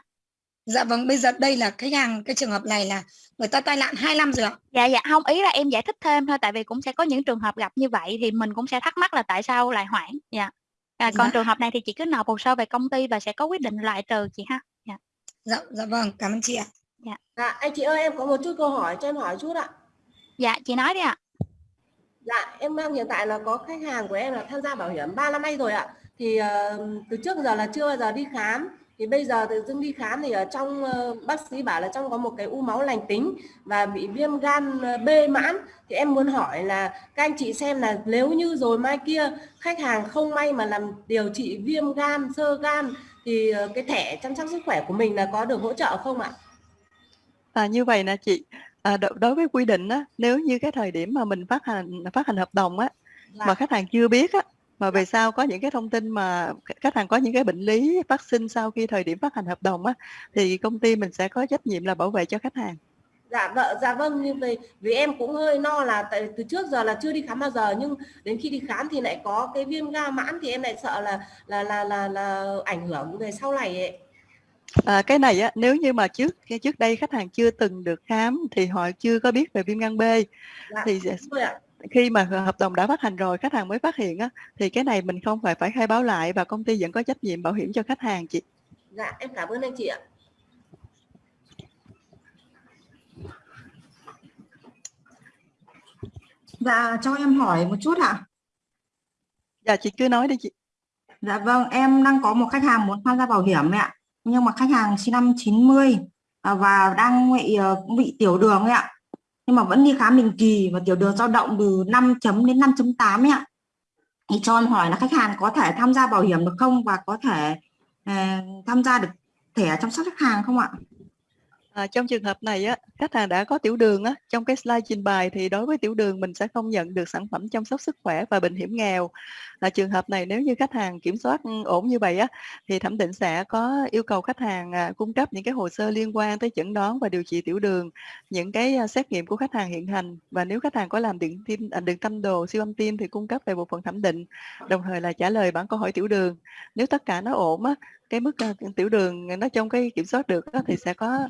Dạ vâng, bây giờ đây là khách hàng cái trường hợp này là người ta tai nạn 2 năm rồi ạ. Dạ dạ không ý là em giải thích thêm thôi tại vì cũng sẽ có những trường hợp gặp như vậy thì mình cũng sẽ thắc mắc là tại sao lại hoãn. Dạ. À, còn Dạ. trường hợp này thì chị cứ nộp hồ sơ về công ty và sẽ có quyết định loại trừ chị ha. Dạ. Dạ, dạ vâng, cảm ơn chị ạ. Dạ. Dạ, anh chị ơi em có một chút câu hỏi cho em hỏi chút ạ. Dạ chị nói đi ạ. Dạ, em đang hiện tại là có khách hàng của em là tham gia bảo hiểm 3 năm nay rồi ạ. Thì ờ, từ trước giờ là chưa bao giờ đi khám. Thì bây giờ tự dưng đi khám thì ở trong ờ, bác sĩ bảo là trong có một cái u máu lành tính và bị viêm gan ờ, B mãn. Thì em muốn hỏi là các anh chị xem là nếu như rồi mai kia khách hàng không may mà làm điều trị viêm gan, sơ gan thì ờ, cái thẻ chăm sóc sức khỏe của mình là có được hỗ trợ không ạ? À, như vậy nè chị, à, đối với quy định á, nếu như cái thời điểm mà mình phát hành phát hành hợp đồng á, Dạ. mà khách hàng chưa biết á, mà về sau có những cái thông tin mà khách- hàng có những cái bệnh lý phát sinh sau khi thời điểm phát hành hợp đồng á, thì công ty mình sẽ có trách nhiệm là bảo vệ cho khách hàng. Dạ vợ dạ vâng như vậy vì em cũng hơi lo là tại từ trước giờ là chưa đi khám bao giờ nhưng đến khi đi khám thì lại có cái viêm gan mãn thì em lại sợ là là là là, là ảnh hưởng về sau này ấy. À, cái này á, nếu như mà trước trước đây khách hàng chưa từng được khám thì họ chưa có biết về viêm gan B Dạ, thì. Khi mà hợp đồng đã phát hành rồi khách hàng mới phát hiện á, thì cái này mình không phải phải khai báo lại và công ty vẫn có trách nhiệm bảo hiểm cho khách hàng chị. Dạ em cảm ơn anh chị ạ. Dạ, cho em hỏi một chút ạ. Dạ chị cứ nói đi chị. Dạ vâng, em đang có một khách hàng muốn tham gia bảo hiểm ấy ạ. Nhưng mà khách hàng sinh năm 90 à, và đang bị ờ, bị tiểu đường ấy ạ. Nhưng mà vẫn đi khám định kỳ và tiểu đường dao động từ 5 chấm đến 5.8 ấy ạ. Thì cho em hỏi là khách hàng có thể tham gia bảo hiểm được không và có thể uh, tham gia được thẻ chăm sóc khách hàng không ạ? À, trong trường hợp này á, khách hàng đã có tiểu đường á, trong cái slide trình bày thì đối với tiểu đường mình sẽ không nhận được sản phẩm chăm sóc sức khỏe và bệnh hiểm nghèo. Là trường hợp này nếu như khách hàng kiểm soát ừ, ổn như vậy á, thì thẩm định sẽ có yêu cầu khách hàng à, cung cấp những cái hồ sơ liên quan tới chẩn đoán và điều trị tiểu đường, những cái à, xét nghiệm của khách hàng hiện hành và nếu khách hàng có làm điện tim, à, điện tâm đồ, siêu âm tim thì cung cấp về bộ phận thẩm định, đồng thời là trả lời bản câu hỏi tiểu đường. Nếu tất cả nó ổn á, cái mức à, tiểu đường à, nó trong cái kiểm soát được á, thì sẽ có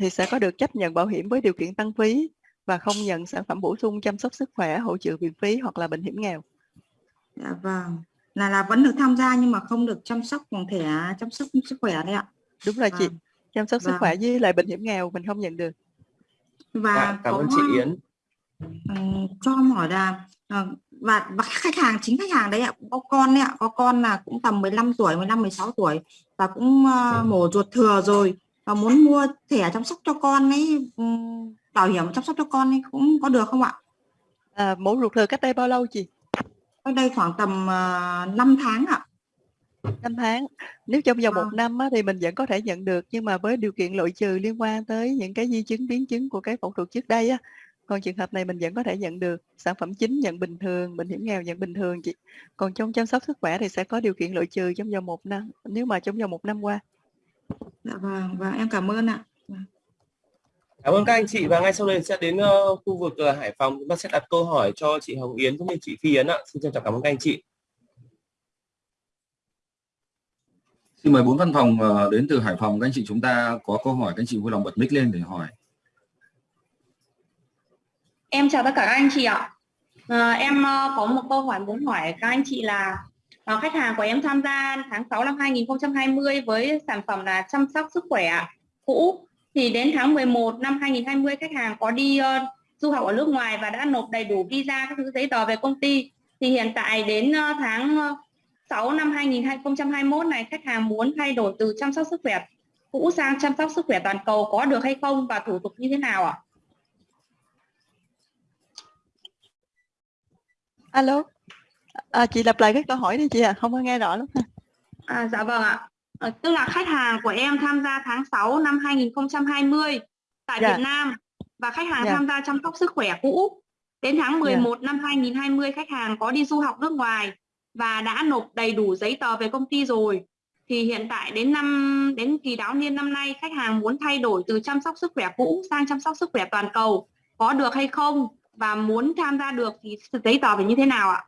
thì sẽ có được chấp nhận bảo hiểm với điều kiện tăng phí và không nhận sản phẩm bổ sung chăm sóc sức khỏe, hỗ trợ viện phí hoặc là bệnh hiểm nghèo. Dạ vâng. Là là vẫn được tham gia nhưng mà không được chăm sóc bằng thẻ chăm sóc sức khỏe đấy ạ. Đúng rồi chị. Vâng. Chăm sóc sức Vâng. khỏe với lại bệnh hiểm nghèo mình không nhận được. Và Dạ, cảm ơn chị Yến. Ừ, cho em hỏi là ờ, và, và khách hàng chính khách hàng đấy ạ có con đấy ạ có con là cũng tầm 15 tuổi 15 16 tuổi và cũng uh, mổ ruột thừa rồi và muốn mua thẻ chăm sóc cho con ấy um, bảo hiểm chăm sóc cho con ấy cũng có được không ạ? À, mổ ruột thừa cách đây bao lâu chị? Cách đây khoảng tầm uh, 5 tháng ạ. 5 tháng. Nếu trong vòng à. một năm á, thì mình vẫn có thể nhận được nhưng mà với điều kiện loại trừ liên quan tới những cái di chứng biến chứng của cái phẫu thuật trước đây á còn trường hợp này mình vẫn có thể nhận được. Sản phẩm chính nhận bình thường bệnh hiểm nghèo nhận bình thường chị. Còn trong chăm sóc sức khỏe thì sẽ có điều kiện loại trừ trong vòng một năm nếu mà trong vòng một năm qua dạ vâng và em cảm ơn ạ Cảm ơn các anh chị và ngay sau đây sẽ đến uh, khu vực uh, Hải Phòng chúng ta sẽ đặt câu hỏi cho chị Hồng Yến cũng như chị Phi Yến ạ. Xin trân trọng cảm ơn các anh chị. Xin mời bốn văn phòng uh, đến từ Hải Phòng các anh chị chúng ta có câu hỏi các anh chị vui lòng bật mic lên để hỏi. Em chào tất cả các anh chị ạ. À, em uh, có một câu hỏi muốn hỏi các anh chị là Ờ, khách hàng của em tham gia tháng 6 năm 2020 với sản phẩm là chăm sóc sức khỏe cũ thì đến tháng 11 năm 2020 khách hàng có đi uh, du học ở nước ngoài và đã nộp đầy đủ visa các thứ giấy tờ về công ty. Thì hiện tại đến uh, tháng uh, 6 năm 2021 này khách hàng muốn thay đổi từ chăm sóc sức khỏe cũ sang chăm sóc sức khỏe toàn cầu có được hay không và thủ tục như thế nào ạ? alo à, chị lặp lại cái câu hỏi đi chị ạ à. không có nghe rõ lắm à, dạ vâng ạ à, tức là khách hàng của em tham gia tháng 6 năm 2020 tại dạ. Việt Nam và khách hàng dạ. tham gia chăm sóc sức khỏe cũ đến tháng 11 dạ. năm 2020 khách hàng có đi du học nước ngoài và đã nộp đầy đủ giấy tờ về công ty rồi thì hiện tại đến năm đến kỳ đáo niên năm nay khách hàng muốn thay đổi từ chăm sóc sức khỏe cũ sang chăm sóc sức khỏe toàn cầu có được hay không và muốn tham gia được thì giấy tờ phải như thế nào ạ?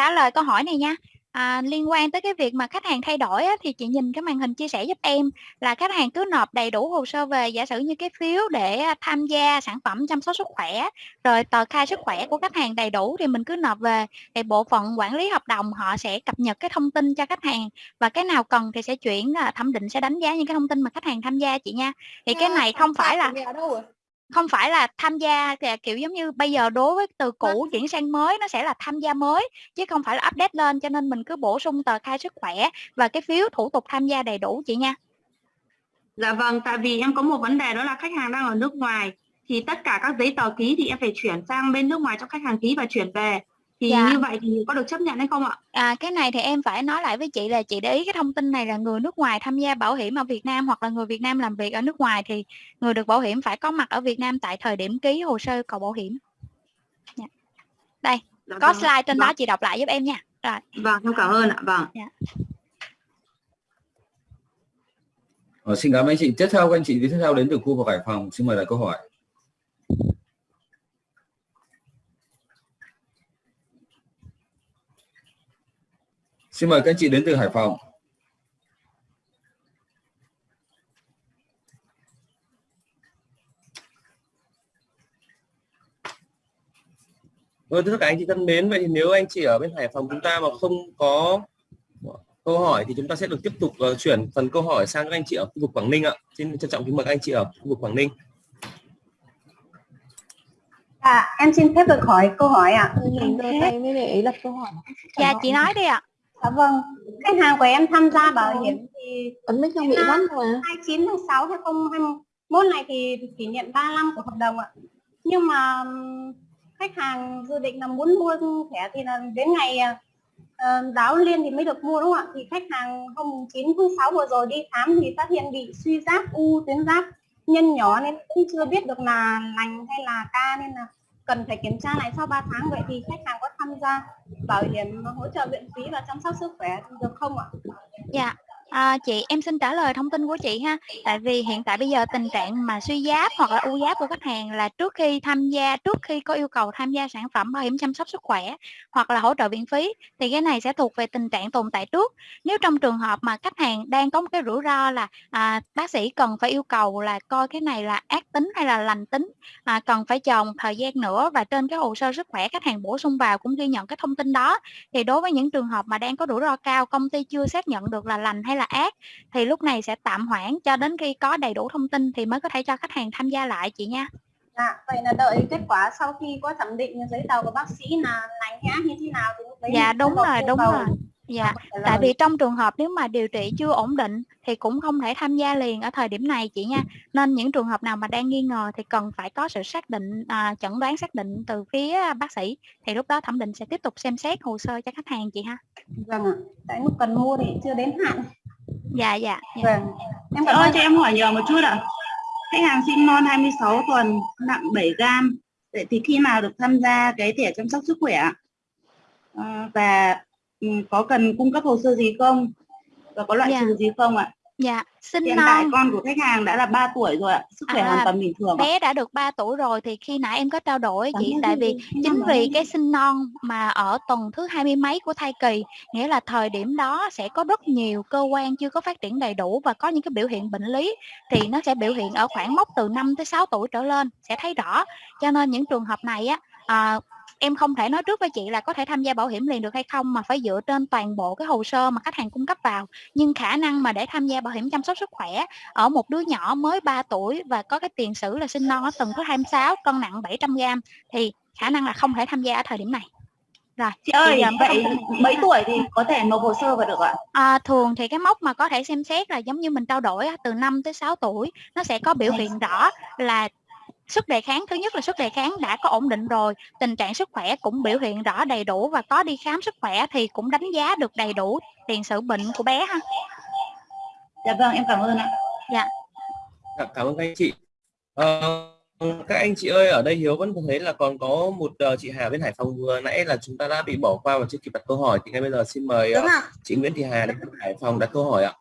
Trả lời câu hỏi này nha. À, liên quan tới cái việc mà khách hàng thay đổi á, thì chị nhìn cái màn hình chia sẻ giúp em là khách hàng cứ nộp đầy đủ hồ sơ về giả sử như cái phiếu để à, tham gia sản phẩm chăm sóc sức khỏe rồi tờ khai sức khỏe của khách hàng đầy đủ thì mình cứ nộp về. Thì bộ phận quản lý hợp đồng họ sẽ cập nhật cái thông tin cho khách hàng và cái nào cần thì sẽ chuyển à, thẩm định sẽ đánh giá những cái thông tin mà khách hàng tham gia chị nha. Thì cái này không phải là không phải là tham gia kiểu giống như bây giờ đối với từ cũ chuyển sang mới nó sẽ là tham gia mới chứ không phải là update lên cho nên mình cứ bổ sung tờ khai sức khỏe và cái phiếu thủ tục tham gia đầy đủ chị nha. Dạ vâng tại vì em có một vấn đề đó là khách hàng đang ở nước ngoài thì tất cả các giấy tờ ký thì em phải chuyển sang bên nước ngoài cho khách hàng ký và chuyển về thì dạ. như vậy thì có được chấp nhận hay không ạ? À cái này thì em phải nói lại với chị là chị để ý cái thông tin này là người nước ngoài tham gia bảo hiểm ở Việt Nam hoặc là người Việt Nam làm việc ở nước ngoài thì người được bảo hiểm phải có mặt ở Việt Nam tại thời điểm ký hồ sơ cầu bảo hiểm. Dạ. Đây, dạ, có vâng. slide trên vâng. đó chị đọc lại giúp em nha. Rồi. Vâng, em cảm ơn ạ. Vâng. Dạ. Ờ, xin cảm ơn anh chị. Tiếp theo các anh chị tiếp theo đến từ khu vực Hải Phòng. Xin mời lại câu hỏi. Xin mời các anh chị đến từ Hải Phòng. Vâng, thưa các anh chị thân mến, vậy thì nếu anh chị ở bên Hải Phòng chúng ta mà không có câu hỏi thì chúng ta sẽ được tiếp tục uh, chuyển phần câu hỏi sang các anh chị ở khu vực Quảng Ninh ạ. Xin trân trọng kính mời các anh chị ở khu vực Quảng Ninh. À, em xin phép được hỏi câu hỏi ạ. Mình đưa tay mới để ý lập câu hỏi. Dạ, chị nói đi ạ. Dạ vâng, khách hàng của em tham gia bảo hiểm thì ấn mic không bị mất mà. 29 tháng 6 2021 này thì kỷ niệm 3 năm của hợp đồng ạ. Nhưng mà khách hàng dự định là muốn mua thẻ thì là đến ngày uh, đáo liên thì mới được mua đúng không ạ? Thì khách hàng hôm 9 tháng 6 vừa rồi đi khám thì phát hiện bị suy giáp u tuyến giáp nhân nhỏ nên cũng chưa biết được là lành hay là ca nên là cần phải kiểm tra lại sau 3 tháng vậy thì khách hàng có tham gia bảo hiểm hỗ trợ viện phí và chăm sóc sức khỏe được không ạ? Dạ, À, chị em xin trả lời thông tin của chị ha. Tại vì hiện tại bây giờ tình trạng mà suy giáp hoặc là u giáp của khách hàng là trước khi tham gia trước khi có yêu cầu tham gia sản phẩm bảo hiểm chăm sóc sức khỏe hoặc là hỗ trợ viện phí thì cái này sẽ thuộc về tình trạng tồn tại trước. Nếu trong trường hợp mà khách hàng đang có một cái rủi ro là à, bác sĩ cần phải yêu cầu là coi cái này là ác tính hay là lành tính à, cần phải chờ một thời gian nữa và trên cái hồ sơ sức khỏe khách hàng bổ sung vào cũng ghi nhận cái thông tin đó thì đối với những trường hợp mà đang có rủi ro cao công ty chưa xác nhận được là lành hay là ác thì lúc này sẽ tạm hoãn cho đến khi có đầy đủ thông tin thì mới có thể cho khách hàng tham gia lại chị nha. Dạ, vậy là đợi kết quả sau khi có thẩm định giấy tờ của bác sĩ là lành nhá như thế nào thì lúc đấy Dạ đúng rồi, đúng cầu. rồi. Dạ, tại vì trong trường hợp nếu mà điều trị chưa ổn định thì cũng không thể tham gia liền ở thời điểm này chị nha. Nên những trường hợp nào mà đang nghi ngờ thì cần phải có sự xác định à, chẩn đoán xác định từ phía bác sĩ thì lúc đó thẩm định sẽ tiếp tục xem xét hồ sơ cho khách hàng chị ha. Vâng ạ. Tại lúc cần mua thì chưa đến hạn. Dạ dạ. dạ. Vâng. Em cảm ơi ơn. cho em hỏi nhờ một chút ạ. Khách hàng sinh non 26 tuần, nặng 7 gram. Vậy thì khi nào được tham gia cái thẻ chăm sóc sức khỏe? ạ? À, và ừ, có cần cung cấp hồ sơ gì không? Và có loại Dạ. trừ gì không ạ? Dạ, sinh Hiện tại con của khách hàng đã là 3 tuổi rồi ạ, sức khỏe À, hoàn toàn bình thường ạ. bé đã được 3 tuổi rồi thì khi nãy em có trao đổi Cảm chị tại vì chính vì cái sinh non mà ở tuần thứ hai mươi mấy của thai kỳ nghĩa là thời điểm đó sẽ có rất nhiều cơ quan chưa có phát triển đầy đủ và có những cái biểu hiện bệnh lý thì nó sẽ biểu hiện ở khoảng mốc từ 5 tới 6 tuổi trở lên sẽ thấy rõ. Cho nên những trường hợp này á à, em không thể nói trước với chị là có thể tham gia bảo hiểm liền được hay không mà phải dựa trên toàn bộ cái hồ sơ mà khách hàng cung cấp vào. Nhưng khả năng mà để tham gia bảo hiểm chăm sóc sức khỏe ở một đứa nhỏ mới 3 tuổi và có cái tiền sử là sinh non ở tuần thứ 26 cân nặng 700 g thì khả năng là không thể tham gia ở thời điểm này. Rồi Chị ơi, mới vậy mấy tuổi thì có thể nộp hồ sơ vào được ạ? À, thường thì cái mốc mà có thể xem xét là giống như mình trao đổi từ 5 tới 6 tuổi nó sẽ có biểu hiện rõ là sức đề kháng thứ nhất là sức đề kháng đã có ổn định rồi tình trạng sức khỏe cũng biểu hiện rõ đầy đủ và có đi khám sức khỏe thì cũng đánh giá được đầy đủ tiền sử bệnh của bé ha Dạ vâng, em cảm ơn ạ. dạ Dạ, cảm ơn các anh chị. Ờ, các anh chị ơi, ở đây Hiếu vẫn thấy là còn có một ờ, chị Hà bên Hải Phòng vừa nãy là chúng ta đã bị bỏ qua và chưa kịp đặt câu hỏi thì ngay bây giờ xin mời ạ. chị Nguyễn Thị Hà đến Hải Phòng đặt câu hỏi ạ.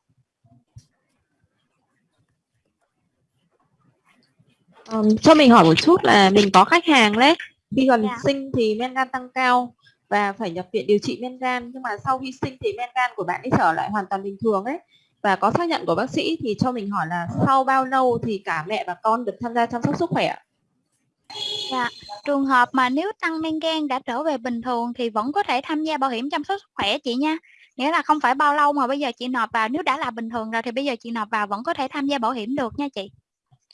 Ừm, cho mình hỏi một chút là mình có khách hàng đấy khi gần Dạ. sinh thì men gan tăng cao và phải nhập viện điều trị men gan nhưng mà sau khi sinh thì men gan của bạn ấy trở lại hoàn toàn bình thường ấy và có xác nhận của bác sĩ thì cho mình hỏi là sau bao lâu thì cả mẹ và con được tham gia chăm sóc sức khỏe ạ? Dạ, trường hợp mà nếu tăng men gan đã trở về bình thường thì vẫn có thể tham gia bảo hiểm chăm sóc sức khỏe chị nha. Nghĩa là không phải bao lâu mà bây giờ chị nộp vào nếu đã là bình thường rồi thì bây giờ chị nộp vào vẫn có thể tham gia bảo hiểm được nha chị.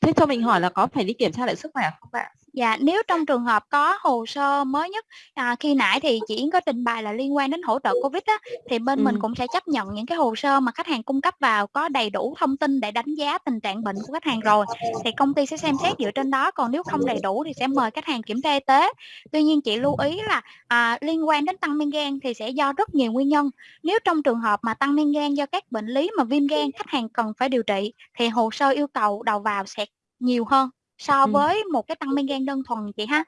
Thế cho mình hỏi là có phải đi kiểm tra lại sức khỏe không bạn? Dạ, nếu trong trường hợp có hồ sơ mới nhất à, khi nãy thì chị Yến có trình bày là liên quan đến hỗ trợ Covid á, thì bên mình Ừ. cũng sẽ chấp nhận những cái hồ sơ mà khách hàng cung cấp vào có đầy đủ thông tin để đánh giá tình trạng bệnh của khách hàng rồi thì công ty sẽ xem xét dựa trên đó còn nếu không đầy đủ thì sẽ mời khách hàng kiểm tra y tế. Tuy nhiên chị lưu ý là à, liên quan đến tăng men gan thì sẽ do rất nhiều nguyên nhân. Nếu trong trường hợp mà tăng men gan do các bệnh lý mà viêm gan khách hàng cần phải điều trị thì hồ sơ yêu cầu đầu vào sẽ nhiều hơn so với một cái tăng men gan đơn thuần chị ha.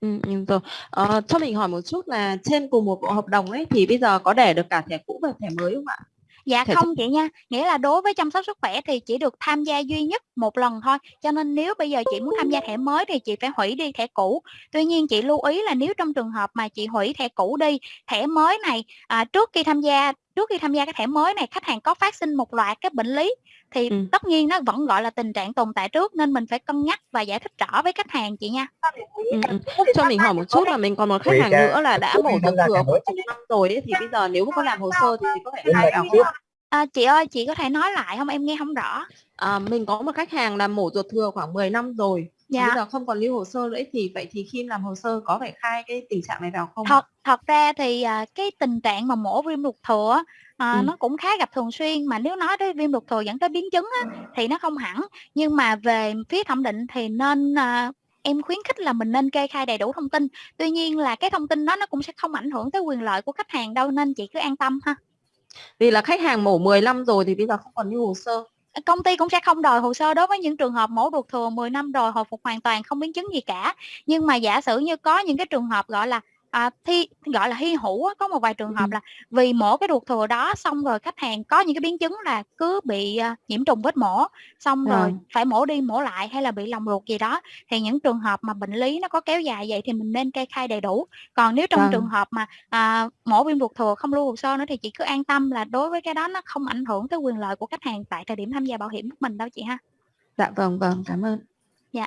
Ừ, rồi. Ờ, cho mình hỏi một chút là trên cùng một bộ hợp đồng ấy thì bây giờ có để được cả thẻ cũ và thẻ mới không ạ? Dạ Thẻ không chị nha, nghĩa là đối với chăm sóc sức khỏe thì chỉ được tham gia duy nhất một lần thôi. Cho nên nếu bây giờ chị muốn tham gia thẻ mới thì chị phải hủy đi thẻ cũ. Tuy nhiên chị lưu ý là nếu trong trường hợp mà chị hủy thẻ cũ đi, thẻ mới này à, trước khi tham gia trước khi tham gia cái thẻ mới này khách hàng có phát sinh một loạt các bệnh lý thì Ừ. tất nhiên nó vẫn gọi là tình trạng tồn tại trước nên mình phải cân nhắc và giải thích rõ với khách hàng chị nha. Ừ. Cho mình hỏi một chút là mình còn một khách hàng nữa là đã mổ một năm rồi ấy, thì bây giờ nếu mà có làm hồ sơ thì có thể khai vào không? À, chị ơi chị có thể nói lại không em nghe không rõ. À, mình có một khách hàng làm mổ ruột thừa khoảng 10 năm rồi Dạ. bây giờ không còn lưu hồ sơ nữa thì vậy thì khi làm hồ sơ có phải khai cái tình trạng này vào không? thật thật ra thì à, cái tình trạng mà mổ viêm ruột thừa à, Ừ. nó cũng khá gặp thường xuyên mà nếu nói tới viêm ruột thừa dẫn tới biến chứng á, thì nó không hẳn nhưng mà về phía thẩm định thì nên à, em khuyến khích là mình nên kê khai đầy đủ thông tin tuy nhiên là cái thông tin đó nó cũng sẽ không ảnh hưởng tới quyền lợi của khách hàng đâu nên chị cứ an tâm ha vì là khách hàng mổ 10 năm rồi thì bây giờ không còn như hồ sơ. công ty cũng sẽ không đòi hồ sơ đối với những trường hợp mổ ruột thừa 10 năm rồi, hồi phục hoàn toàn không biến chứng gì cả nhưng mà giả sử như có những cái trường hợp gọi là à, thi gọi là hy hữu á, có một vài trường hợp là vì mổ cái ruột thừa đó xong rồi khách hàng có những cái biến chứng là cứ bị à, nhiễm trùng vết mổ xong rồi Vâng. phải mổ đi mổ lại hay là bị lòng ruột gì đó thì những trường hợp mà bệnh lý nó có kéo dài vậy thì mình nên kê khai đầy đủ còn nếu trong Vâng. trường hợp mà à, mổ viêm ruột thừa không lưu hồ sơ nữa thì chị cứ an tâm là đối với cái đó nó không ảnh hưởng tới quyền lợi của khách hàng tại thời điểm tham gia bảo hiểm của mình đâu chị ha Dạ vâng vâng cảm ơn. dạ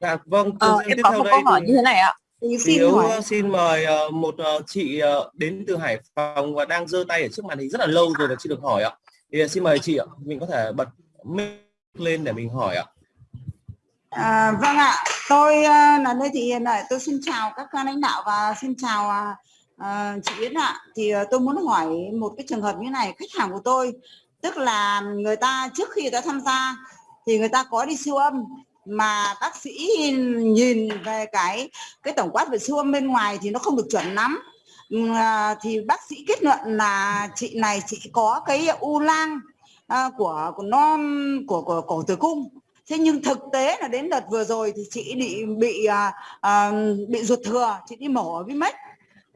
Dạ vâng, Ờ, em có một câu hỏi thì- như thế này ạ. Hiếu hỏi uh, xin mời ờ, một ờ, chị ờ, đến từ Hải Phòng và đang giơ tay ở trước màn hình rất là lâu rồi và chưa được hỏi ạ. thì xin mời chị ạ mình có thể bật mic lên để mình hỏi ạ À, vâng ạ, tôi là Lê Thị Hiền ạ. Tôi xin chào các lãnh đạo và xin chào à, chị Yến ạ. Thì tôi muốn hỏi một cái trường hợp như này, khách hàng của tôi, tức là người ta trước khi người ta tham gia thì người ta có đi siêu âm mà bác sĩ nhìn về cái cái tổng quát về siêu âm bên ngoài thì nó không được chuẩn lắm. Ừ, à, thì bác sĩ kết luận là chị này chị có cái u lang à, của của nó của của cổ tử cung thế nhưng thực tế là đến đợt vừa rồi thì chị bị bị à, à, bị ruột thừa chị đi mổ ở Vimex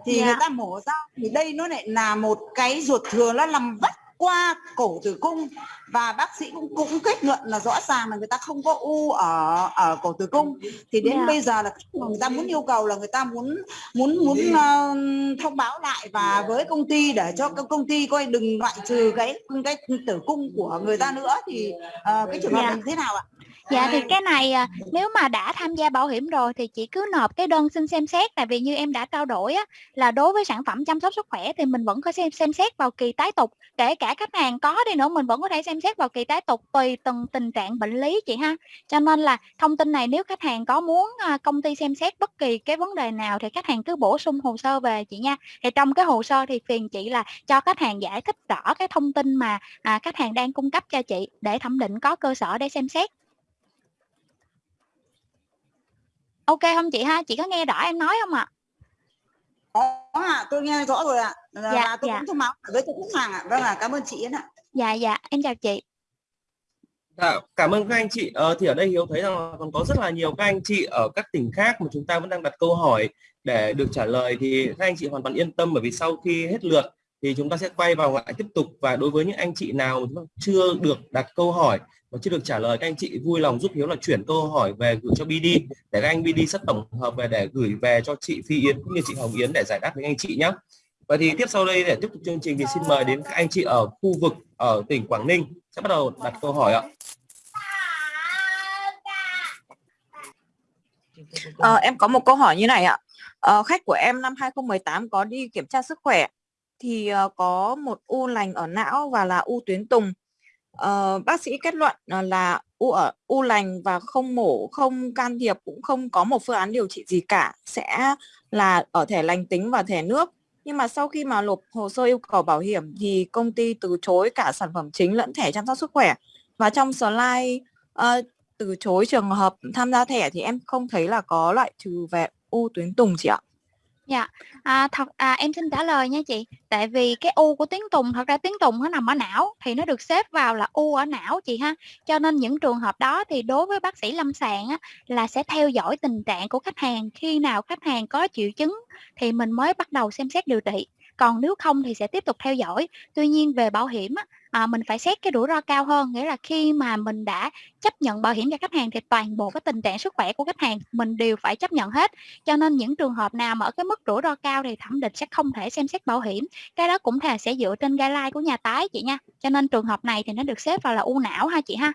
thì Dạ. người ta mổ ra thì đây nó lại là một cái ruột thừa nó nằm vắt qua cổ tử cung và bác sĩ cũng cũng kết luận là rõ ràng là người ta không có u ở ở cổ tử cung thì đến Dạ. bây giờ là người ta muốn yêu cầu là người ta muốn muốn muốn ờ, thông báo lại và với công ty để cho công ty coi đừng loại trừ cái cái tử cung của người ta nữa thì ờ, cái trường hợp Dạ. này thế nào ạ? Dạ thì cái này à, nếu mà đã tham gia bảo hiểm rồi thì chị cứ nộp cái đơn xin xem xét tại vì như em đã trao đổi á là đối với sản phẩm chăm sóc sức khỏe thì mình vẫn có xem xem xét vào kỳ tái tục. Kể cả khách hàng có đi nữa mình vẫn có thể xem xét vào kỳ tái tục tùy từng tình trạng bệnh lý chị ha. Cho nên là thông tin này nếu khách hàng có muốn à, công ty xem xét bất kỳ cái vấn đề nào thì khách hàng cứ bổ sung hồ sơ về chị nha. Thì trong cái hồ sơ thì phiền chị là cho khách hàng giải thích rõ cái thông tin mà à, khách hàng đang cung cấp cho chị để thẩm định có cơ sở để xem xét ok không chị ha chị có nghe rõ em nói không ạ Có ạ, tôi nghe rõ rồi ạ. Là, Dạ, tôi dạ. cũng thông báo với khách hàng ạ. Vâng ạ, cảm ơn chị Yến ạ. dạ dạ em chào chị Dạ, cảm ơn các anh chị. Ờ, thì ở đây Hiếu thấy rằng là còn có rất là nhiều các anh chị ở các tỉnh khác mà chúng ta vẫn đang đặt câu hỏi để được trả lời thì các anh chị hoàn toàn yên tâm bởi vì sau khi hết lượt thì chúng ta sẽ quay vào lại tiếp tục và đối với những anh chị nào mà chưa được đặt câu hỏi và chưa được trả lời các anh chị vui lòng giúp Hiếu là chuyển câu hỏi về gửi cho BD để các anh BD sẽ tổng hợp về để gửi về cho chị Phi Yến cũng như chị Hồng Yến để giải đáp với anh chị nhé. Vậy thì tiếp sau đây để tiếp tục chương trình thì xin mời đến các anh chị ở khu vực ở tỉnh Quảng Ninh sẽ bắt đầu đặt câu hỏi ạ. Ờ, em có một câu hỏi như này ạ. Ờ, khách của em năm 2018 có đi kiểm tra sức khỏe thì ờ, có một u lành ở não và là u tuyến tùng uh, bác sĩ kết luận ờ, là u ở u lành và không mổ, không can thiệp cũng không có một phương án điều trị gì cả, sẽ là ở thẻ lành tính và thẻ nước. Nhưng mà sau khi mà nộp hồ sơ yêu cầu bảo hiểm thì công ty từ chối cả sản phẩm chính lẫn thẻ chăm sóc sức khỏe. Và trong slide uh, từ chối trường hợp tham gia thẻ thì em không thấy là có loại trừ về u tuyến tùng chị ạ. Dạ, à, thật à, em xin trả lời nha chị. Tại vì cái u của tuyến tùng thật ra tuyến tùng nó nằm ở não thì nó được xếp vào là u ở não chị ha. Cho nên những trường hợp đó thì đối với bác sĩ lâm sàng á, là sẽ theo dõi tình trạng của khách hàng khi nào khách hàng có triệu chứng thì mình mới bắt đầu xem xét điều trị. Còn nếu không thì sẽ tiếp tục theo dõi. Tuy nhiên về bảo hiểm á, à, mình phải xét cái rủi ro cao hơn nghĩa là khi mà mình đã chấp nhận bảo hiểm cho khách hàng thì toàn bộ cái tình trạng sức khỏe của khách hàng mình đều phải chấp nhận hết. Cho nên những trường hợp nào mà ở cái mức rủi ro cao thì thẩm định sẽ không thể xem xét bảo hiểm. Cái đó cũng là sẽ dựa trên guideline của nhà tái chị nha. Cho nên trường hợp này thì nó được xếp vào là u não ha chị ha.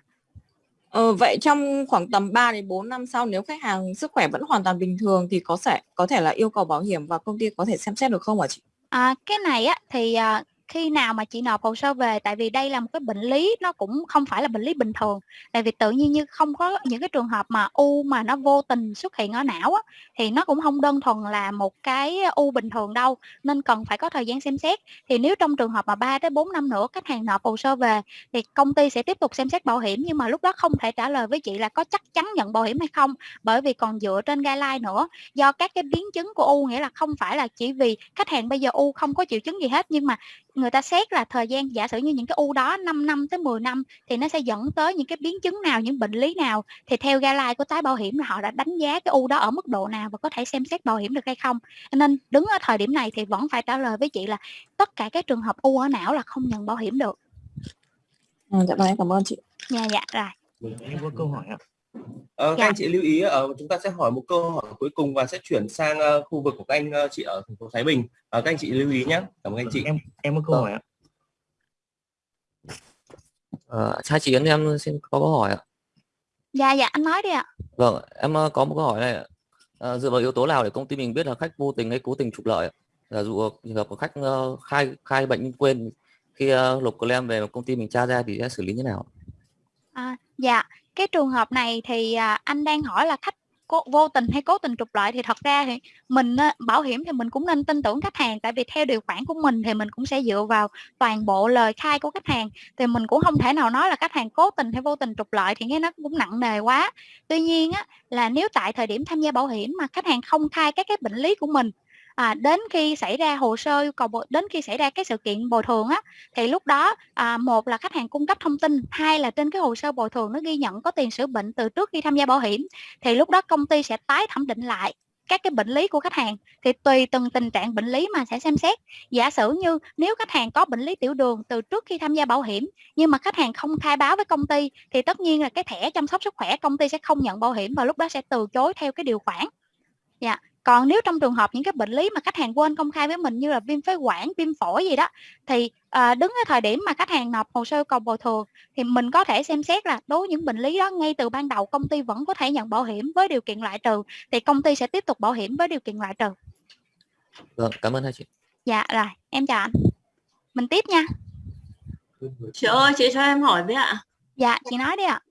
Ờ, vậy trong khoảng tầm 3 đến 4 năm sau nếu khách hàng sức khỏe vẫn hoàn toàn bình thường thì có thể có thể là yêu cầu bảo hiểm và công ty có thể xem xét được không hả chị? À, cái này á thì à, khi nào mà chị nộp hồ sơ về? Tại vì đây là một cái bệnh lý nó cũng không phải là bệnh lý bình thường. Tại vì tự nhiên như không có những cái trường hợp mà u mà nó vô tình xuất hiện ở não á, thì nó cũng không đơn thuần là một cái u bình thường đâu. Nên cần phải có thời gian xem xét. Thì nếu trong trường hợp mà 3 tới 4 năm nữa khách hàng nộp hồ sơ về thì công ty sẽ tiếp tục xem xét bảo hiểm. Nhưng mà lúc đó không thể trả lời với chị là có chắc chắn nhận bảo hiểm hay không bởi vì còn dựa trên guideline nữa. Do các cái biến chứng của u nghĩa là không phải là chỉ vì khách hàng bây giờ u không có triệu chứng gì hết nhưng mà người ta xét là thời gian giả sử như những cái u đó 5 năm tới 10 năm thì nó sẽ dẫn tới những cái biến chứng nào những bệnh lý nào thì theo guideline của tái bảo hiểm là họ đã đánh giá cái u đó ở mức độ nào và có thể xem xét bảo hiểm được hay không Cho nên đứng ở thời điểm này thì vẫn phải trả lời với chị là tất cả các trường hợp u ở não là không nhận bảo hiểm được À, dạ vâng cảm ơn chị. dạ dạ rồi Em có câu hỏi ạ. Ờ, các anh chị lưu ý ờ, chúng ta sẽ hỏi một câu hỏi cuối cùng và sẽ chuyển sang ờ, khu vực của các anh ờ, chị ở thành phố Thái Bình. Ờ, các anh chị lưu ý nhé. Cảm ơn anh chị. Em em có câu hỏi ạ. Ờ, chào chị Yến em xin có câu hỏi ạ. dạ dạ anh nói đi ạ Vâng, em có một câu hỏi này. ạ. Ờ, dựa vào yếu tố nào để công ty mình biết là khách vô tình hay cố tình trục lợi? ạ? Là dụ trường hợp của khách ờ, khai khai bệnh nhưng quên khi uh, lục claim về công ty mình tra ra thì sẽ xử lý như nào À, dạ, cái trường hợp này thì à, anh đang hỏi là khách cố, vô tình hay cố tình trục lợi thì thật ra thì mình à, bảo hiểm thì mình cũng nên tin tưởng khách hàng. Tại vì theo điều khoản của mình thì mình cũng sẽ dựa vào toàn bộ lời khai của khách hàng. Thì mình cũng không thể nào nói là khách hàng cố tình hay vô tình trục lợi thì nghe nó cũng nặng nề quá. Tuy nhiên á, là nếu tại thời điểm tham gia bảo hiểm mà khách hàng không khai các cái bệnh lý của mình à, đến khi xảy ra hồ sơ yêu cầu đến khi xảy ra cái sự kiện bồi thường á thì lúc đó à, một là khách hàng cung cấp thông tin hai là trên cái hồ sơ bồi thường nó ghi nhận có tiền sử bệnh từ trước khi tham gia bảo hiểm thì lúc đó công ty sẽ tái thẩm định lại các cái bệnh lý của khách hàng. Thì tùy từng tình trạng bệnh lý mà sẽ xem xét. Giả sử như nếu khách hàng có bệnh lý tiểu đường từ trước khi tham gia bảo hiểm nhưng mà khách hàng không khai báo với công ty thì tất nhiên là cái thẻ chăm sóc sức khỏe công ty sẽ không nhận bảo hiểm và lúc đó sẽ từ chối theo cái điều khoản. Dạ còn nếu trong trường hợp những cái bệnh lý mà khách hàng quên công khai với mình như là viêm phế quản viêm phổi gì đó thì à, đứng ở thời điểm mà khách hàng nộp hồ sơ cầu bồi thường thì mình có thể xem xét là đối với những bệnh lý đó ngay từ ban đầu công ty vẫn có thể nhận bảo hiểm với điều kiện loại trừ thì công ty sẽ tiếp tục bảo hiểm với điều kiện loại trừ. Vâng cảm ơn hai chị. Dạ rồi em chào anh. Mình tiếp nha. Chị ơi chị cho em hỏi với ạ. Dạ chị nói đi ạ.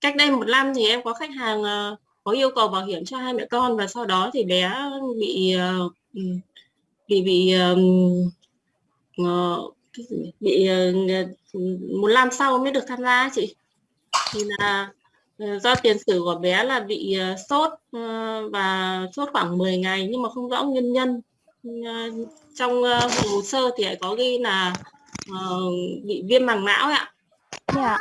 Cách đây một năm thì em có khách hàng uh, có yêu cầu bảo hiểm cho hai mẹ con và sau đó thì bé bị uh, bị bị uh, bị một năm sau mới được tham gia chị thì là do tiền sử của bé là bị sốt và sốt khoảng 10 ngày nhưng mà không rõ nguyên nhân trong hồ sơ thì có ghi là bị viêm màng não ạ. Dạ.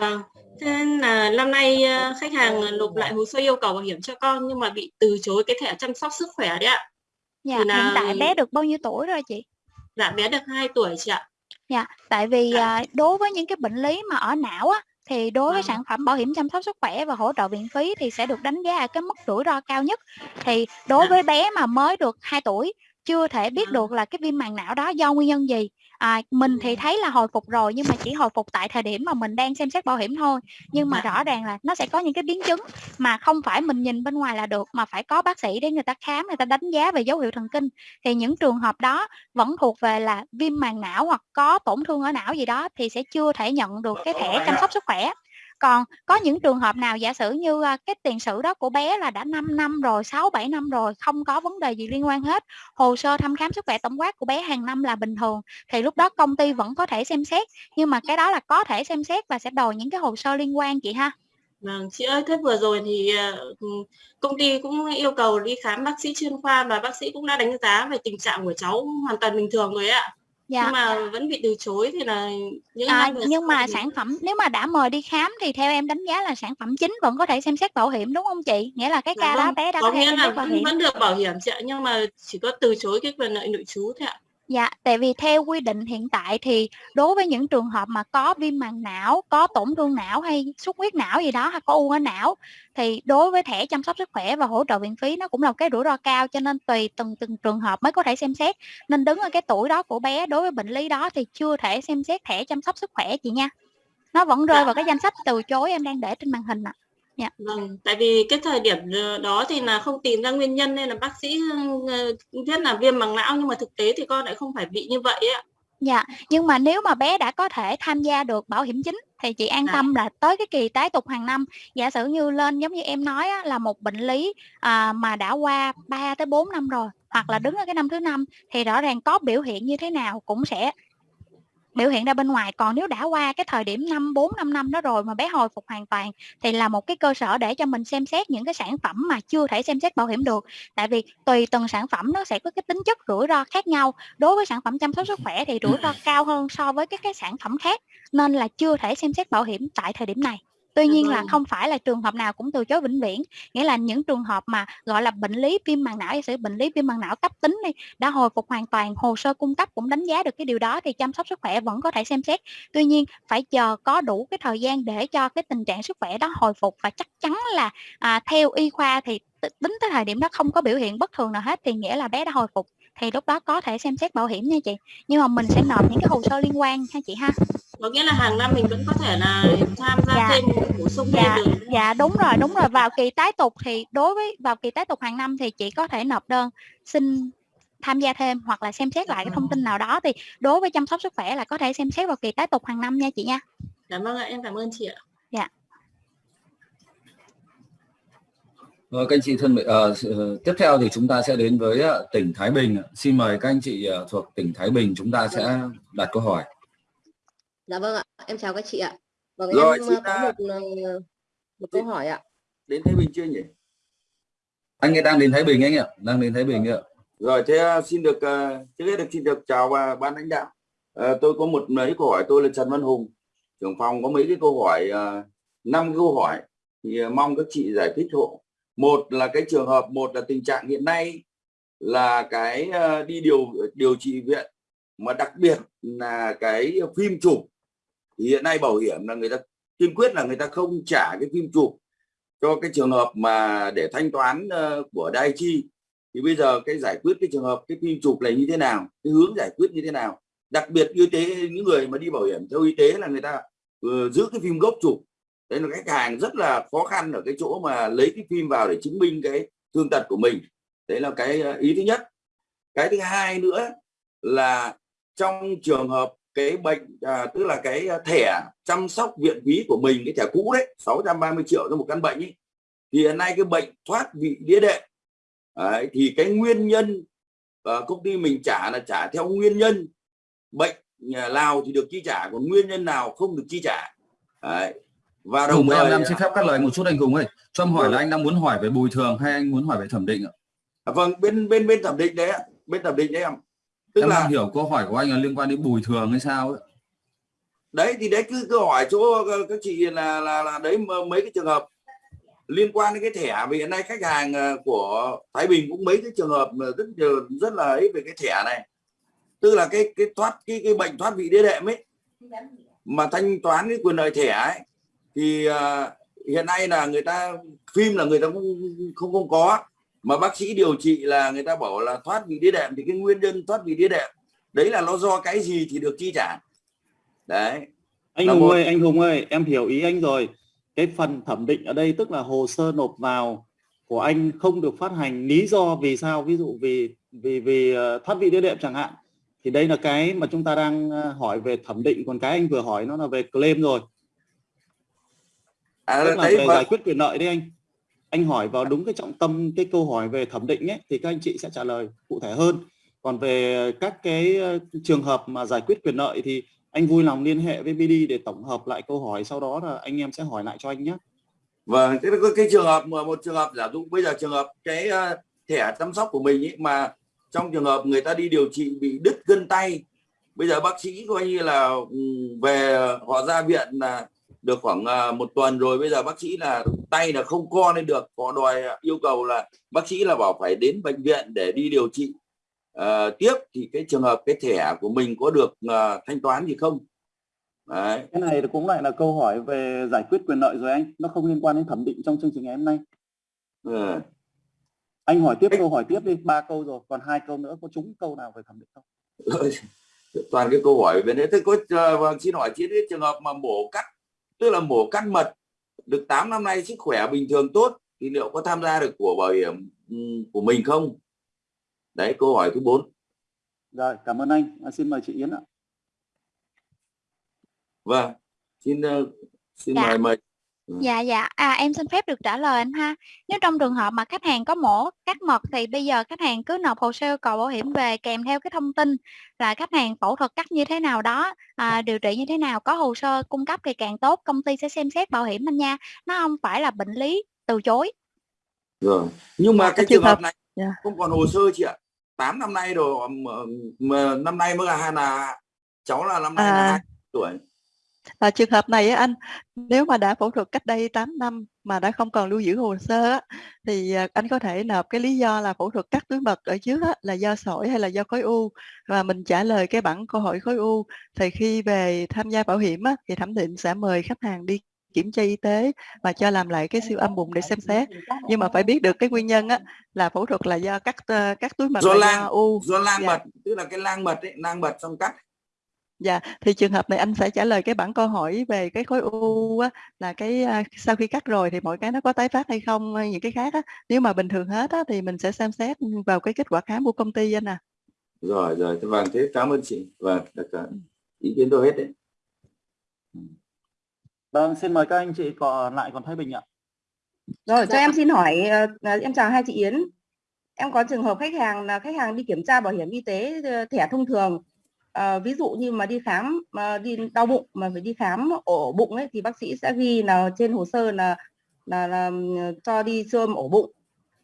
Vâng. Thế nên là năm nay ờ, khách hàng nộp lại hồ sơ yêu cầu bảo hiểm cho con nhưng mà bị từ chối cái thẻ chăm sóc sức khỏe đấy ạ. Dạ, là... hiện tại bé được bao nhiêu tuổi rồi chị? Dạ, bé được 2 tuổi chị ạ. Dạ, tại vì dạ. đối với những cái bệnh lý mà ở não á, thì đối với à. sản phẩm bảo hiểm chăm sóc sức khỏe và hỗ trợ viện phí thì sẽ được đánh giá ở cái mức rủi ro cao nhất. Thì đối dạ. với bé mà mới được 2 tuổi chưa thể biết được là cái viêm màng não đó do nguyên nhân gì à, mình thì thấy là hồi phục rồi nhưng mà chỉ hồi phục tại thời điểm mà mình đang xem xét bảo hiểm thôi. Nhưng mà rõ ràng là nó sẽ có những cái biến chứng mà không phải mình nhìn bên ngoài là được mà phải có bác sĩ để người ta khám người ta đánh giá về dấu hiệu thần kinh. Thì những trường hợp đó vẫn thuộc về là viêm màng não hoặc có tổn thương ở não gì đó thì sẽ chưa thể nhận được cái thẻ chăm sóc sức khỏe còn có những trường hợp nào giả sử như à, cái tiền sử đó của bé là đã 5 năm rồi 6 7 năm rồi không có vấn đề gì liên quan hết hồ sơ thăm khám sức khỏe tổng quát của bé hàng năm là bình thường thì lúc đó công ty vẫn có thể xem xét nhưng mà cái đó là có thể xem xét và sẽ đòi những cái hồ sơ liên quan chị ha? Vâng, chị ơi, thế vừa rồi thì à, ừ, công ty cũng yêu cầu đi khám bác sĩ chuyên khoa và bác sĩ cũng đã đánh giá về tình trạng của cháu hoàn toàn bình thường rồi ạ dạ. nhưng mà vẫn bị từ chối thì là những à, nhưng mà thì... sản phẩm nếu mà đã mời đi khám thì theo em đánh giá là sản phẩm chính vẫn có thể xem xét bảo hiểm đúng không chị nghĩa là cái dạ, ca vâng. đó bé đã có, có nghĩa là bảo hiểm vẫn được bảo hiểm chị ạ nhưng mà chỉ có từ chối cái quyền lợi nội trú thôi ạ Dạ, tại vì theo quy định hiện tại thì đối với những trường hợp mà có viêm màng não, có tổn thương não hay xuất huyết não gì đó hay có u ở não thì đối với thẻ chăm sóc sức khỏe và hỗ trợ viện phí nó cũng là một cái rủi ro cao cho nên tùy từng từng trường hợp mới có thể xem xét. Nên đứng ở cái tuổi đó của bé đối với bệnh lý đó thì chưa thể xem xét thẻ chăm sóc sức khỏe chị nha. Nó vẫn rơi dạ. vào cái danh sách từ chối em đang để trên màn hình ạ. À. Dạ. Vâng, tại vì cái thời điểm đó thì là không tìm ra nguyên nhân nên là bác sĩ biết là viêm màng não nhưng mà thực tế thì con lại không phải bị như vậy ạ. Dạ, nhưng mà nếu mà bé đã có thể tham gia được bảo hiểm chính thì chị an dạ. tâm là tới cái kỳ tái tục hàng năm giả sử như lên giống như em nói á, là một bệnh lý à, mà đã qua 3 tới 4 năm rồi hoặc là đứng ở cái năm thứ năm thì rõ ràng có biểu hiện như thế nào cũng sẽ biểu hiện ra bên ngoài. Còn nếu đã qua cái thời điểm năm, bốn, năm năm đó rồi mà bé hồi phục hoàn toàn thì là một cái cơ sở để cho mình xem xét những cái sản phẩm mà chưa thể xem xét bảo hiểm được. Tại vì tùy từng sản phẩm nó sẽ có cái tính chất rủi ro khác nhau. Đối với sản phẩm chăm sóc sức khỏe thì rủi ro cao hơn so với các cái sản phẩm khác, nên là chưa thể xem xét bảo hiểm tại thời điểm này tuy nhiên là không phải là trường hợp nào cũng từ chối vĩnh viễn. Nghĩa là những trường hợp mà gọi là bệnh lý viêm màng não hay sự bệnh lý viêm màng não cấp tính đi đã hồi phục hoàn toàn hồ sơ cung cấp cũng đánh giá được cái điều đó thì chăm sóc sức khỏe vẫn có thể xem xét. Tuy nhiên phải chờ có đủ cái thời gian để cho cái tình trạng sức khỏe đó hồi phục và chắc chắn là à, theo y khoa thì tính tới thời điểm đó không có biểu hiện bất thường nào hết thì nghĩa là bé đã hồi phục thì lúc đó có thể xem xét bảo hiểm nha chị. Nhưng mà mình sẽ nộp những cái hồ sơ liên quan ha chị ha có nghĩa là hàng năm mình vẫn có thể là tham gia dạ. thêm bổ sung dạ. thêm được dạ đúng rồi đúng rồi vào kỳ tái tục thì đối với vào kỳ tái tục hàng năm thì chị có thể nộp đơn xin tham gia thêm hoặc là xem xét lại cái thông tin nào đó thì đối với chăm sóc sức khỏe là có thể xem xét vào kỳ tái tục hàng năm nha chị nha Dạ vâng ạ, em cảm ơn chị ạ. dạ Rồi, các anh chị thân mến, ờ, sự- tiếp theo thì chúng ta sẽ đến với ờ, tỉnh Thái Bình. Xin mời các anh chị ờ, thuộc tỉnh Thái Bình chúng ta sẽ đặt câu hỏi. Dạ vâng ạ, em chào các chị ạ. Vâng, Rồi, em ờ, có à, một ờ, một câu hỏi ạ. đến Thái Bình chưa nhỉ? Anh ấy đang đến Thái Bình anh ạ, đang đến Thái Bình ạ. Rồi thế xin được trước hết được xin được chào và ban lãnh đạo. À, tôi có một mấy câu hỏi tôi là Trần Văn Hùng, trưởng phòng có mấy cái câu hỏi năm câu hỏi thì mong các chị giải thích hộ. Một là cái trường hợp một là tình trạng hiện nay là cái đi điều điều trị viện mà đặc biệt là cái phim chụp thì hiện nay bảo hiểm là người ta kiên quyết là người ta không trả cái phim chụp cho cái trường hợp mà để thanh toán ờ, của đai chi. Thì bây giờ cái giải quyết cái trường hợp, cái phim chụp này như thế nào, cái hướng giải quyết như thế nào? Đặc biệt y tế những người mà đi bảo hiểm theo y tế là người ta ừ, giữ cái phim gốc chụp. Đấy là khách hàng rất là khó khăn ở cái chỗ mà lấy cái phim vào để chứng minh cái thương tật của mình. Đấy là cái ờ, ý thứ nhất. Cái thứ hai nữa là trong trường hợp cái bệnh à, tức là cái thẻ chăm sóc viện phí của mình cái thẻ cũ đấy 630 triệu cho một căn bệnh ấy thì hiện nay cái bệnh thoát vị đĩa đệm đấy, thì cái nguyên nhân ờ, công ty mình trả là trả theo nguyên nhân bệnh nhà nào thì được chi trả còn nguyên nhân nào không được chi trả đấy. và đồng em thời em xin phép cắt lời một chút anh Hùng ơi. Cho em hỏi là anh đang muốn hỏi về bồi thường hay anh muốn hỏi về thẩm định ạ? à, vâng bên bên bên thẩm định đấy ạ bên thẩm định đấy em tức em là đang hiểu câu hỏi của anh là liên quan đến bồi thường hay sao ấy. đấy thì đấy cứ câu hỏi chỗ ờ, các chị là là là đấy mấy cái trường hợp liên quan đến cái thẻ. Vì hiện nay khách hàng ờ, của Thái Bình cũng mấy cái trường hợp rất nhiều rất là ấy về cái thẻ này. Tức là cái cái thoát cái cái bệnh thoát vị đĩa đệm ấy mà thanh toán cái quyền lợi thẻ ấy thì ờ, hiện nay là người ta phim là người ta cũng không không có mà bác sĩ điều trị là người ta bảo là thoát vị đĩa đệm thì cái nguyên nhân thoát vị đĩa đệm đấy là nó do cái gì thì được chi trả. Đấy. Anh Là Hùng một. ơi anh Hùng ơi em hiểu ý anh rồi. Cái phần thẩm định ở đây tức là hồ sơ nộp vào của anh không được phát hành lý do vì sao? Ví dụ vì vì vì ờ, thoát vị đĩa đệm chẳng hạn. Thì đây là cái mà chúng ta đang ờ, hỏi về thẩm định. Còn cái anh vừa hỏi nó là về claim rồi. À, tức là về và- giải quyết quyền lợi đấy anh anh hỏi vào đúng cái trọng tâm cái câu hỏi về thẩm định ấy thì các anh chị sẽ trả lời cụ thể hơn. Còn về các cái ờ, trường hợp mà giải quyết quyền lợi thì anh vui lòng liên hệ với BD để tổng hợp lại câu hỏi sau đó là anh em sẽ hỏi lại cho anh nhé. Vâng, cái, cái, cái trường hợp mà một trường hợp giả dụ bây giờ trường hợp cái uh, thẻ chăm sóc của mình ấy mà trong trường hợp người ta đi điều trị bị đứt gân tay bây giờ bác sĩ coi như là ừ, về ờ, họ ra viện là được khoảng ờ, một tuần rồi bây giờ bác sĩ là tay là không co lên được. Họ đòi ờ, yêu cầu là bác sĩ là bảo phải đến bệnh viện để đi điều trị. Ờ, tiếp thì cái trường hợp cái thẻ của mình có được ờ, thanh toán gì không? Đấy. cái này cũng lại là câu hỏi về giải quyết quyền lợi rồi anh. Nó không liên quan đến thẩm định trong chương trình ngày hôm nay. Ừ. anh hỏi tiếp câu hỏi tiếp đi. Ba câu rồi còn hai câu nữa. Có trúng câu nào về thẩm định không? Toàn cái câu hỏi về đấy. Thế có ờ, vâng, xin hỏi chị cái trường hợp mà mổ cắt tức là mổ cắt mật được 8 năm nay sức khỏe bình thường tốt thì liệu có tham gia được của bảo hiểm ừ, của mình không? Đấy câu hỏi thứ bốn. Rồi cảm ơn anh. À, xin mời chị Yến ạ. Vâng xin ờ, xin Dạ. mời mời Dạ dạ, à, em xin phép được trả lời anh ha. Nếu trong trường hợp mà khách hàng có mổ cắt mật thì bây giờ khách hàng cứ nộp hồ sơ yêu cầu bảo hiểm về kèm theo cái thông tin là khách hàng phẫu thuật cắt như thế nào đó, à, điều trị như thế nào, có hồ sơ cung cấp thì càng tốt, công ty sẽ xem xét bảo hiểm anh nha. Nó không phải là bệnh lý từ chối. rồi nhưng mà Dạ, cái cái trường hợp hợp- này dạ. không còn hồ sơ chị ạ 8 năm nay rồi mà, mà năm nay mới là là cháu là năm nay là À. hai tuổi Và trường hợp này á anh, nếu mà đã phẫu thuật cách đây 8 năm mà đã không còn lưu giữ hồ sơ á, thì, à, anh có thể nộp cái lý do là phẫu thuật cắt túi mật ở trước á, là do sỏi hay là do khối u và mình trả lời cái bản câu hỏi khối u. Thì khi về tham gia bảo hiểm á, thì thẩm định sẽ mời khách hàng đi kiểm tra y tế và cho làm lại cái siêu âm bụng để xem xét. Nhưng mà phải biết được cái nguyên nhân á, là phẫu thuật là do cắt, ơ, cắt túi mật do lang u. do lang Dạ. mật tức là cái lang mật ấy lang mật xong cắt Dạ, thì trường hợp này anh sẽ trả lời cái bản câu hỏi về cái khối u á, là cái, a, sau khi cắt rồi thì mọi cái nó có tái phát hay không, hay những cái khác á. Nếu mà bình thường hết á, thì mình sẽ xem xét, vào cái kết quả khám của công ty anh à. rồi rồi vâng thế cảm ơn chị vâng được rồi. ý kiến tôi hết đấy Vâng, xin mời các anh chị còn lại còn Thái Bình ạ. Rồi, cho em xin hỏi, ờ, ờ, em chào hai chị Yến. Em có trường hợp khách hàng là khách hàng đi kiểm tra bảo hiểm y tế ờ, thẻ thông thường à, ví dụ như mà đi khám mà đi đau bụng mà phải đi khám ổ bụng ấy thì bác sĩ sẽ ghi là trên hồ sơ là là, là ừ, cho đi siêu âm ổ bụng.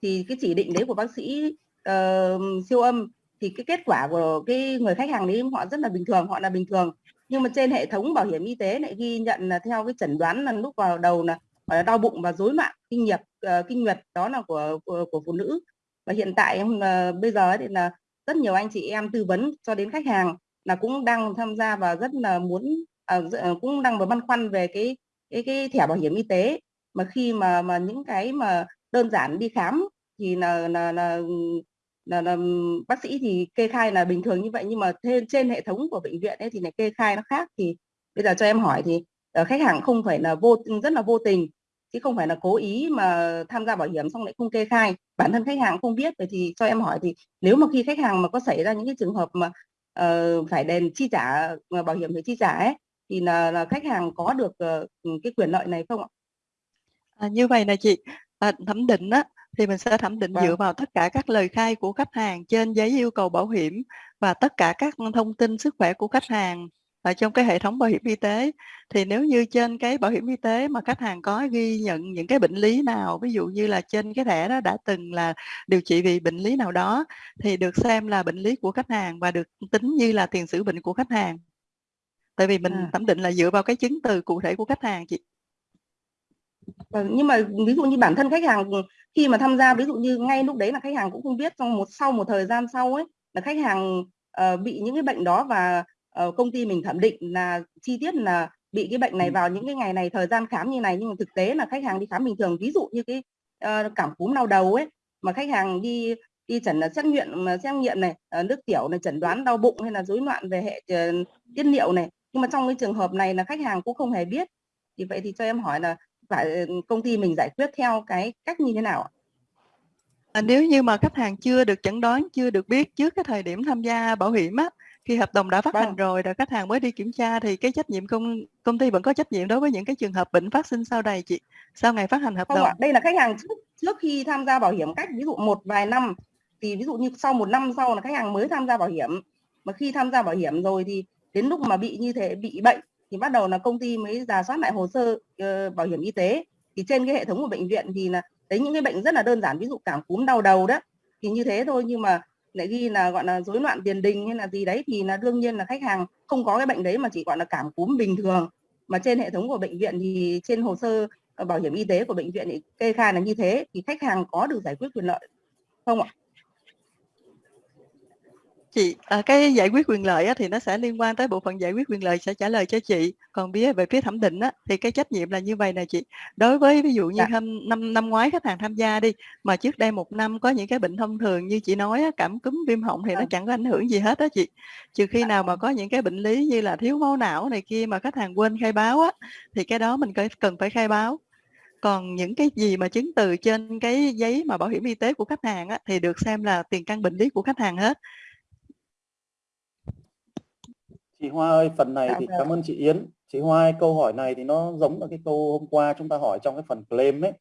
Thì cái chỉ định đấy của bác sĩ uh, siêu âm thì cái kết quả của cái người khách hàng đấy họ rất là bình thường, họ là bình thường. Nhưng mà trên hệ thống bảo hiểm y tế lại ghi nhận là theo cái chẩn đoán là lúc vào đầu là gọi là đau bụng và rối loạn kinh nguyệt uh, kinh nguyệt đó là của của, của phụ nữ và hiện tại em bây giờ thì là rất nhiều anh chị em tư vấn cho đến khách hàng là cũng đang tham gia và rất là muốn à, à, cũng đang băn khoăn về cái cái cái thẻ bảo hiểm y tế. Mà khi mà mà những cái mà đơn giản đi khám thì là là là là, là bác sĩ thì kê khai là bình thường như vậy. Nhưng mà trên trên hệ thống của bệnh viện ấy thì lại kê khai nó khác. Thì bây giờ cho em hỏi thì ờ, khách hàng không phải là vô rất là vô tình chứ không phải là cố ý mà tham gia bảo hiểm xong lại không kê khai. Bản thân khách hàng không biết. Vậy thì cho em hỏi thì nếu mà khi khách hàng mà có xảy ra những cái trường hợp mà ờ, phải đền chi trả mà bảo hiểm phải chi trả ấy thì là, là khách hàng có được ờ, cái quyền lợi này không ạ? À, như vậy nè chị, à, thẩm định á, thì mình sẽ thẩm định dựa Vâng. vào tất cả các lời khai của khách hàng trên giấy yêu cầu bảo hiểm và tất cả các thông tin sức khỏe của khách hàng ở trong cái hệ thống bảo hiểm y tế. Thì nếu như trên cái bảo hiểm y tế mà khách hàng có ghi nhận những cái bệnh lý nào, ví dụ như là trên cái thẻ đó đã từng là điều trị vì bệnh lý nào đó thì được xem là bệnh lý của khách hàng và được tính như là tiền sử bệnh của khách hàng. Tại vì mình À. thẩm định là dựa vào cái chứng từ cụ thể của khách hàng chị. Vâng, nhưng mà ví dụ như bản thân khách hàng khi mà tham gia ví dụ như ngay lúc đấy là khách hàng cũng không biết trong một sau một thời gian sau ấy là khách hàng ờ, bị những cái bệnh đó và công ty mình thẩm định là chi tiết là bị cái bệnh này vào những cái ngày này thời gian khám như này nhưng mà thực tế là khách hàng đi khám bình thường ví dụ như cái ờ, cảm cúm đau đầu ấy mà khách hàng đi đi chẩn là xét nghiệm mà xét nghiệm này ờ, nước tiểu này chẩn đoán đau bụng hay là rối loạn về hệ ờ, tiết niệu này. Nhưng mà trong cái trường hợp này là khách hàng cũng không hề biết. Thì vậy thì cho em hỏi là phải ừ, công ty mình giải quyết theo cái cách như thế nào ạ? À, nếu như mà khách hàng chưa được chẩn đoán, chưa được biết trước cái thời điểm tham gia bảo hiểm á, khi hợp đồng đã phát hành Vâng. rồi rồi khách hàng mới đi kiểm tra thì cái trách nhiệm công công ty vẫn có trách nhiệm đối với những cái trường hợp bệnh phát sinh sau này chị, sau ngày phát hành hợp Không đồng. ạ, đây là khách hàng trước trước khi tham gia bảo hiểm cách ví dụ một vài năm. Thì ví dụ như sau một năm sau là khách hàng mới tham gia bảo hiểm. Mà khi tham gia bảo hiểm rồi thì đến lúc mà bị như thế bị bệnh thì bắt đầu là công ty mới giả soát lại hồ sơ ờ, bảo hiểm y tế. Thì trên cái hệ thống của bệnh viện thì là đấy những cái bệnh rất là đơn giản ví dụ cảm cúm đau đầu đó thì như thế thôi. Nhưng mà lại ghi là, gọi là, rối loạn tiền đình hay là gì đấy thì là đương nhiên là khách hàng không có cái bệnh đấy mà chỉ, gọi là, cảm cúm bình thường mà trên hệ thống của bệnh viện thì trên hồ sơ ờ, bảo hiểm y tế của bệnh viện thì kê khai là như thế thì khách hàng có được giải quyết quyền lợi không ạ? Chị, à, cái giải quyết quyền lợi á, thì nó sẽ liên quan tới bộ phận giải quyết quyền lợi sẽ trả lời cho chị. Còn phía về phía thẩm định á, thì cái trách nhiệm là như vậy nè chị. Đối với ví dụ như Dạ. năm năm năm ngoái khách hàng tham gia đi mà trước đây một năm có những cái bệnh thông thường như chị nói á, cảm cúm viêm họng thì nó Vâng. chẳng có ảnh hưởng gì hết á chị. Trừ khi nào mà có những cái bệnh lý như là thiếu máu não này kia mà khách hàng quên khai báo á thì cái đó mình cần phải khai báo. Còn những cái gì mà chứng từ trên cái giấy mà bảo hiểm y tế của khách hàng á thì được xem là tiền căn bệnh lý của khách hàng hết. Chị Hoa ơi, phần này Dạ thì vâng. cảm ơn chị Yến. Chị Hoa ơi, câu hỏi này thì nó giống là cái câu hôm qua chúng ta hỏi trong cái phần claim ấy.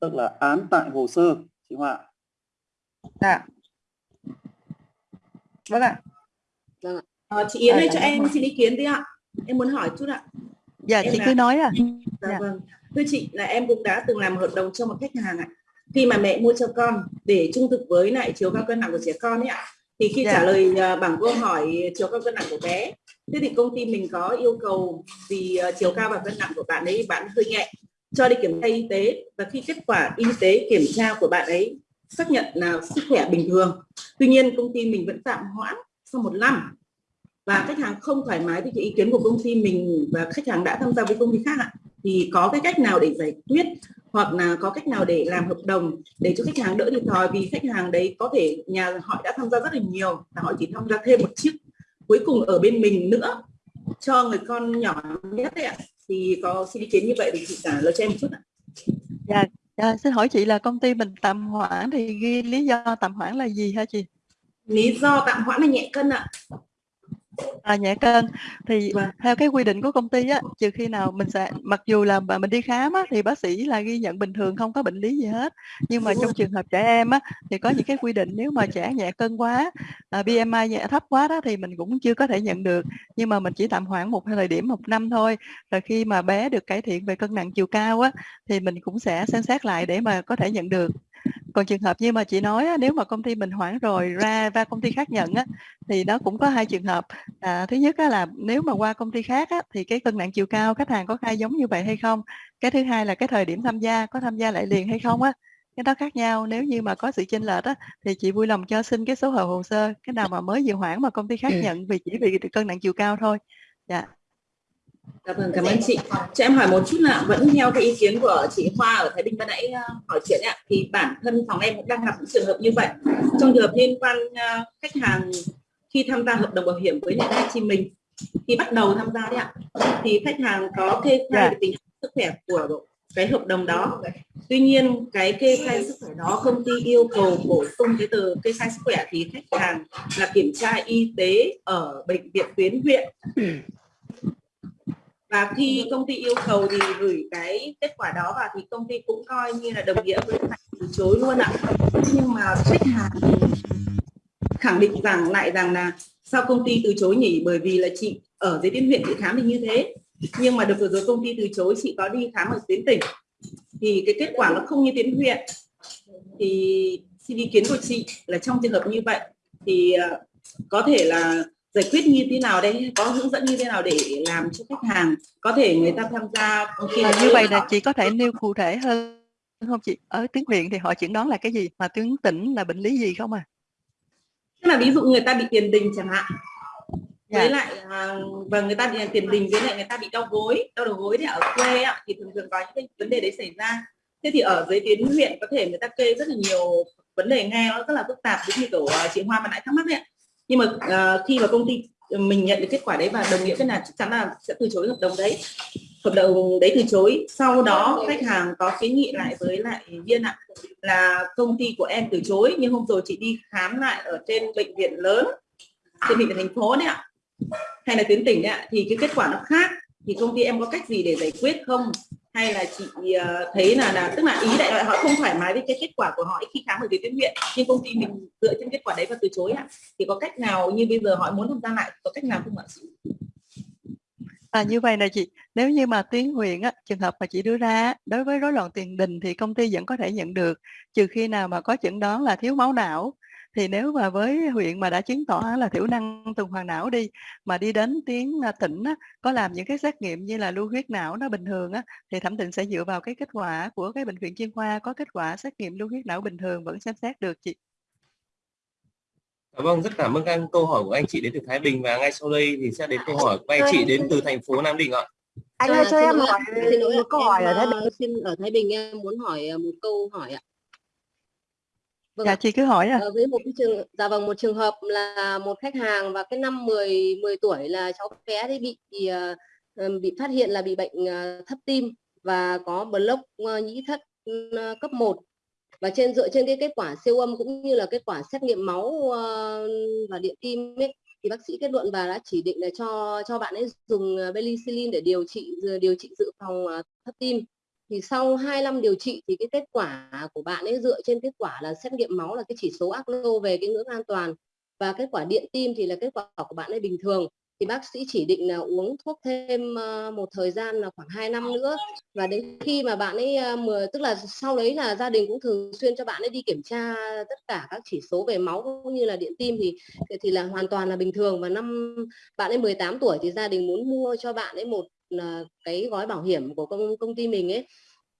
Tức là án tại hồ sơ, chị Hoa. ạ. Dạ. Vâng ạ. Ờ, chị Yến À, ơi dạ cho vâng em ạ. xin ý kiến tí ạ. Em muốn hỏi chút ạ. Dạ Em chị là- cứ nói à. Dạ Dạ. vâng. Thưa chị là em cũng đã từng làm hợp đồng cho một khách hàng ạ. Khi mà mẹ mua cho con để trung thực với lại chiều cao cân nặng của trẻ con ấy ạ. Thì khi Dạ. trả lời à, bảng câu hỏi chiều cao cân nặng của bé, thế thì công ty mình có yêu cầu vì à, chiều cao và cân nặng của bạn ấy bạn hơi nhẹ cho đi kiểm tra y tế và khi kết quả y tế kiểm tra của bạn ấy xác nhận là sức khỏe bình thường. Tuy nhiên công ty mình vẫn tạm hoãn sau một năm và khách hàng không thoải mái với cái ý kiến của công ty mình và khách hàng đã tham gia với công ty khác ạ thì có cái cách nào để giải quyết hoặc là có cách nào để làm hợp đồng để cho khách hàng đỡ thiệt thòi? Vì khách hàng đấy có thể nhà họ đã tham gia rất là nhiều và họ chỉ tham gia thêm một chiếc cuối cùng ở bên mình nữa cho người con nhỏ nhất đấy ạ. Thì có xin ý kiến như vậy thì chị trả lời cho em một chút ạ. Dạ, dạ xin hỏi chị là công ty mình tạm hoãn thì ghi lý do tạm hoãn là gì hả chị? Lý do tạm hoãn là nhẹ cân ạ. À, nhẹ cân. Thì theo cái quy định của công ty á trừ khi nào mình sẽ mặc dù là mình đi khám á, thì bác sĩ là ghi nhận bình thường không có bệnh lý gì hết. Nhưng mà trong trường hợp trẻ em á thì có những cái quy định nếu mà trẻ nhẹ cân quá à, BMI nhẹ thấp quá đó thì mình cũng chưa có thể nhận được. Nhưng mà mình chỉ tạm hoãn một thời điểm một năm thôi. Rồi khi mà bé được cải thiện về cân nặng chiều cao á thì mình cũng sẽ xem xét lại để mà có thể nhận được còn trường hợp như mà chị nói nếu mà công ty mình hoãn rồi ra và công ty khác nhận á, thì nó cũng có hai trường hợp. À, thứ nhất á, là nếu mà qua công ty khác á, thì cái cân nặng chiều cao khách hàng có khai giống như vậy hay không? Cái thứ hai là cái thời điểm tham gia có tham gia lại liền hay không á? Cái đó khác nhau. Nếu như mà có sự chênh lệch á thì chị vui lòng cho xin cái số hồ hồ sơ cái nào mà mới vừa hoãn mà công ty khác nhận vì chỉ vì cân nặng chiều cao thôi. Dạ Dạ vâng, cảm ơn chị. Cho em hỏi một chút là vẫn theo cái ý kiến của chị Hoa ở Thái Bình ban nãy uh, hỏi chuyện ạ, thì bản thân phòng em cũng đang gặp những trường hợp như vậy. Trong trường hợp liên quan uh, khách hàng khi tham gia hợp đồng bảo hiểm với lại chị mình khi bắt đầu tham gia đấy ạ, thì khách hàng có kê khai Dạ. về tình sức khỏe của cái hợp đồng đó. Tuy nhiên cái kê khai sức khỏe đó công ty yêu cầu bổ sung cái tờ kê khai sức khỏe thì khách hàng là kiểm tra y tế ở bệnh viện tuyến huyện và khi công ty yêu cầu thì gửi cái kết quả đó vào thì công ty cũng coi như là đồng nghĩa với phải từ chối luôn ạ. Nhưng mà khách hàng khẳng định rằng lại rằng là sao công ty từ chối nhỉ? Bởi vì là chị ở dưới tuyến huyện chị khám thì như thế. Nhưng mà được vừa rồi công ty từ chối, chị có đi khám ở tuyến tỉnh. Thì cái kết quả nó không như tuyến huyện. Thì xin ý kiến của chị là trong trường hợp như vậy thì ờ, có thể là giải quyết như thế nào đây có hướng dẫn như thế nào để làm cho khách hàng có thể người ta tham gia khi À, như vậy là chị có thể nêu cụ thể hơn không chị? Ở tuyến huyện thì họ chẩn đoán là cái gì, mà tuyến tỉnh là bệnh lý gì không à? tức là ví dụ người ta bị tiền đình chẳng hạn Dạ. với lại à, và người ta bị tiền đình với lại người ta bị đau gối đau đầu gối thì ở quê thì thường thường có những cái vấn đề đấy xảy ra thế thì ở dưới tuyến huyện có thể người ta kê rất là nhiều vấn đề nghe nó rất là phức tạp giống như kiểu à, chị Hoa mà nãy thắc mắc đấy ạ nhưng mà uh, khi mà công ty mình nhận được kết quả đấy và đồng nghĩa với là chắc chắn là sẽ từ chối hợp đồng đấy hợp đồng đấy từ chối. Sau đó khách hàng có kiến nghị lại với lại viên ạ là công ty của em từ chối nhưng hôm rồi chị đi khám lại ở trên bệnh viện lớn trên bệnh viện thành phố đấy ạ hay là tuyến tỉnh đấy ạ thì cái kết quả nó khác. Thì công ty em có cách gì để giải quyết không? Hay là chị ờ, thấy là là tức là ý đại loại họ không thoải mái với cái kết quả của họ khi khám ở tuyến huyện nhưng công ty mình dựa trên kết quả đấy và từ chối ạ thì có cách nào như bây giờ họ muốn tham gia lại có cách nào không ạ À, như vậy nè chị, nếu như mà tuyến huyện á, trường hợp mà chị đưa ra đối với rối loạn tiền đình thì công ty vẫn có thể nhận được, trừ khi nào mà có chẩn đoán là thiếu máu não. Thì nếu mà với huyện mà đã chứng tỏ là thiểu năng tuần hoàn não đi, mà đi đến tuyến à, tỉnh á, có làm những cái xét nghiệm như là lưu huyết não nó bình thường á, thì thẩm định sẽ dựa vào cái kết quả của cái bệnh viện chuyên khoa có kết quả xét nghiệm lưu huyết não bình thường vẫn xem xét được chị. Dạ vâng, rất cảm ơn các câu hỏi của anh chị đến từ Thái Bình và ngay sau đây thì sẽ đến câu hỏi của anh chị đến từ thành phố Nam Định ạ. Anh ơi cho em hỏi một câu hỏi ở Thái Bình. Xin ở Thái Bình em muốn hỏi ờ, một câu hỏi ạ. Vâng Dạ ạ. chị cứ hỏi à. Ờ, với một cái trường dạ vâng một trường hợp là một khách hàng và cái năm 10 10 tuổi là cháu bé đấy bị bị, ờ, ừm, bị phát hiện là bị bệnh ờ, thấp tim và có block ờ, nhĩ thất ờ, cấp 1 và trên dựa trên cái kết quả siêu âm cũng như là kết quả xét nghiệm máu ờ, và điện tim ấy, thì bác sĩ kết luận và đã chỉ định là cho cho bạn ấy dùng ờ, penicillin để điều trị điều trị dự phòng ờ, thấp tim thì sau 2 năm điều trị thì cái kết quả của bạn ấy dựa trên kết quả là xét nghiệm máu là cái chỉ số ACLO về cái ngưỡng an toàn. Và kết quả điện tim thì là kết quả của bạn ấy bình thường. Thì bác sĩ chỉ định là uống thuốc thêm ờ, một thời gian là khoảng 2 năm nữa. Và đến khi mà bạn ấy ờ, mười tức là sau đấy là gia đình cũng thường xuyên cho bạn ấy đi kiểm tra tất cả các chỉ số về máu cũng như là điện tim thì thì là hoàn toàn là bình thường. Và năm bạn ấy 18 tuổi thì gia đình muốn mua cho bạn ấy một cái gói bảo hiểm của công công ty mình ấy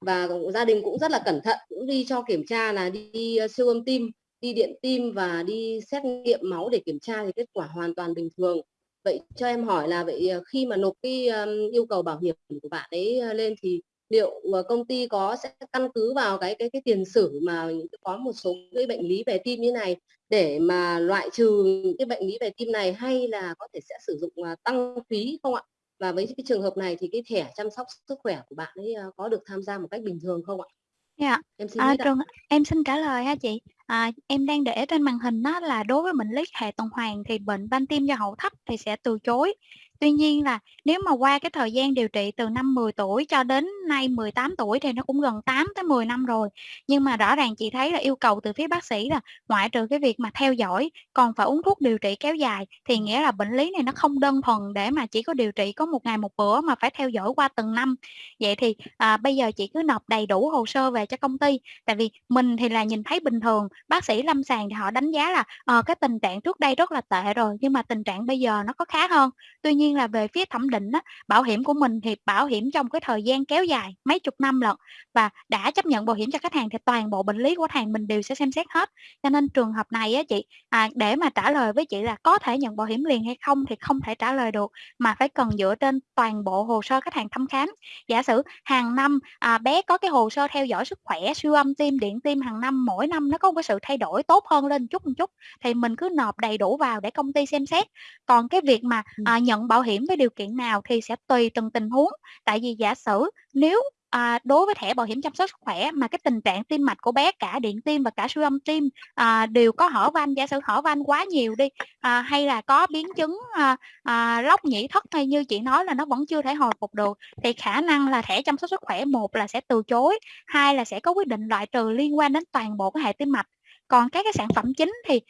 và gia đình cũng rất là cẩn thận, cũng đi cho kiểm tra là đi ờ, siêu âm tim, đi điện tim và đi xét nghiệm máu để kiểm tra thì kết quả hoàn toàn bình thường vậy cho em hỏi là vậy ờ, khi mà nộp cái yêu cầu bảo hiểm của bạn ấy ờ, lên thì liệu công ty có sẽ căn cứ vào cái cái cái tiền sử mà có một số cái bệnh lý về tim như này để mà loại trừ những cái bệnh lý về tim này hay là có thể sẽ sử dụng tăng phí không ạ? Và với cái trường hợp này thì cái thẻ chăm sóc sức khỏe của bạn ấy à, có được tham gia một cách bình thường không ạ? Dạ. Em xin À, trường em xin trả lời ha chị. À, em đang để trên màn hình đó là đối với bệnh lý hệ tuần hoàn thì bệnh van tim do hậu thấp thì sẽ từ chối. Tuy nhiên là nếu mà qua cái thời gian điều trị từ năm 10 tuổi cho đến nay 18 tuổi thì nó cũng gần 8 tới 10 năm rồi. Nhưng mà rõ ràng chị thấy là yêu cầu từ phía bác sĩ là ngoại trừ cái việc mà theo dõi còn phải uống thuốc điều trị kéo dài thì nghĩa là bệnh lý này nó không đơn thuần để mà chỉ có điều trị có một ngày một bữa mà phải theo dõi qua từng năm. Vậy thì à, bây giờ chị cứ nộp đầy đủ hồ sơ về cho công ty tại vì mình thì là nhìn thấy bình thường bác sĩ lâm sàng thì họ đánh giá là ờ, cái tình trạng trước đây rất là tệ rồi nhưng mà tình trạng bây giờ nó có khá hơn tuy nhiên là về phía thẩm định á, bảo hiểm của mình thì bảo hiểm trong cái thời gian kéo dài mấy chục năm lận và đã chấp nhận bảo hiểm cho khách hàng thì toàn bộ bệnh lý của khách hàng mình đều sẽ xem xét hết. Cho nên trường hợp này á chị à, để mà trả lời với chị là có thể nhận bảo hiểm liền hay không thì không thể trả lời được mà phải cần dựa trên toàn bộ hồ sơ khách hàng thăm khám. Giả sử hàng năm à, bé có cái hồ sơ theo dõi sức khỏe siêu âm tim điện tim hàng năm mỗi năm nó có một cái sự thay đổi tốt hơn lên chút một chút thì mình cứ nộp đầy đủ vào để công ty xem xét. Còn cái việc mà à, nhận bảo bảo hiểm với điều kiện nào thì sẽ tùy từng tình huống. Tại vì giả sử nếu à, đối với thẻ bảo hiểm chăm sóc sức khỏe mà cái tình trạng tim mạch của bé cả điện tim và cả siêu âm tim à, đều có hở van giả sử hở van quá nhiều đi à, hay là có biến chứng à, à, lóc nhĩ thất hay như chị nói là nó vẫn chưa thể hồi phục được thì khả năng là thẻ chăm sóc sức khỏe một là sẽ từ chối hai là sẽ có quyết định loại trừ liên quan đến toàn bộ cái hệ tim mạch. Còn các cái sản phẩm chính thì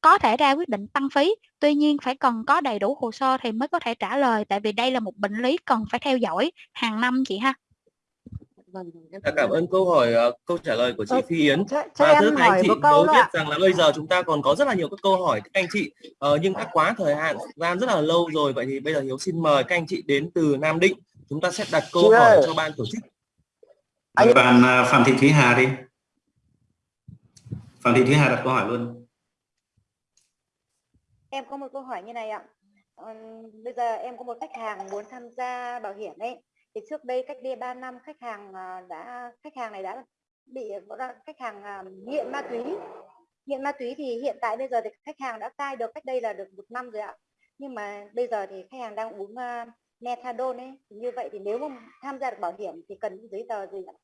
có thể ra quyết định tăng phí tuy nhiên phải cần có đầy đủ hồ sơ thì mới có thể trả lời tại vì đây là một bệnh lý cần phải theo dõi hàng năm chị ha Vâng, Dạ, cảm ơn câu hỏi ờ, câu trả lời của chị Ờ, Phi Yến. cho- cho À, em thưa các hỏi anh chị, tôi nữa biết rằng là bây giờ chúng ta còn có rất là nhiều các câu hỏi các anh chị ờ, nhưng đã quá thời hạn gian rất là lâu rồi vậy thì bây giờ Hiếu xin mời các anh chị đến từ Nam Định chúng ta sẽ đặt câu Chị hỏi ơi. cho ban tổ chức. Mời bạn Phạm Thị Thúy Hà đi. Phạm Thị Thúy Hà đặt câu hỏi luôn. Em có một câu hỏi như này ạ. Ờ, bây giờ em có một khách hàng muốn tham gia bảo hiểm ấy. Thì trước đây cách đây 3 năm khách hàng à, đã khách hàng này đã bị khách hàng à, nghiện ma túy. Nghiện ma túy thì hiện tại bây giờ thì khách hàng đã cai được cách đây là được một năm rồi ạ. Nhưng mà bây giờ thì khách hàng đang uống uh, methadone ấy. Như vậy thì nếu mà tham gia được bảo hiểm thì cần những giấy tờ gì ạ?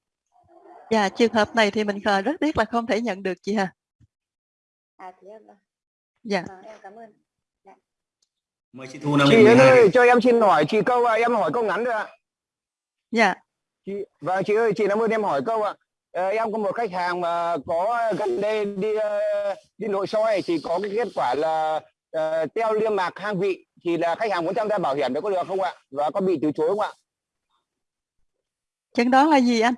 Dạ, trường hợp này thì mình khờ rất tiếc là không thể nhận được chị Hà. À thế ạ. vâng. Dạ. Ờ, em cảm ơn. Dạ. Mời chị Thu Nam chị Định Yến 12 ơi cho em xin hỏi chị câu ạ em hỏi câu ngắn thôi ạ Dạ. chị vâng chị ơi chị làm ơn em hỏi câu ạ Ờ, em có một khách hàng mà có gần đây đi ờ, đi nội soi thì có cái kết quả là ờ, teo liêm mạc hang vị thì là khách hàng muốn tham gia bảo hiểm đấy có được không ạ và có bị từ chối không ạ Chẩn đoán là gì anh?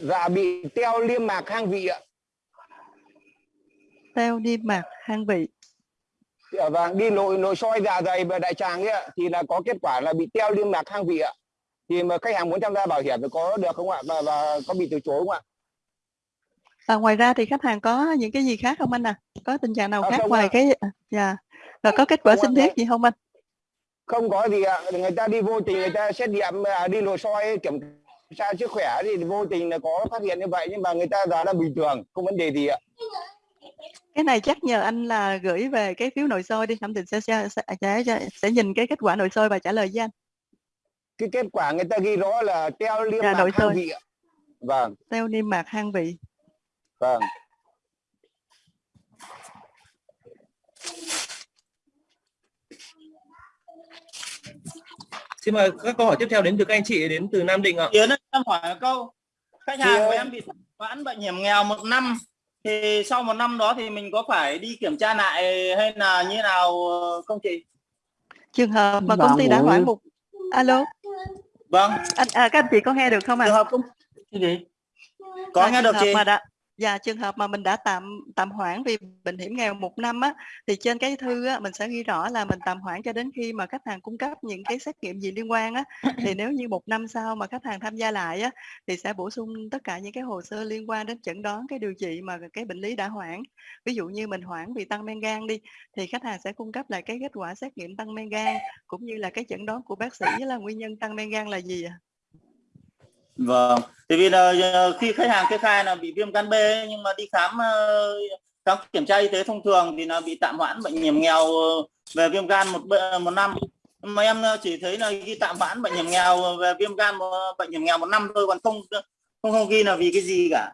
dạ bị teo liêm mạc hang vị ạ Teo niêm mạc hang vị. Dạ vâng đi nội nội soi dạ dày và đại tràng ấy thì là có kết quả là bị teo liêm mạc hang vị ạ thì mà khách hàng muốn tham gia bảo hiểm thì có được không ạ và, và có bị từ chối không ạ À, ngoài ra thì khách hàng có những cái gì khác không anh à? Có tình trạng nào À, khác ngoài ạ. cái à, dạ. Và có kết quả Không sinh thiết gì không anh? không có gì ạ người ta đi vô tình người ta xét nghiệm à, đi nội soi kiểm tra sức khỏe thì vô tình là có phát hiện như vậy nhưng mà người ta giờ là bình thường không vấn đề gì ạ Cái này chắc nhờ anh là gửi về cái phiếu nội soi đi, thẩm định sẽ sẽ, sẽ sẽ sẽ nhìn cái kết quả nội soi và trả lời với anh. cái kết quả người ta ghi rõ là teo liêm Dạ, mạc hang vị ạ vâng Teo niêm mạc hang vị. vâng Xin mời các câu hỏi tiếp theo đến từ các anh chị đến từ Nam Định ạ. Yến ơi, em hỏi câu khách hàng của ơi. em bị hoãn bảo hiểm nghèo một năm thì sau một năm đó thì mình có phải đi kiểm tra lại hay là như nào không chị? Trường hợp mà công ty đã hoãn một alo Vâng. anh à, các anh chị có nghe được không ạ? Trường hợp công cái gì? Có À, nghe trường được hợp chị? Mà đã, dạ trường hợp mà mình đã tạm tạm hoãn vì bệnh hiểm nghèo một năm á thì trên cái thư á mình sẽ ghi rõ là mình tạm hoãn cho đến khi mà khách hàng cung cấp những cái xét nghiệm gì liên quan á. Thì nếu như một năm sau mà khách hàng tham gia lại á thì sẽ bổ sung tất cả những cái hồ sơ liên quan đến chẩn đoán cái điều trị mà cái bệnh lý đã hoãn. Ví dụ như mình hoãn vì tăng men gan đi thì khách hàng sẽ cung cấp lại cái kết quả xét nghiệm tăng men gan cũng như là cái chẩn đoán của bác sĩ là nguyên nhân tăng men gan là gì ạ Vâng. Thì vì là ờ, khi khách hàng kê khai là bị viêm gan B nhưng mà đi khám ờ, khám kiểm tra y tế thông thường thì là bị tạm hoãn bệnh hiểm nghèo ờ, về viêm gan một một năm. Mà em chỉ thấy là ghi tạm hoãn bệnh hiểm nghèo về viêm gan một, bệnh hiểm nghèo một năm thôi còn không không không ghi là vì cái gì cả.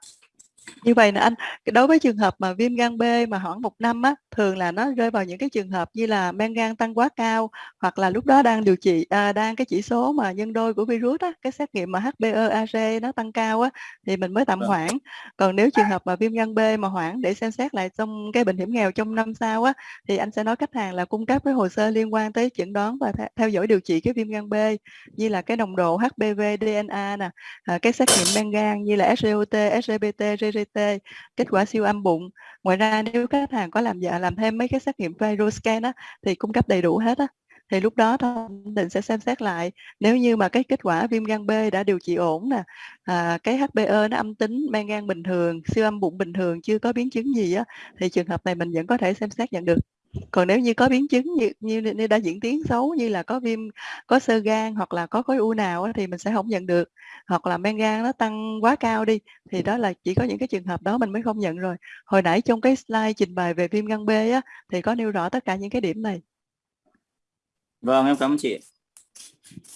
Như vậy nè anh, đối với trường hợp mà viêm gan B mà hoãn một năm á, thường là nó rơi vào những cái trường hợp như là men gan tăng quá cao hoặc là lúc đó đang điều trị à, đang cái chỉ số mà nhân đôi của virus á, cái xét nghiệm mà HbA1c nó tăng cao á thì mình mới tạm Vâng. hoãn. Còn nếu trường hợp mà viêm gan B mà hoãn để xem xét lại trong cái bệnh hiểm nghèo trong năm sau á thì anh sẽ nói khách hàng là cung cấp cái hồ sơ liên quan tới chẩn đoán và theo, dõi điều trị cái viêm gan B như là cái nồng độ HBV DNA nè, à, cái xét nghiệm men gan như là SGOT, SGPT, GGT, kết quả siêu âm bụng. Ngoài ra nếu khách hàng có làm dạ làm thêm mấy cái xét nghiệm viroscan á thì cung cấp đầy đủ hết á. Thì lúc đó thẩm định sẽ xem xét lại nếu như mà cái kết quả viêm gan B đã điều trị ổn nè, à, cái HbE nó âm tính, men gan bình thường, siêu âm bụng bình thường, chưa có biến chứng gì á thì trường hợp này mình vẫn có thể xem xét nhận được. Còn nếu như có biến chứng như như, như đã diễn tiến xấu như là có viêm có xơ gan hoặc là có khối u nào á, thì mình sẽ không nhận được. Hoặc là men gan nó tăng quá cao đi thì đó là chỉ có những cái trường hợp đó mình mới không nhận rồi. Hồi nãy trong cái slide trình bày về viêm gan B á thì có nêu rõ tất cả những cái điểm này. Vâng em cảm ơn chị.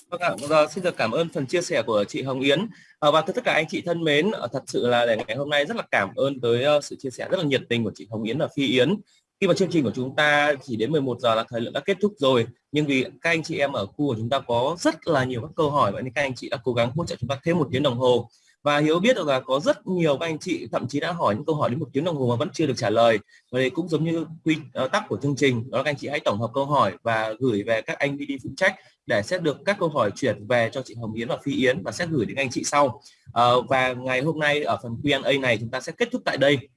Vâng ạ, vâng, xin được cảm ơn phần chia sẻ của chị Hồng Yến à, và tất cả anh chị thân mến, ờ, thật sự là để ngày hôm nay rất là cảm ơn tới uh, sự chia sẻ rất là nhiệt tình của chị Hồng Yến và Phi Yến. Khi mà chương trình của chúng ta chỉ đến 11 giờ là thời lượng đã kết thúc rồi, nhưng vì các anh chị em ở khu của chúng ta có rất là nhiều các câu hỏi vậy nên các anh chị đã cố gắng hỗ trợ chúng ta thêm một tiếng đồng hồ. Và hiếu biết được là có rất nhiều các anh chị thậm chí đã hỏi những câu hỏi đến một tiếng đồng hồ mà vẫn chưa được trả lời. Và đây cũng giống như quy ờ, tắc của chương trình đó là các anh chị hãy tổng hợp câu hỏi và gửi về các anh đi phụ trách để sẽ được các câu hỏi chuyển về cho chị Hồng Yến và Phi Yến và sẽ gửi đến anh chị sau. À, và ngày hôm nay ở phần Q&A này chúng ta sẽ kết thúc tại đây.